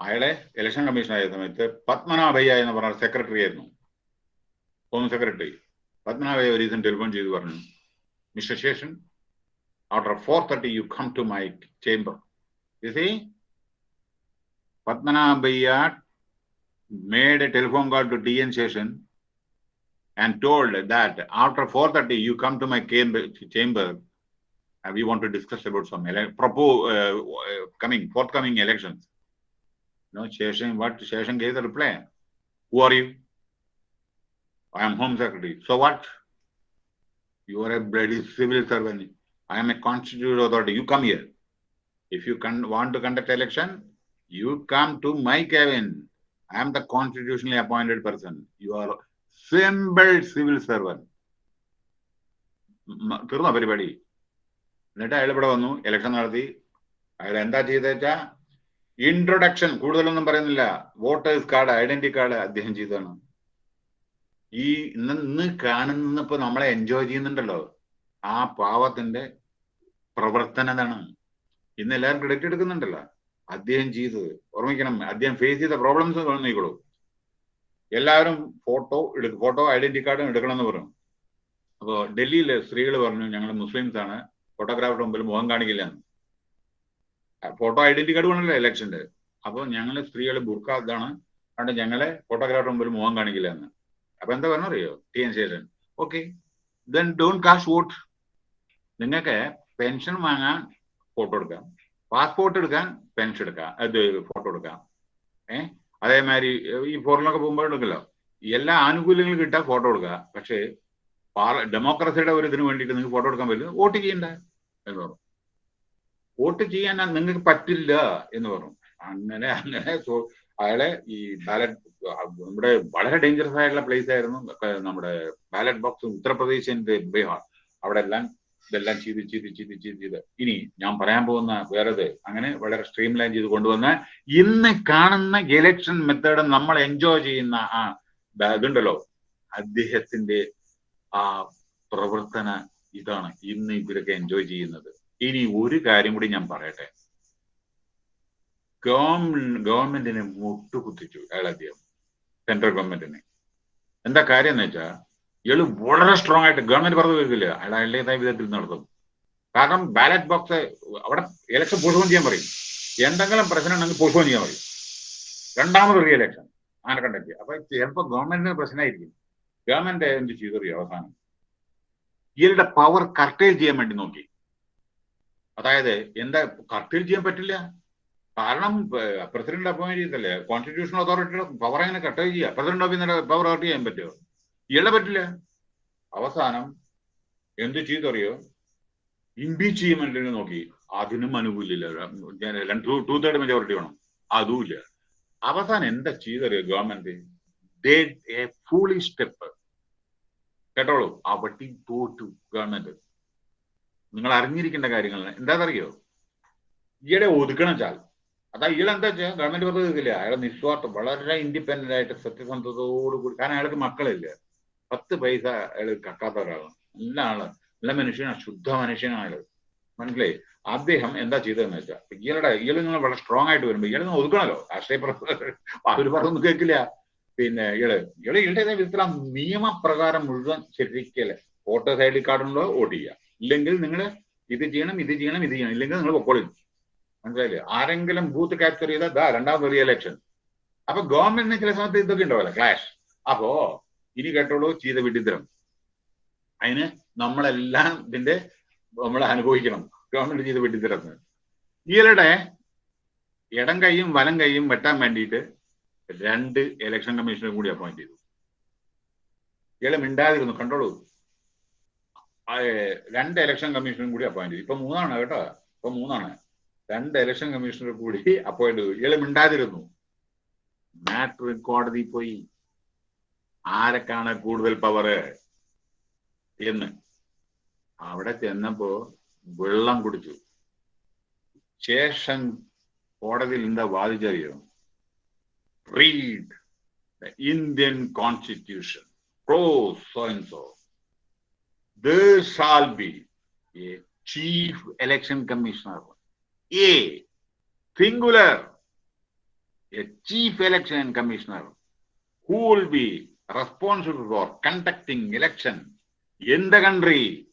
അയാളെ ഇലക്ഷൻ കമ്മീഷൻ ആയ സമയത്ത് പത്മനാഭയ്യ എന്ന് പറഞ്ഞ സെക്രട്ടറി ആയിരുന്നു. ഹോം സെക്രട്ടറി പത്മനാഭയ്യ ഒരു ദിവസം ടെലിഫോൺ ചെയ്ത് പറഞ്ഞു mister Seshan after four thirty you come to my chamber Padmanabhaiah made a telephone call to D N Seshan and told that after four thirty you come to my chamber we want to discuss about some ele- uh, uh, coming forthcoming elections. You know, Sheshan, what Sheshan gave the reply. Who are you? I am Home Secretary. So what? You are a bloody civil servant. I am a constituted authority. You come here. If you can, want to conduct election, you come to my cabin. I am the constitutionally appointed person. You are simple civil servant. Everybody, എന്നിട്ട് അയാൾ ഇവിടെ വന്നു election നടത്തി. അയാൾ എന്താ ചെയ്തെച്ചാ introduction കൂടുതലൊന്നും പറയുന്നില്ല. Voters card identity card അദ്ദേഹം ചെയ്തതാണ്. ഈ ഇന്ന് കാണുന്നപ്പോ നമ്മളെ എൻജോയ് ചെയ്യുന്നുണ്ടല്ലോ. ആ പാവത്തിന്റെ പ്രവർത്തനതാണ് ഇന്ന് എല്ലാവരും ക്രെഡിറ്റ് എടുക്കുന്നുണ്ടല്ലോ. അദ്ദേഹം ചെയ്തത്. ഓർമ്മിക്കണം അദ്ദേഹം ഫേസ് ചെയ്ത പ്രോബ്ലംസ് നീക്കോളൂ എല്ലാവരും ഫോട്ടോ എടുക്കും ഫോട്ടോ ഐഡന്റി കാർഡും എടുക്കണം എന്ന് പറഞ്ഞു. അപ്പോൾ ഡൽഹിയിലെ സ്ത്രീകൾ പറഞ്ഞു ഞങ്ങൾ മുസ്ലിംസ് ആണ് ഫോട്ടോഗ്രാഫറുടെ മുമ്പിൽ മുഖം കാണിക്കില്ല. ഫോട്ടോ ഐഡന്റി കാർഡ് വേണമല്ലോ ഇലക്ഷന്റെ അപ്പോൾ ഞങ്ങൾ സ്ത്രീകൾ ബുർക്ക ഇതാണ്. അതുകൊണ്ട് ഞങ്ങളെ ഫോട്ടോഗ്രാഫറുടെ മുമ്പിൽ മുഖം കാണിക്കില്ല എന്ന്. അപ്പൊ എന്താ പറഞ്ഞറിയോ T N Seshan okay then don't cast vote നിങ്ങൾക്ക് പെൻഷൻ വാങ്ങാൻ ഫോട്ടോ എടുക്കാം. പാസ്പോർട്ട് എടുക്കാൻ പെൻഷൻ എടുക്കാം. അത് ഫോട്ടോ എടുക്കാം. ഏഹ് അതേമാതിരി ഈ ഫോറിനൊക്കെ പോകുമ്പോൾ എടുക്കല്ലോ. എല്ലാ ആനുകൂല്യങ്ങളും കിട്ടാൻ ഫോട്ടോ എടുക്കുക. പക്ഷേ ഡെമോക്രസിയുടെ ഒരു ഇതിന് വേണ്ടിയിട്ട് നിങ്ങൾക്ക് ഫോട്ടോ എടുക്കാൻ പറ്റില്ല. വോട്ട് ചെയ്യണ്ട? എന്ന് പറഞ്ഞു. വോട്ട് ചെയ്യാൻ നിങ്ങൾക്ക് പറ്റില്ല എന്ന് പറഞ്ഞു. അങ്ങനെ അങ്ങനെ അയാളെ ഈ ബാലറ്റ് നമ്മുടെ വളരെ ഡേഞ്ചറസ് ആയിട്ടുള്ള പ്ലേസ് ആയിരുന്നു. നമ്മുടെ ബാലറ്റ് ബോക്സ് ഉത്തർപ്രദേശിന്റെ ബീഹാർ. അവിടെ എല്ലാം ഇതെല്ലാം ചെയ്ത് ചെയ്ത് ചെയ്ത് ചെയ്ത് ചെയ്ത്. ഇനി ഞാൻ പറയാൻ പോകുന്ന വേറെ അങ്ങനെ വളരെ സ്ട്രീം ലൈൻ ചെയ്ത് കൊണ്ടുവന്ന് ഇന്ന് കാണുന്ന ഇലക്ഷൻ മെത്തേഡ് നമ്മൾ എൻജോയ് ചെയ്യുന്ന ആ ഇതുണ്ടല്ലോ. അദ്ദേഹത്തിന്റെ ആ പ്രവർത്തന ഇതാണ് ഇന്ന് ഇവരൊക്കെ എൻജോയ് ചെയ്യുന്നത്. ഇനി ഒരു കാര്യം കൂടി ഞാൻ പറയട്ടെ. ഗവൺമെന്റിനെ മുട്ടുകുത്തിച്ചു അദ്ദേഹം സെൻട്രൽ ഗവൺമെന്റിനെ എന്താ കാര്യം എന്ന് വെച്ചാൽ ഇയാൾ വളരെ സ്ട്രോങ് ആയിട്ട് ഗവൺമെന്റ് പറഞ്ഞു കേൾക്കില്ല അയാൾ അയാളുടേതായ വിധത്തിൽ നടത്തും. കാരണം ബാലറ്റ് ബോക്സ് അവിടെ ഇലക്ഷൻ പോസ്റ്റ്പോൺ ചെയ്യാൻ പറയും. എന്തെങ്കിലും പ്രശ്നം ഉണ്ടെങ്കിൽ പോസ്റ്റ്പോൺ ചെയ്യാൻ പറയും. രണ്ടാമത് റീ ഇലക്ഷൻ അങ്ങനെ കണ്ടക്ട് അപ്പൊ ചിലപ്പോൾ ഗവൺമെന്റിന് പ്രശ്നമായിരിക്കും. ഗവൺമെന്റ് എന്ത് ചെയ്തറിയോ അവസാനം? ഇയാളുടെ പവർ കർട്ടേൽ ചെയ്യാൻ വേണ്ടി നോക്കി. അതായത് എന്താ കർട്ടേൽ ചെയ്യാൻ പറ്റില്ല? കാരണം പ്രസിഡന്റ് അപ്പോയിന്റ് ചെയ്തല്ലേ കോൺസ്റ്റിറ്റ്യൂഷണൽ അതോറിറ്റിയുടെ പവർ എങ്ങനെ കർട്ടേൽ ചെയ്യുക പ്രസിഡന്റ് ഓഫീസിന്റെ പവർ കട്ട് ചെയ്യാൻ പറ്റുമോ ഇയാളെ പറ്റില്ല. അവസാനം എന്ത് ചെയ്തറിയോ? ഇമ്പീച്ച് വേണ്ടി നോക്കി. അതിനും അനുകൂലില്ല. ടു തേർഡ് മെജോറിറ്റി വേണം. അതുമില്ല അവസാനം എന്താ ചെയ്തറിയോ ഗവൺമെന്റ് ഫൂളി സ്റ്റെപ്പ് കേട്ടോളൂ. അവിടെ തോറ്റു ഗവൺമെന്റ് നിങ്ങൾ അറിഞ്ഞിരിക്കേണ്ട കാര്യങ്ങൾ എന്താണെന്നറിയോ? ഈയിടെ ഒതുക്കണം ചാൽ. അതാ ഇയാൾ എന്താ വെച്ചാൽ ഗവൺമെന്റ് വെറുതെ ഇതില്ല അയാളെ നിസ്വാർത്ഥം വളരെ ഇൻഡിപെൻഡന്റ് ആയിട്ട് സത്യസന്ധതയോട് കൂടി കാരണം അയാൾക്ക് മക്കളില്ല. പത്ത് പൈസ അയാൾ കക്കാത്ത ഒരാളാണ്. നല്ല ആൾ നല്ല മനുഷ്യനാണ്. ശുദ്ധ മനുഷ്യനാണ് അയാൾ. മനസ്സിലായി? അദ്ദേഹം എന്താ ചെയ്തതെന്ന് വെച്ചാൽ ഇയാളുടെ ഇയാൾ നിങ്ങൾ വളരെ സ്ട്രോങ് ആയിട്ട് വരുമ്പോൾ ഇയാൾ നിങ്ങൾ ഒതുക്കണല്ലോ. രാഷ്ട്രീയ അവർ പറഞ്ഞൊന്നും കേൾക്കില്ല. പിന്നെ ഇയാൾ ഇയാളുടെ വിധത്തിൽ ആ നിയമപ്രകാരം മുഴുവൻ ശരിക്കല്ലേ വോട്ടേഴ്സ് ഐ ഡി കാർഡുണ്ടോ വോട്ട് ചെയ്യുക ഇല്ലെങ്കിൽ നിങ്ങൾ ഇത് ചെയ്യണം ഇത് ചെയ്യണം ഇത് ചെയ്യണം. ഇല്ലെങ്കിൽ നിങ്ങൾ പൊക്കോളി. മനസ്സിലായില്ലേ? ആരെങ്കിലും ബൂത്ത് ക്യാപ്ചർ ചെയ്താൽ ദാ രണ്ടാമത് റീ ഇലക്ഷൻ അപ്പൊ ഗവൺമെന്റിന് ചില സമയത്ത് ഇതൊക്കെ ഉണ്ടാവില്ല ക്ലാഷ് അപ്പോ ഇനി കേട്ടോളൂ ചെയ്ത വിഡിത്തരം അതിന് നമ്മളെല്ലാം ഇതിന്റെ നമ്മൾ അനുഭവിക്കണം. ഗവൺമെന്റ് ചെയ്ത വിഡിത്തരം ഇയാളുടെ ഇടം കൈയും വലം കൈയും വെട്ടാൻ വേണ്ടിയിട്ട് രണ്ട് ഇലക്ഷൻ കമ്മീഷനെ കൂടി അപ്പോയിന്റ് ചെയ്തു. ഇയാളെ മിണ്ടാതിരുന്നു കണ്ടോളൂ. രണ്ട് ഇലക്ഷൻ കമ്മീഷനും കൂടി അപ്പോയിന്റ് ചെയ്തു. ഇപ്പൊ മൂന്നാണ് കേട്ടോ. ഇപ്പൊ മൂന്നാണ്. രണ്ട് ഇലക്ഷൻ കമ്മീഷണർ കൂടി അപ്പോയിന്റ് ചെയ്തു. ഇയാളെ മിണ്ടാതിരുന്നു. മാറ്റർ കോടതി പോയി. ആരൊക്കെയാണ് കൂടുതൽ പവർ എന്ന്. അവിടെ ചെന്നപ്പോ വെള്ളം കുടിച്ചു. ശേഷം കോടതിയിൽ എന്താ വാദിച്ചറിയോ? Read the Indian constitution, clause so and so. There shall be a chief election commissioner, a singular, a chief election commissioner who will be responsible for conducting election in the country.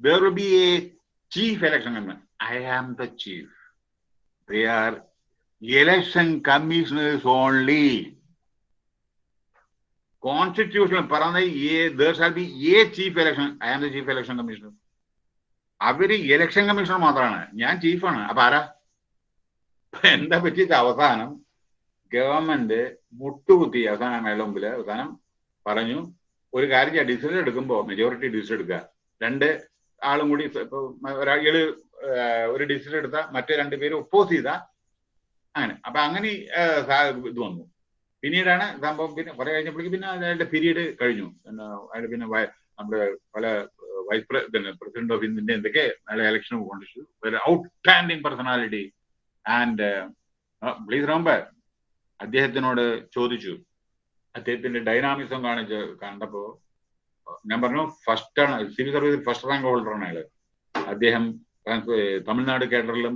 There will be a chief election commissioner. I am the chief. They are election പറഞ്ഞ there shall be a chief election I am the chief election commissioner our election commissioner മാത്രമാണ് ഞാൻ ചീഫാണ് അപ്പൊ ആരാ? എന്താ പറ്റിയിട്ട് അവസാനം government മുട്ടുകുത്തി അവസാനം മേള മുമ്പിൽ അവസാനം പറഞ്ഞു ഒരു കാര്യം ഡിസിഷൻ എടുക്കുമ്പോ മെജോറിറ്റി ഡിസിഷൻ എടുക്കുക. രണ്ട് ആളും കൂടി ഒരാൾ ഒരു ഡിസിഷൻ എടുത്ത മറ്റേ രണ്ടുപേരും ഒപ്പോസ് ചെയ്ത. അങ്ങനെ അപ്പൊ അങ്ങനെ ഇത് വന്നു. പിന്നീടാണ് സംഭവം പിന്നെ കുറെ കഴിഞ്ഞപ്പോഴേക്കും പിന്നെ അയാളുടെ പീരീഡ് കഴിഞ്ഞു. അയാൾ പിന്നെ നമ്മുടെ പല വൈസ് പ്രസിഡന്റ് ഓഫ് ഇന്ത്യ എന്തൊക്കെ നല്ല election കൊണ്ടിച്ചു out outstanding personality and please Rumble അദ്ദേഹത്തിനോട് ചോദിച്ചു. അദ്ദേഹത്തിന്റെ ഡൈനാമിസം കാണിച്ച് കണ്ടപ്പോ ഞാൻ പറഞ്ഞു ഫസ്റ്റ് ആണ് സിവിൽ സർവീസിൽ ഫസ്റ്റ് റാങ്ക് ഹോൾഡർ ആണ് അയാൾ. അദ്ദേഹം തമിഴ്നാട് കേഡറിലും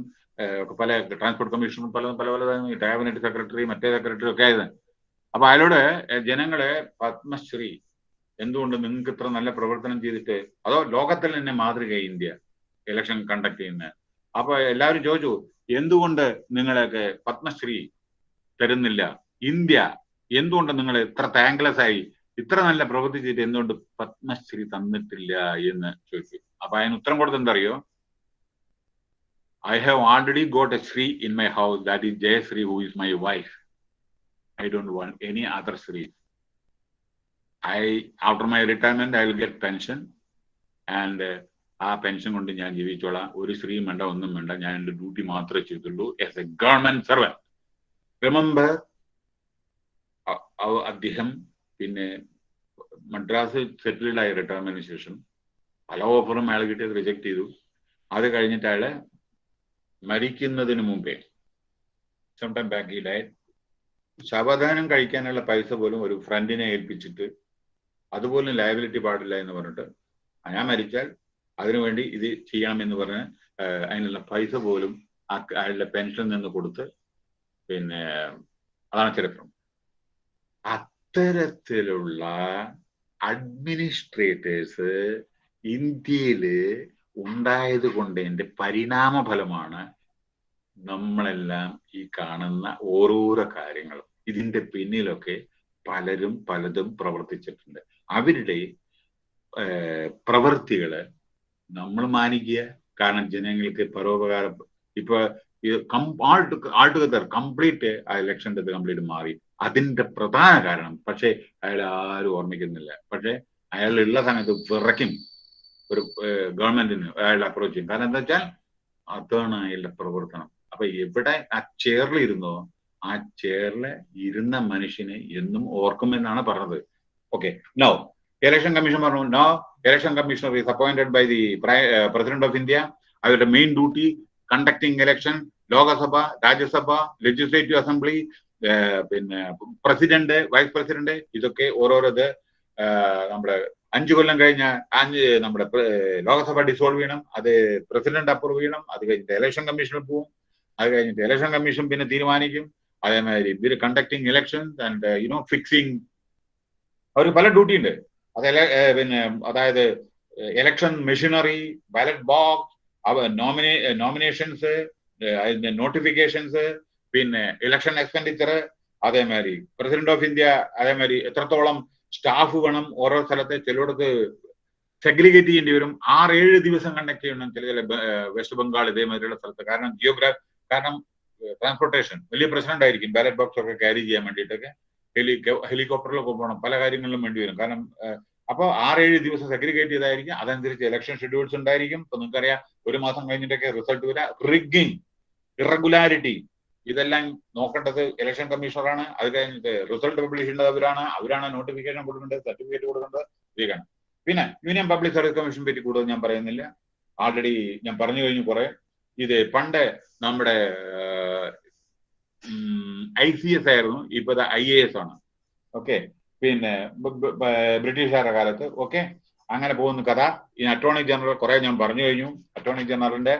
പല ട്രാൻസ്പോർട്ട് കമ്മീഷനും പല പല പല ക്യാബിനറ്റ് സെക്രട്ടറി മറ്റേ സെക്രട്ടറി ഒക്കെ ആയിരുന്നു അപ്പൊ അയാളോട് ജനങ്ങളെ പത്മശ്രീ എന്തുകൊണ്ട് നിങ്ങൾക്ക് ഇത്ര നല്ല പ്രവർത്തനം ചെയ്തിട്ട് അതോ ലോകത്തിൽ തന്നെ മാതൃക ഇന്ത്യ ഇലക്ഷൻ കണ്ടക്ട് ചെയ്യുന്ന? അപ്പൊ എല്ലാവരും ചോദിച്ചു എന്തുകൊണ്ട് നിങ്ങളൊക്കെ പത്മശ്രീ തരുന്നില്ല? ഇന്ത്യ എന്തുകൊണ്ട് നിങ്ങൾ ഇത്ര താങ്ക്ലെസ് ആയി ഇത്ര നല്ല പ്രവൃത്തി ചെയ്തിട്ട് എന്തുകൊണ്ട് പത്മശ്രീ തന്നിട്ടില്ല എന്ന് ചോദിച്ചു. അപ്പൊ അതിന് ഉത്തരം കൊടുത്ത് എന്തറിയോ have already got a Sri in my house, that is Jayasri, who is my wife. I don't want any other Sri. I, after my retirement, I will get pension. And and ആ pension കൊണ്ട് ഞാൻ ജീവിച്ചോളാം ഒരു സ്ത്രീയും വേണ്ട ഒന്നും വേണ്ട ഞാൻ എന്റെ ഡ്യൂട്ടി മാത്രമേ ചെയ്തുള്ളൂ as a government servant remember അദ്ദേഹം പിന്നെ മദ്രാസ് സെറ്റിൽഡ് ആയി റിട്ടയർമെന്റിന് ശേഷം പല ഓഫറും അയാൾ കിട്ടിയത് റിജക്ട് ചെയ്തു അത് കഴിഞ്ഞിട്ട് അയാൾ മരിക്കുന്നതിന് മുമ്പേ. സ്വന്തം ബാക്ക് ഈ ഡയറ്റ് ശവദാനം കഴിക്കാനുള്ള പൈസ പോലും ഒരു ഫ്രണ്ടിനെ ഏൽപ്പിച്ചിട്ട് അതുപോലും ലയബിലിറ്റി പാടില്ല എന്ന് പറഞ്ഞിട്ട് ഞാൻ മരിച്ചാൽ അതിനുവേണ്ടി ഇത് ചെയ്യണം എന്ന് പറഞ്ഞ് അതിനുള്ള പൈസ പോലും അയാളുടെ പെൻഷനിൽ നിന്ന് കൊടുത്ത് പിന്നെ അതാണ് ചരിത്രം. അത്തരത്തിലുള്ള അഡ്മിനിസ്ട്രേറ്റേഴ്സ് ഇന്ത്യയിൽ ഉണ്ടായത് കൊണ്ടതിന്റെ പരിണാമ ഫലമാണ് നമ്മളെല്ലാം ഈ കാണുന്ന ഓരോരോ കാര്യങ്ങളും. ഇതിന്റെ പിന്നിലൊക്കെ പലരും പലതും പ്രവർത്തിച്ചിട്ടുണ്ട്. അവരുടെ പ്രവൃത്തികൾ നമ്മൾ മാനിക്കുക. കാരണം ജനങ്ങൾക്ക് പരോപകാരം ഇപ്പൊ ആൾ ടുഗദർ കംപ്ലീറ്റ് ആ ഇലക്ഷന്റെ കംപ്ലീറ്റ് മാറി. അതിന്റെ പ്രധാന കാരണം പക്ഷേ അയാൾ ആരും ഓർമ്മിക്കുന്നില്ല. പക്ഷെ അയാൾ ഉള്ള സമയത്ത് വിറയ്ക്കും. ഒരു ഗവൺമെന്റിന് അയാൾ അപ്രോച്ച് ചെയ്യും കാരണം എന്താ വെച്ചാൽ അതാണ് അയാളുടെ പ്രവർത്തനം. അപ്പൊ എവിടെ ആ ചെയറിൽ ഇരുന്നോ ആ ചെയറിൽ ഇരുന്ന മനുഷ്യനെ എന്നും ഓർക്കുമെന്നാണ് പറഞ്ഞത്. ഓക്കെ നോ ഇലക്ഷൻ കമ്മീഷൻ പറഞ്ഞു no election commissioner is appointed by the president of India അവരുടെ main duty conducting election Lok Sabha Rajya Sabha legislative assembly പിന്നെ പ്രസിഡന്റ് വൈസ് പ്രസിഡന്റ് ഇതൊക്കെ ഓരോരോ നമ്മുടെ അഞ്ചു കൊല്ലം കഴിഞ്ഞ അഞ്ച് നമ്മുടെ ലോക്സഭ ഡിസോൾവ് ചെയ്യണം അത് പ്രസിഡന്റ് അപ്രൂവ് ചെയ്യണം അത് കഴിഞ്ഞിട്ട് ഇലക്ഷൻ കമ്മീഷനിൽ പോവും അത് കഴിഞ്ഞിട്ട് ഇലക്ഷൻ കമ്മീഷൻ പിന്നെ തീരുമാനിക്കും. അതേമാതിരി ഇവർ conducting elections and you know fixing അവർ പല ഡ്യൂട്ടി ഉണ്ട്. അത് പിന്നെ അതായത് ഇലക്ഷൻ മെഷീനറി ബാലറ്റ് ബോക്സ് നോമിനേ നോമിനേഷൻസ് അതിന്റെ നോട്ടിഫിക്കേഷൻസ് പിന്നെ ഇലക്ഷൻ എക്സ്പെൻഡിച്ചർ അതേമാതിരി പ്രസിഡന്റ് ഓഫ് ഇന്ത്യ അതേമാതിരി എത്രത്തോളം സ്റ്റാഫ് വേണം ഓരോ സ്ഥലത്തെ ചിലയിടത്ത് സെഗ്രിഗേറ്റ് ചെയ്യേണ്ടി വരും. ആറ് ഏഴ് ദിവസം കണ്ടക്ട് ചെയ്യണം ചില ചില വെസ്റ്റ് ബംഗാൾ ഇതേമാതിരിയുള്ള സ്ഥലത്ത്. കാരണം ജിയോഗ്രാഫ് കാരണം ട്രാൻസ്പോർട്ടേഷൻ വലിയ പ്രശ്നം ഉണ്ടായിരിക്കും. ബാലറ്റ് ബോക്സ് ഒക്കെ ക്യാരി ചെയ്യാൻ വേണ്ടിയിട്ടൊക്കെ. ഹെലി ഹെലികോപ്റ്ററിലൊക്കെ പോകണം. പല കാര്യങ്ങളിലും വേണ്ടി വരും. കാരണം അപ്പോൾ ആറേഴ് ദിവസം സെഗ്രിഗേറ്റ് ചെയ്തായിരിക്കും. അതനുസരിച്ച് ഇലക്ഷൻ ഷെഡ്യൂൾസ് ഉണ്ടായിരിക്കും. ഇപ്പൊ നിങ്ങൾക്കറിയാം ഒരു മാസം കഴിഞ്ഞിട്ടൊക്കെ റിസൾട്ട് വരാം. റിഗിങ് ഇറഗുലാരിറ്റി ഇതെല്ലാം നോക്കേണ്ടത് ഇലക്ഷൻ കമ്മീഷണറാണ് അത് കഴിഞ്ഞിട്ട് റിസൾട്ട് പബ്ലിഷ് ചെയ്യേണ്ടത് അവരാണ്. അവരാണ് നോട്ടിഫിക്കേഷൻ കൊടുക്കേണ്ടത് സർട്ടിഫിക്കറ്റ് കൊടുക്കേണ്ടത്. ഇതൊക്കെയാണ് പിന്നെ യൂണിയൻ പബ്ലിക് സർവീസ് കമ്മീഷൻ പറ്റി കൂടുതൽ ഞാൻ പറയുന്നില്ല. ആൾറെഡി ഞാൻ പറഞ്ഞു കഴിഞ്ഞു കുറെ. ഇത് പണ്ട് നമ്മുടെ ഐ സി എസ് ആയിരുന്നു. ഇപ്പൊ ഐ എ എസ് ആണ്. ഓക്കെ? പിന്നെ ബ്രിട്ടീഷുകാരുടെ കാലത്ത്. ഓക്കെ? അങ്ങനെ പോകുന്ന കഥ. ഈ അറ്റോർണി ജനറൽ കുറെ ഞാൻ പറഞ്ഞു കഴിഞ്ഞു. അറ്റോർണി ജനറലിന്റെ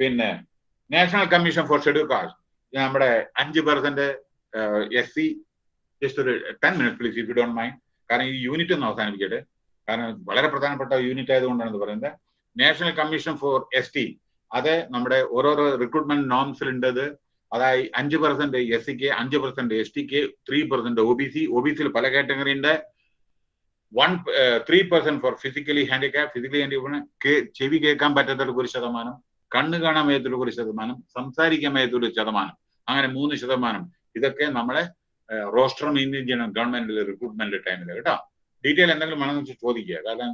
പിന്നെ national commission for schedule caste നമ്മുടെ അഞ്ച് പെർസെന്റ് എസ് സി ജസ്റ്റ് ഒരു ten minute please if you don't mind കാരണം ഈ യൂണിറ്റ് ഒന്ന് അവസാനിപ്പിക്കട്ടെ. കാരണം വളരെ പ്രധാനപ്പെട്ട യൂണിറ്റ് ആയതുകൊണ്ടാണ് പറയുന്നത്. National commission for S T അത് നമ്മുടെ ഓരോരോ റിക്രൂട്ട്മെന്റ് നോംസിലുണ്ടത് അതായത് അഞ്ച് പെർസെന്റ് എസ് സിക്ക് അഞ്ച് percent S tick three percent O B C O B സിയിൽ പല കാറ്റഗറി ഉണ്ട്. One three percent for physically handicap physically handicap ചെവി കേൾക്കാൻ പറ്റാത്തവർക്ക് ഒരു ശതമാനം. കണ്ണ് കാണാൻ വയ്യത്തുള്ള ഒരു ശതമാനം സംസാരിക്കാൻ വയ്യത്തുള്ള ഒരു ശതമാനം. അങ്ങനെ മൂന്ന് ശതമാനം. ഇതൊക്കെ നമ്മളെ റോസ്റ്റർ മെയിന്റെയിൻ ചെയ്യണം ഗവൺമെന്റിൽ റിക്രൂട്ട്മെന്റ് ടൈമിൽ കേട്ടോ? ഡീറ്റെയിൽ എന്തെങ്കിലും വേണമെന്ന് ചോദിക്കുക. കാരണം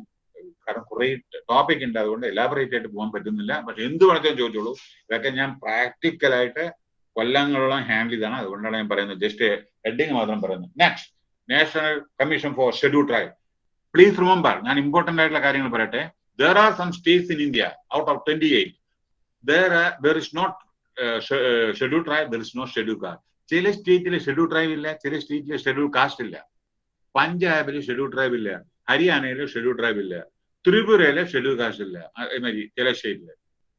കാരണം കുറെ ടോപ്പിക് ഉണ്ട്. അതുകൊണ്ട് എലാബറേറ്റ് ആയിട്ട് പോകാൻ പറ്റുന്നില്ല. പക്ഷെ എന്ത് വേണമെങ്കിലും ചോദിച്ചോളൂ. ഇതൊക്കെ ഞാൻ പ്രാക്ടിക്കലായിട്ട് കൊല്ലങ്ങളോളം ഹാൻഡിൽ ചെയ്താണ് അതുകൊണ്ടാണ് ഞാൻ പറയുന്നത്. ജസ്റ്റ് ഹെഡിങ് മാത്രം പറയുന്നത്. Next national commission for schedule tribe please remember ഞാൻ ഇമ്പോർട്ടന്റ് ആയിട്ടുള്ള കാര്യങ്ങൾ പറയട്ടെ. There are some states in India out of twenty eight there there is not schedule tribe there is not schedule caste ചില സ്റ്റേറ്റിലെ schedule tribe ഇല്ല ചില സ്റ്റേറ്റിലെ schedule caste ഇല്ല. പഞ്ചാബിൽ ഷെഡ്യൂൾ ട്രൈബ് ഇല്ല ഹരിയാനയിൽ ഷെഡ്യൂൾ ട്രൈബ് ഇല്ല ത്രിപുരയിലെ ഷെഡ്യൂൾ കാസ്റ്റ് ഇല്ല അതേമാതിരി ചില സ്റ്റേറ്റിൽ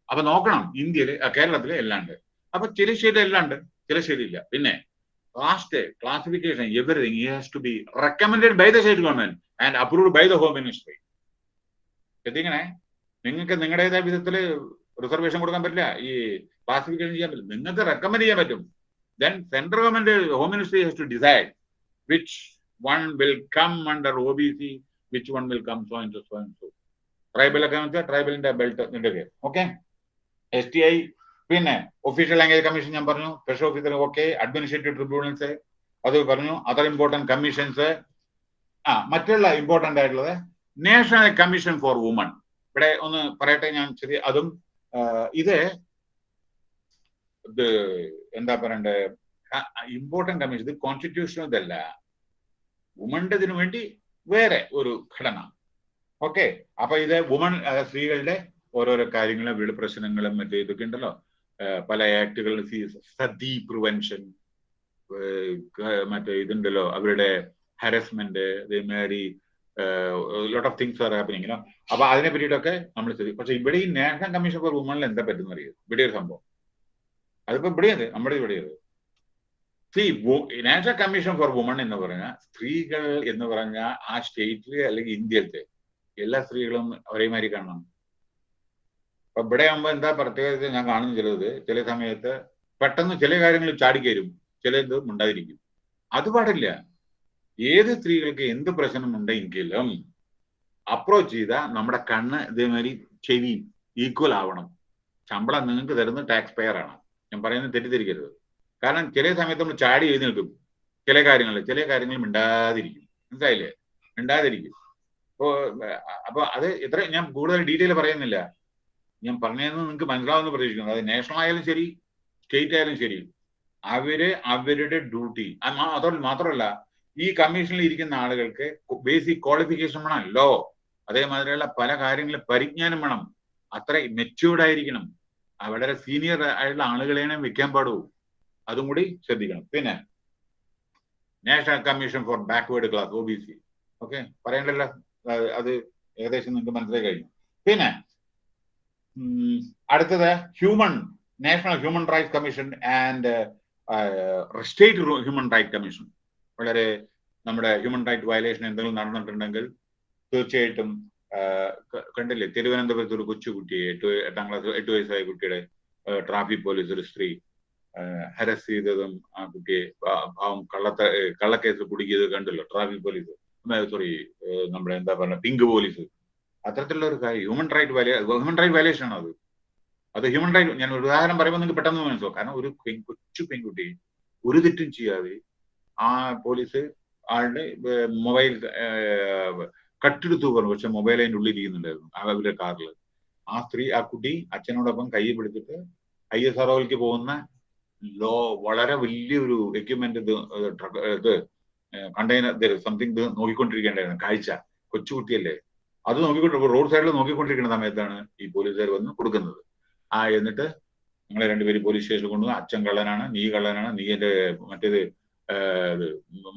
അപ്പൊ നോക്കണം ഇന്ത്യയിൽ കേരളത്തിൽ എല്ലാം ഉണ്ട്. അപ്പൊ ചില സ്റ്റേറ്റ് എല്ലാം ഉണ്ട് ചില സ്റ്റേറ്റ് ഇല്ല. പിന്നെ caste classification everything has to be recommended by the state government and approved by the home ministry ശ്രദ്ധിക്കണേ? നിങ്ങൾക്ക് നിങ്ങളുടേതായ വിധത്തിൽ റിസർവേഷൻ കൊടുക്കാൻ പറ്റില്ല. ഈ ക്ലാസിഫിക്കേഷൻ ചെയ്യാൻ പറ്റില്ല. നിങ്ങൾക്ക് റെക്കമെൻഡ് ചെയ്യാൻ പറ്റും. Then central government home ministry has to decide which one will come under O B C which one will come so and so and so tribal ഒക്കെ വെച്ചാൽ ട്രൈബലിന്റെ ബെൽറ്റ് നിന്റെ ഓക്കെ എസ് ടി ഐ പിന്നെ official language commission ഞാൻ പറഞ്ഞു. Special officer okay administrative tribunals അത് പറഞ്ഞു. Other important commissions ആ മറ്റുള്ള ഇമ്പോർട്ടന്റ് ആയിട്ടുള്ളത് നാഷണൽ കമ്മീഷൻ ഫോർ വുമൺ ഇവിടെ ഒന്ന് പറയട്ടെ ഞാൻ ചെറിയ അതും ഇത് ഇത് എന്താ പറയണ്ടേ? ഇമ്പോർട്ടന്റ് കമ്മീഷൻ ഇത് കോൺസ്റ്റിറ്റ്യൂഷൻ ഇതല്ല. വുമന്റെതിനു വേണ്ടി വേറെ ഒരു ഘടന. ഓക്കെ അപ്പൊ ഇത് വുമൺ സ്ത്രീകളുടെ ഓരോരോ കാര്യങ്ങളും വീട് പ്രശ്നങ്ങളും മറ്റേ ഇതൊക്കെ ഉണ്ടല്ലോ. പല ആക്ടുകളും സതി പ്രിവെൻഷൻ മറ്റേ ഇതുണ്ടല്ലോ. അവരുടെ ഹരസ്മെന്റ് ഇതേമാതിരി lot of things are happening അപ്പൊ അതിനെ പറ്റിയിട്ടൊക്കെ നമ്മൾ ചെയ്തു പക്ഷെ ഇവിടെ ഈ നാഷണൽ കമ്മീഷൻ ഫോർ വുമണിൽ എന്താ പറ്റുന്ന അറിയാം? ഇവിടെ ഒരു സംഭവം. അതിപ്പോ ഇവിടെയത് നമ്മുടെ ഇവിടെയത് C national commission for woman എന്ന് പറഞ്ഞാൽ സ്ത്രീകൾ എന്ന് പറഞ്ഞ ആ സ്റ്റേറ്റിൽ അല്ലെങ്കിൽ ഇന്ത്യയിലത്തെ എല്ലാ സ്ത്രീകളും ഒരേമാതിരി കാണണം. അപ്പൊ ഇവിടെ ആകുമ്പോ എന്താ പ്രത്യേകത ഞാൻ കാണുന്ന ചിലത് ചില സമയത്ത് പെട്ടെന്ന് ചില കാര്യങ്ങൾ ചാടിക്കരും. ചിലത് ഉണ്ടായിരിക്കും അത് പാടില്ല. ഏത് സ്ത്രീകൾക്ക് എന്ത് പ്രശ്നം ഉണ്ടെങ്കിലും അപ്രോച്ച് ചെയ്താൽ നമ്മുടെ കണ്ണ് ഇതേമാതിരി ചെവി ഈക്വൽ ആവണം. ശമ്പളം നിങ്ങൾക്ക് തരുന്ന ടാക്സ് പെയർ ആണ്. ഞാൻ പറയുന്നത് തെറ്റിദ്ധരിക്കരുത്. കാരണം ചില സമയത്ത് നമ്മൾ ചാടി എഴുന്നേൽക്കും. ചില കാര്യങ്ങളിൽ ചില കാര്യങ്ങൾ മിണ്ടാതിരിക്കും. മനസ്സിലായില്ലേ? മിണ്ടാതിരിക്കും. അപ്പോ അപ്പൊ അത് എത്ര ഞാൻ കൂടുതൽ ഡീറ്റെയിൽ പറയുന്നില്ല. ഞാൻ പറഞ്ഞതെന്ന് നിങ്ങൾക്ക് മനസ്സിലാവുമെന്ന് പ്രതീക്ഷിക്കുന്നു. അത് നാഷണൽ ആയാലും ശരി സ്റ്റേറ്റ് ആയാലും ശരി. അവർ അവരുടെ ഡ്യൂട്ടി അതോടെ മാത്രമല്ല ഈ കമ്മീഷനിൽ ഇരിക്കുന്ന ആളുകൾക്ക് ബേസിക് ക്വാളിഫിക്കേഷൻ വേണം ലോ അതേമാതിരിയുള്ള പല കാര്യങ്ങളും പരിജ്ഞാനം വേണം. അത്ര മെച്യൂർഡ് ആയിരിക്കണം. വളരെ സീനിയർ ആയിട്ടുള്ള ആളുകളെയാണ് വെക്കാൻ പാടൂ. അതും കൂടി ശ്രദ്ധിക്കണം. പിന്നെ national commission for backward class O B C okay പറയണ്ടല്ലോ? അത് ഏകദേശം നിങ്ങൾക്ക് മനസ്സിലായി കഴിഞ്ഞു. പിന്നെ അടുത്തത് human national human rights commission and state human right commission വളരെ നമ്മുടെ ഹ്യൂമൻ റൈറ്റ് വയലേഷൻ എന്തെങ്കിലും നടന്നിട്ടുണ്ടെങ്കിൽ തീർച്ചയായിട്ടും കണ്ടില്ലേ? തിരുവനന്തപുരത്ത് ഒരു കൊച്ചുകുട്ടിയെ എട്ട് എട്ടാം ക്ലാസ് എട്ട് വയസ്സായ കുട്ടിയുടെ ട്രാഫിക് പോലീസ് ഒരു സ്ത്രീ ഹരസ് ചെയ്തതും ആ കുട്ടിയെ പാവം കള്ളത്ത കള്ളക്കേസ് കുടുക്കിയത് കണ്ടല്ലോ? ട്രാഫിക് പോലീസ് സോറി നമ്മുടെ എന്താ പറയുക പിങ്ക് പോലീസ് അത്തരത്തിലുള്ള ഒരു കാര്യം ഹ്യൂമൻ റൈറ്റ് വയലേ ഹ്യൂമൻ റൈറ്റ് വയലേഷൻ ആണ് അത് അത് ഹ്യൂമൻ റൈറ്റ് ഞാൻ ഒരു ഉദാഹരണം പറയുമ്പോൾ നിങ്ങൾക്ക് പെട്ടെന്ന് മനസ്സിലാവും. കാരണം ഒരു കൊച്ചു പെൺകുട്ടി ഒരു തെറ്റും ചെയ്യാതെ ആ പോലീസ് ആളുടെ മൊബൈൽ കട്ടെടുത്തു പറഞ്ഞു. പക്ഷെ മൊബൈൽ അതിന്റെ ഉള്ളിൽ ഇരിക്കുന്നുണ്ടായിരുന്നു അവരുടെ കാറിൽ ആ സ്ത്രീ ആ കുട്ടി അച്ഛനോടൊപ്പം കൈ പിടിച്ചിട്ട് ഐ എസ് ആർ പോകുന്ന ലോ വളരെ വലിയൊരു എക്യുപ്മെന്റ് ഇത് ഇത് കണ്ടെയ്നർ സംതിങ് ഇത് നോക്കിക്കൊണ്ടിരിക്കേണ്ടായിരുന്നു കാഴ്ച. കൊച്ചുകുട്ടിയല്ലേ. അത് നോക്കിക്കൊണ്ട് റോഡ് സൈഡിൽ നോക്കിക്കൊണ്ടിരിക്കുന്ന സമയത്താണ് ഈ പോലീസുകാർ വന്ന് കൊടുക്കുന്നത്. ആ എന്നിട്ട് ഞങ്ങളെ രണ്ടുപേരും പോലീസ് സ്റ്റേഷനിൽ കൊണ്ടുവന്ന് അച്ഛൻ കള്ളനാണ് നീ കള്ളനാണ് നീ എന്റെ മറ്റേത്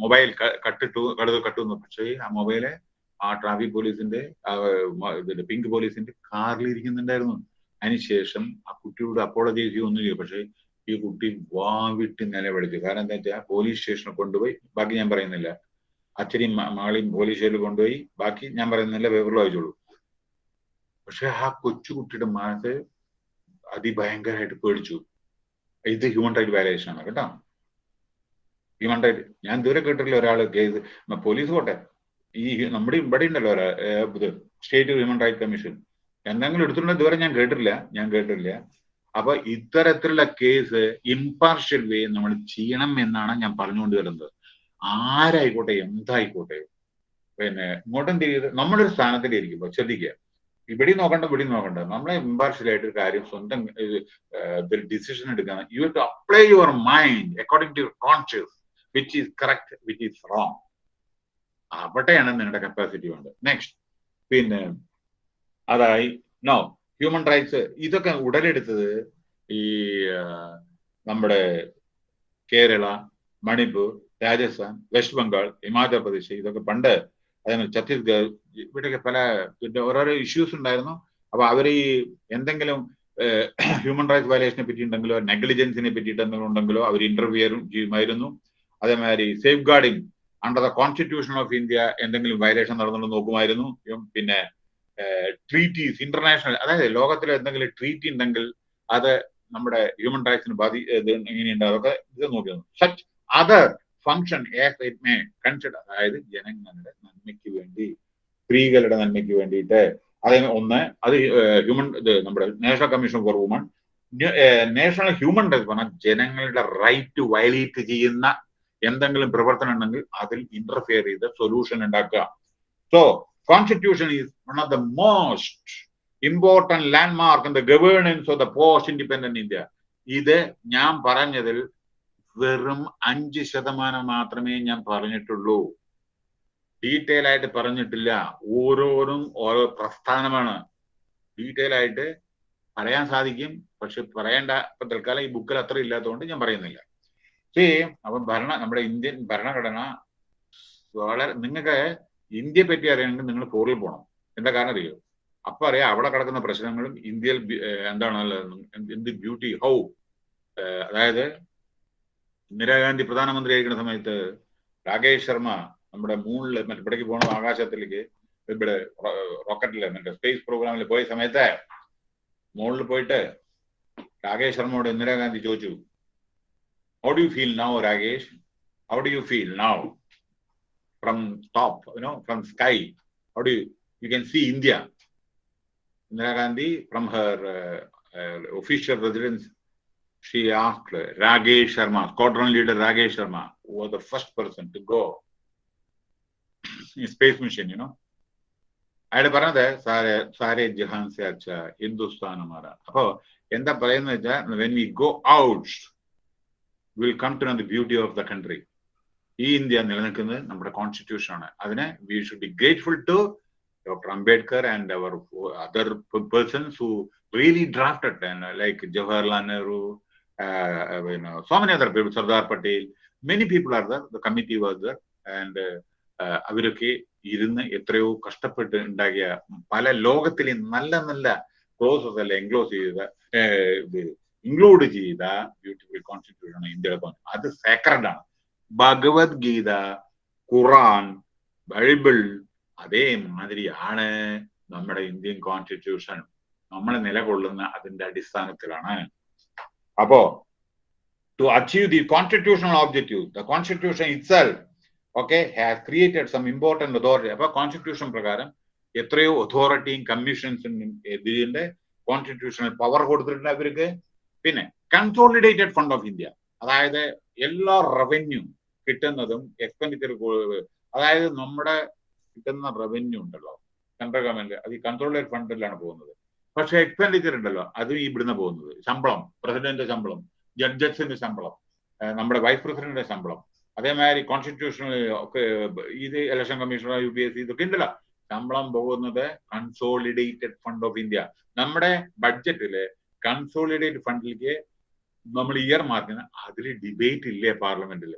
മൊബൈൽ കട്ടിട്ടു കടുത് കട്ടുന്നു. പക്ഷേ ആ മൊബൈൽ ആ ട്രാഫിക് പോലീസിന്റെ ഇതിന്റെ പിങ്ക് പോലീസിന്റെ കാറിൽ ഇരിക്കുന്നുണ്ടായിരുന്നു. അതിനുശേഷം ആ കുട്ടിയോട് അപ്പോളജി ഒന്നും ചെയ്യും. പക്ഷേ ഈ കുട്ടി വാവിട്ട് നിലവിളിച്ചു. കാരണം എന്താ വെച്ചാൽ പോലീസ് സ്റ്റേഷനിൽ കൊണ്ടുപോയി ബാക്കി ഞാൻ പറയുന്നില്ല. അച്ഛനെയും മകളെയും പോലീസ് സ്റ്റേഷനിൽ കൊണ്ടുപോയി ബാക്കി ഞാൻ പറയുന്നില്ല പേപ്പറിൽ വായിച്ചോളൂ. പക്ഷെ ആ കൊച്ചുകുട്ടിയുടെ മനസ്സ് അതിഭയങ്കരമായിട്ട് പേടിച്ചു. ഇത് ഹ്യൂമൻ റൈറ്റ് വയലേഷൻ ആണ് കേട്ടോ. റൈറ്റ് ഞാൻ ദൂരെ കേട്ടിട്ടില്ല ഒരാൾ കേസ് പോലീസ് പോട്ടെ. ഈ നമ്മുടെ ഇവിടെ ഉണ്ടല്ലോ സ്റ്റേറ്റ് ഹ്യൂമൻ റൈറ്റ് കമ്മീഷൻ. എന്തെങ്കിലും എടുത്തിട്ടുണ്ടോ ഇതുവരെ ഞാൻ കേട്ടിട്ടില്ല ഞാൻ കേട്ടിട്ടില്ല. അപ്പൊ ഇത്തരത്തിലുള്ള കേസ് ഇംപാർഷ്യൽ വേ നമ്മൾ ചെയ്യണം എന്നാണ് ഞാൻ പറഞ്ഞുകൊണ്ട് വരുന്നത്. ആരായിക്കോട്ടെ എന്തായിക്കോട്ടെ. പിന്നെ ഇങ്ങോട്ടും തിരിയത് നമ്മളൊരു സ്ഥാനത്തിലിരിക്കുമ്പോൾ ശ്രദ്ധിക്കുക. ഇവിടെ നോക്കണ്ട ഇവിടെ നോക്കണ്ട. നമ്മളെ ഇമ്പാർഷ്യൽ ആയിട്ട് ഒരു കാര്യം സ്വന്തം ഡിസിഷൻ എടുക്കാൻ you to apply your mind according to your conscious which is correct which is wrong അവിടെയാണ് നിങ്ങളുടെ കപ്പാസിറ്റി വേണ്ടത്. നെക്സ്റ്റ് പിന്നെ അതായി നോ ഹ്യൂമൻ റൈറ്റ്സ് ഇതൊക്കെ ഉടലെടുത്തത് ഈ നമ്മുടെ കേരള മണിപ്പൂർ രാജസ്ഥാൻ വെസ്റ്റ് ബംഗാൾ ഹിമാചൽ പ്രദേശ് ഇതൊക്കെ പണ്ട് അതേമാതിരി ഛത്തീസ്ഗഡ് ഇവിടെയൊക്കെ പല പിന്നെ ഓരോരോ ഇഷ്യൂസ് ഉണ്ടായിരുന്നു. അപ്പൊ അവർ ഈ എന്തെങ്കിലും ഹ്യൂമൻ റൈറ്റ്സ് വയലേഷനെ പറ്റി ഉണ്ടെങ്കിലോ നെഗ്ലിജൻസിനെ പറ്റിയിട്ട് എന്തെങ്കിലും ഉണ്ടെങ്കിലോ അവർ ഇന്റർവ്യൂ ചെയ്യുമായിരുന്നു. അതേമാതിരി safe guarding under the constitution of India എന്തെങ്കിലും വയലേഷൻ നടന്നുണ്ടെന്ന് നോക്കുമായിരുന്നു. പിന്നെ ട്രീറ്റീസ് ഇന്റർനാഷണൽ അതായത് ലോകത്തിലെ എന്തെങ്കിലും ട്രീറ്റി ഉണ്ടെങ്കിൽ അത് നമ്മുടെ ഹ്യൂമൻ റൈറ്റ്സിന് ബാധി എങ്ങനെയുണ്ട്? അതൊക്കെ ഇത് നോക്കിയിരുന്നു such other function as it may consider അതായത് ജനങ്ങളുടെ നന്മയ്ക്ക് വേണ്ടി സ്ത്രീകളുടെ നന്മയ്ക്ക് വേണ്ടിയിട്ട്. അതേ ഒന്ന് അത് ഹ്യൂമൻ ഇത് നമ്മുടെ national commission for woman national human rights പറഞ്ഞാൽ ജനങ്ങളുടെ റൈറ്റ് വയലേറ്റ് ചെയ്യുന്ന എന്തെങ്കിലും പ്രവർത്തനം ഉണ്ടെങ്കിൽ അതിൽ ഇന്റർഫിയർ ചെയ്ത് സൊല്യൂഷൻ ഉണ്ടാക്കുക. So constitution is one of the most important landmark in the governance of the post independent India ഇത് ഞാൻ പറഞ്ഞതിൽ വെറും അഞ്ച് ശതമാനം മാത്രമേ ഞാൻ പറഞ്ഞിട്ടുള്ളൂ. ഡീറ്റെയിൽ ആയിട്ട് പറഞ്ഞിട്ടില്ല. ഓരോരും ഓരോ പ്രസ്ഥാനമാണ്. ഡീറ്റെയിൽ ആയിട്ട് പറയാൻ സാധിക്കും. പക്ഷെ പറയേണ്ട ഇപ്പൊ തൽക്കാലം ഈ ബുക്കിൽ അത്ര ഇല്ലാത്തതുകൊണ്ട് ഞാൻ പറയുന്നില്ല. സേ അപ്പൊ ഭരണ നമ്മുടെ ഇന്ത്യൻ ഭരണഘടന വളരെ നിങ്ങൾക്ക് ഇന്ത്യയെ പറ്റി അറിയണമെങ്കിൽ നിങ്ങൾ ഫോറിൽ പോകണം എന്താ കാരണം അറിയോ? അപ്പൊ അറിയാം അവിടെ കിടക്കുന്ന പ്രശ്നങ്ങളും ഇന്ത്യയിൽ എന്താണ് എന്ത് ബ്യൂട്ടി ഹൗ അതായത് ഇന്ദിരാഗാന്ധി പ്രധാനമന്ത്രി ആയിരിക്കുന്ന സമയത്ത് രാകേഷ് ശർമ്മ നമ്മുടെ മൂണിൽ മറ്റേ പോകണം ആകാശത്തിലേക്ക് ഇവിടെ റോക്കറ്റിൽ മറ്റേ സ്പേസ് പ്രോഗ്രാമിൽ പോയ സമയത്ത് മുകളിൽ പോയിട്ട് രാകേഷ് ശർമ്മയോട് ഇന്ദിരാഗാന്ധി ചോദിച്ചു How do you feel now, Ragesh? How do you feel now? From top, you know, from sky. How do you, you can see India. Indira Gandhi, from her uh, uh, official residence, she asked Ragesh Sharma, squadron leader Ragesh Sharma, who was the first person to go in space mission, you know. അയാൾ പറഞ്ഞത് സാറേ Saare Jahan say അച്ഛ ഹിന്ദുസ്ഥാൻ മാറ അപ്പോ എന്താ പറയുന്നത് when we go out will come to the beauty of the country ഈ India നിലനിൽക്കുന്നത് നമ്മുടെ കോൺസ്റ്റിറ്റ്യൂഷൻ ആണ്. അതിന് we should be grateful to doctor Ambedkar and our other persons who really drafted and uh, like Jawaharlal Nehru, uh, you know, so many other people, Sardar Patel, many people are there. The committee was there, and അവരൊക്കെ ഇരുന്ന് എത്രയോ കഷ്ടപ്പെട്ട് ഉണ്ടാക്കിയ പല ലോകത്തിലെ നല്ല നല്ല process അല്ല എൻക്ലോസ് ചെയ്ത ഇൻക്ലൂഡ് ചെയ്ത ബ്യൂട്ടിഫുൾ കോൺസ്റ്റിറ്റ്യൂഷൻ ആണ് ഇന്ത്യയുടെ അത് സേക്രഡ് ആണ്. ഭഗവത്ഗീത ഖുറാൻ ബൈബിൾ അതേമാതിരിയാണ് നമ്മുടെ ഇന്ത്യൻ കോൺസ്റ്റിറ്റ്യൂഷൻ നമ്മൾ നിലകൊള്ളുന്ന അതിന്റെ അടിസ്ഥാനത്തിലാണ്. അപ്പോ to achieve the constitutional objective the constitution itself okay has created some important authority അപ്പൊ കോൺസ്റ്റിറ്റ്യൂഷൻ പ്രകാരം എത്രയോ അതോറിറ്റിയും കമ്മീഷൻസും ഇതിന്റെ കോൺസ്റ്റിറ്റ്യൂഷണൽ പവർ കൊടുത്തിട്ടുണ്ട് അവർക്ക്. പിന്നെ കൺസോളിഡേറ്റഡ് ഫണ്ട് ഓഫ് ഇന്ത്യ അതായത് എല്ലാ റവന്യൂ കിട്ടുന്നതും എക്സ്പെൻഡിച്ചർ അതായത് നമ്മുടെ കിട്ടുന്ന റവന്യൂ ഉണ്ടല്ലോ. സെൻട്രൽ ഗവൺമെന്റ് അത് ഈ കൺസോളിഡേറ്റ് ഫണ്ടിലാണ് പോകുന്നത്. പക്ഷെ എക്സ്പെൻഡിച്ചർ ഉണ്ടല്ലോ അതും ഇവിടുന്ന് പോകുന്നത്. ശമ്പളം പ്രസിഡന്റിന്റെ ശമ്പളം ജഡ്ജസിന്റെ ശമ്പളം നമ്മുടെ വൈസ് പ്രസിഡന്റിന്റെ ശമ്പളം അതേമാതിരി കോൺസ്റ്റിറ്റ്യൂഷണൽ ഒക്കെ ഇത് election commissioner U P S C ഇതൊക്കെ ഉണ്ടല്ലോ. ശമ്പളം പോകുന്നത് കൺസോളിഡേറ്റഡ് ഫണ്ട് ഓഫ് ഇന്ത്യ നമ്മുടെ ബഡ്ജറ്റിൽ കൺസോളിഡേറ്റഡ് ഫണ്ടിലേക്ക് നമ്മൾ ഇയർ മാർക്കിന് അതിൽ ഡിബേറ്റ് ഇല്ലേ പാർലമെന്റിൽ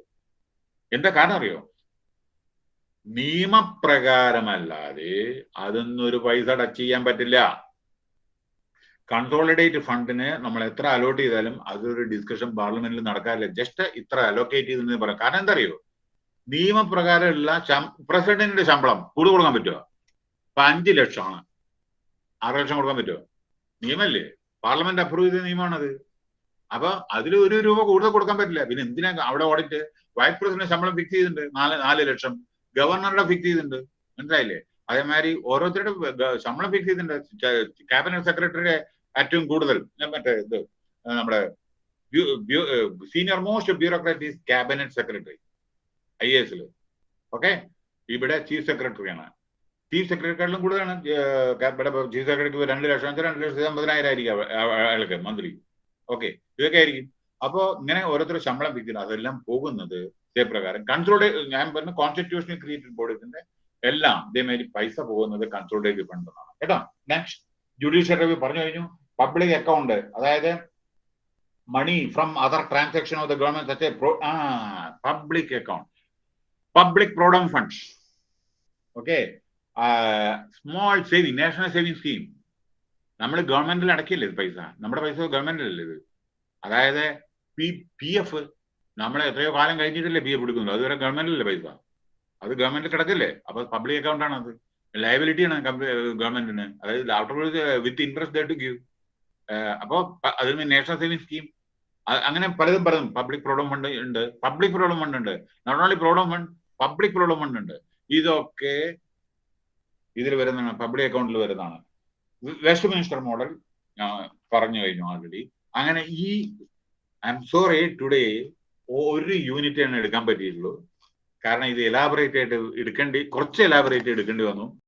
എന്താ കാരണം അറിയോ? നിയമപ്രകാരമല്ലാതെ അതൊന്നും ഒരു പൈസ ടച്ച് ചെയ്യാൻ പറ്റില്ല. കൺസോളിഡേറ്റ് ഫണ്ടിന് നമ്മൾ എത്ര അലോട്ട് ചെയ്താലും അതൊരു ഡിസ്കഷൻ പാർലമെന്റിൽ നടക്കാറില്ല. ജസ്റ്റ് ഇത്ര അലോക്കേറ്റ് ചെയ്തെന്ന് പറയാം. കാരണം എന്താ അറിയോ നിയമപ്രകാരമുള്ള പ്രസിഡന്റിന്റെ ശമ്പളം കൂടുതൽ കൊടുക്കാൻ പറ്റുമോ ഇപ്പൊ അഞ്ച് ലക്ഷമാണ്. ആറ് ലക്ഷം കൊടുക്കാൻ പറ്റുമോ നിയമല്ലേ? പാർലമെന്റ് അപ്രൂവ് ചെയ്ത നിയമമാണത്. അപ്പൊ അതിൽ ഒരു രൂപ കൂടുതൽ കൊടുക്കാൻ പറ്റില്ല. പിന്നെ എന്തിനാ അവിടെ ഓഡിറ്റ്? വൈസ് പ്രസിഡന്റ് ശമ്പളം ഫിക്സ് ചെയ്തിട്ടുണ്ട്. നാല് നാല് ലക്ഷം. ഗവർണറുടെ ഫിക്സ് ചെയ്തിട്ടുണ്ട്. മനസ്സിലായില്ലേ? അതേമാതിരി ഓരോരുത്തരുടെ ശമ്പളം ഫിക്സ് ചെയ്തിട്ടുണ്ട്. ക്യാബിനറ്റ് സെക്രട്ടറിയുടെ ഏറ്റവും കൂടുതൽ. മറ്റേ ഇത് നമ്മുടെ senior most bureaucrat is cabinet secretary I എസിൽ ഓക്കെ? ഇവിടെ ചീഫ് സെക്രട്ടറിയാണ് ചീഫ് സെക്രട്ടറിക്കാട്ടിലും കൂടുതലാണ്. ചീഫ് സെക്രട്ടറിക്ക് രണ്ട് ലക്ഷം രണ്ട് ലക്ഷത്തി അമ്പതിനായിരം ആയിരിക്കും അയാൾക്ക് മന്ത്രി ഓക്കെ ഇതൊക്കെ ആയിരിക്കും. അപ്പോ ഇങ്ങനെ ഓരോരുത്തർ ശമ്പളം വിൽക്കുന്നത് അതെല്ലാം പോകുന്നത് ഇതേപ്രകാരം കൺസോൾട്ടേ ഞാൻ പറഞ്ഞ കോൺസ്റ്റിറ്റ്യൂഷണൽ ക്രിയേറ്റഡ് ബോഡീസിന്റെ എല്ലാം ഇതേമാതിരി പൈസ പോകുന്നത് കൺസോൾഡേറ്റ് ഫണ്ട് കേട്ടോ? നെക്സ്റ്റ് ജുഡീഷ്യൽ റിവ്യൂ പറഞ്ഞു കഴിഞ്ഞു. പബ്ലിക് അക്കൗണ്ട് അതായത് money from other transaction of the government such public account public provident funds okay small saving national saving scheme നമ്മൾ ഗവൺമെന്റിൽ അടക്കില്ലേ ഇത് പൈസ? നമ്മുടെ പൈസ ഗവൺമെന്റിലല്ലേ ഇത്? അതായത് പി പി എഫ് നമ്മൾ എത്രയോ കാലം കഴിഞ്ഞിട്ടല്ലേ പി എഫ് എടുക്കുന്നത്. അതുവരെ ഗവൺമെന്റിലല്ലേ പൈസ? അത് ഗവൺമെന്റിൽ കിടക്കില്ലേ? അപ്പൊ പബ്ലിക് അക്കൗണ്ട് ആണ് അത് ലയബിലിറ്റി ആണ് ഗവൺമെന്റിന് അതായത് after with interest to give അപ്പോ അതിൽ നാഷണൽ സേവിങ് സ്കീം അങ്ങനെ പലതും പലതും. പബ്ലിക് പ്രോബ്ലം ഫണ്ട് ഉണ്ട്. പബ്ലിക് പ്രോബ്ലം ഫണ്ട് ഉണ്ട്. Not only provident fund public problem fund ഉണ്ട്. ഇതൊക്കെ ഇതിൽ വരുന്ന പബ്ലിക് അക്കൗണ്ടിൽ വരുന്നതാണ്. വെസ്റ്റ് മിനിസ്റ്റർ മോഡൽ പറഞ്ഞു കഴിഞ്ഞു ആൾറെഡി അങ്ങനെ ഈ ഐ എം സോറി ടുഡേ ഒരു യൂണിറ്റ് തന്നെ എടുക്കാൻ പറ്റിയിട്ടുള്ളൂ. കാരണം ഇത് എലാബറേറ്റ് ആയിട്ട് എടുക്കേണ്ടി കുറച്ച് എലാബറേറ്റ് എടുക്കേണ്ടി വന്നു.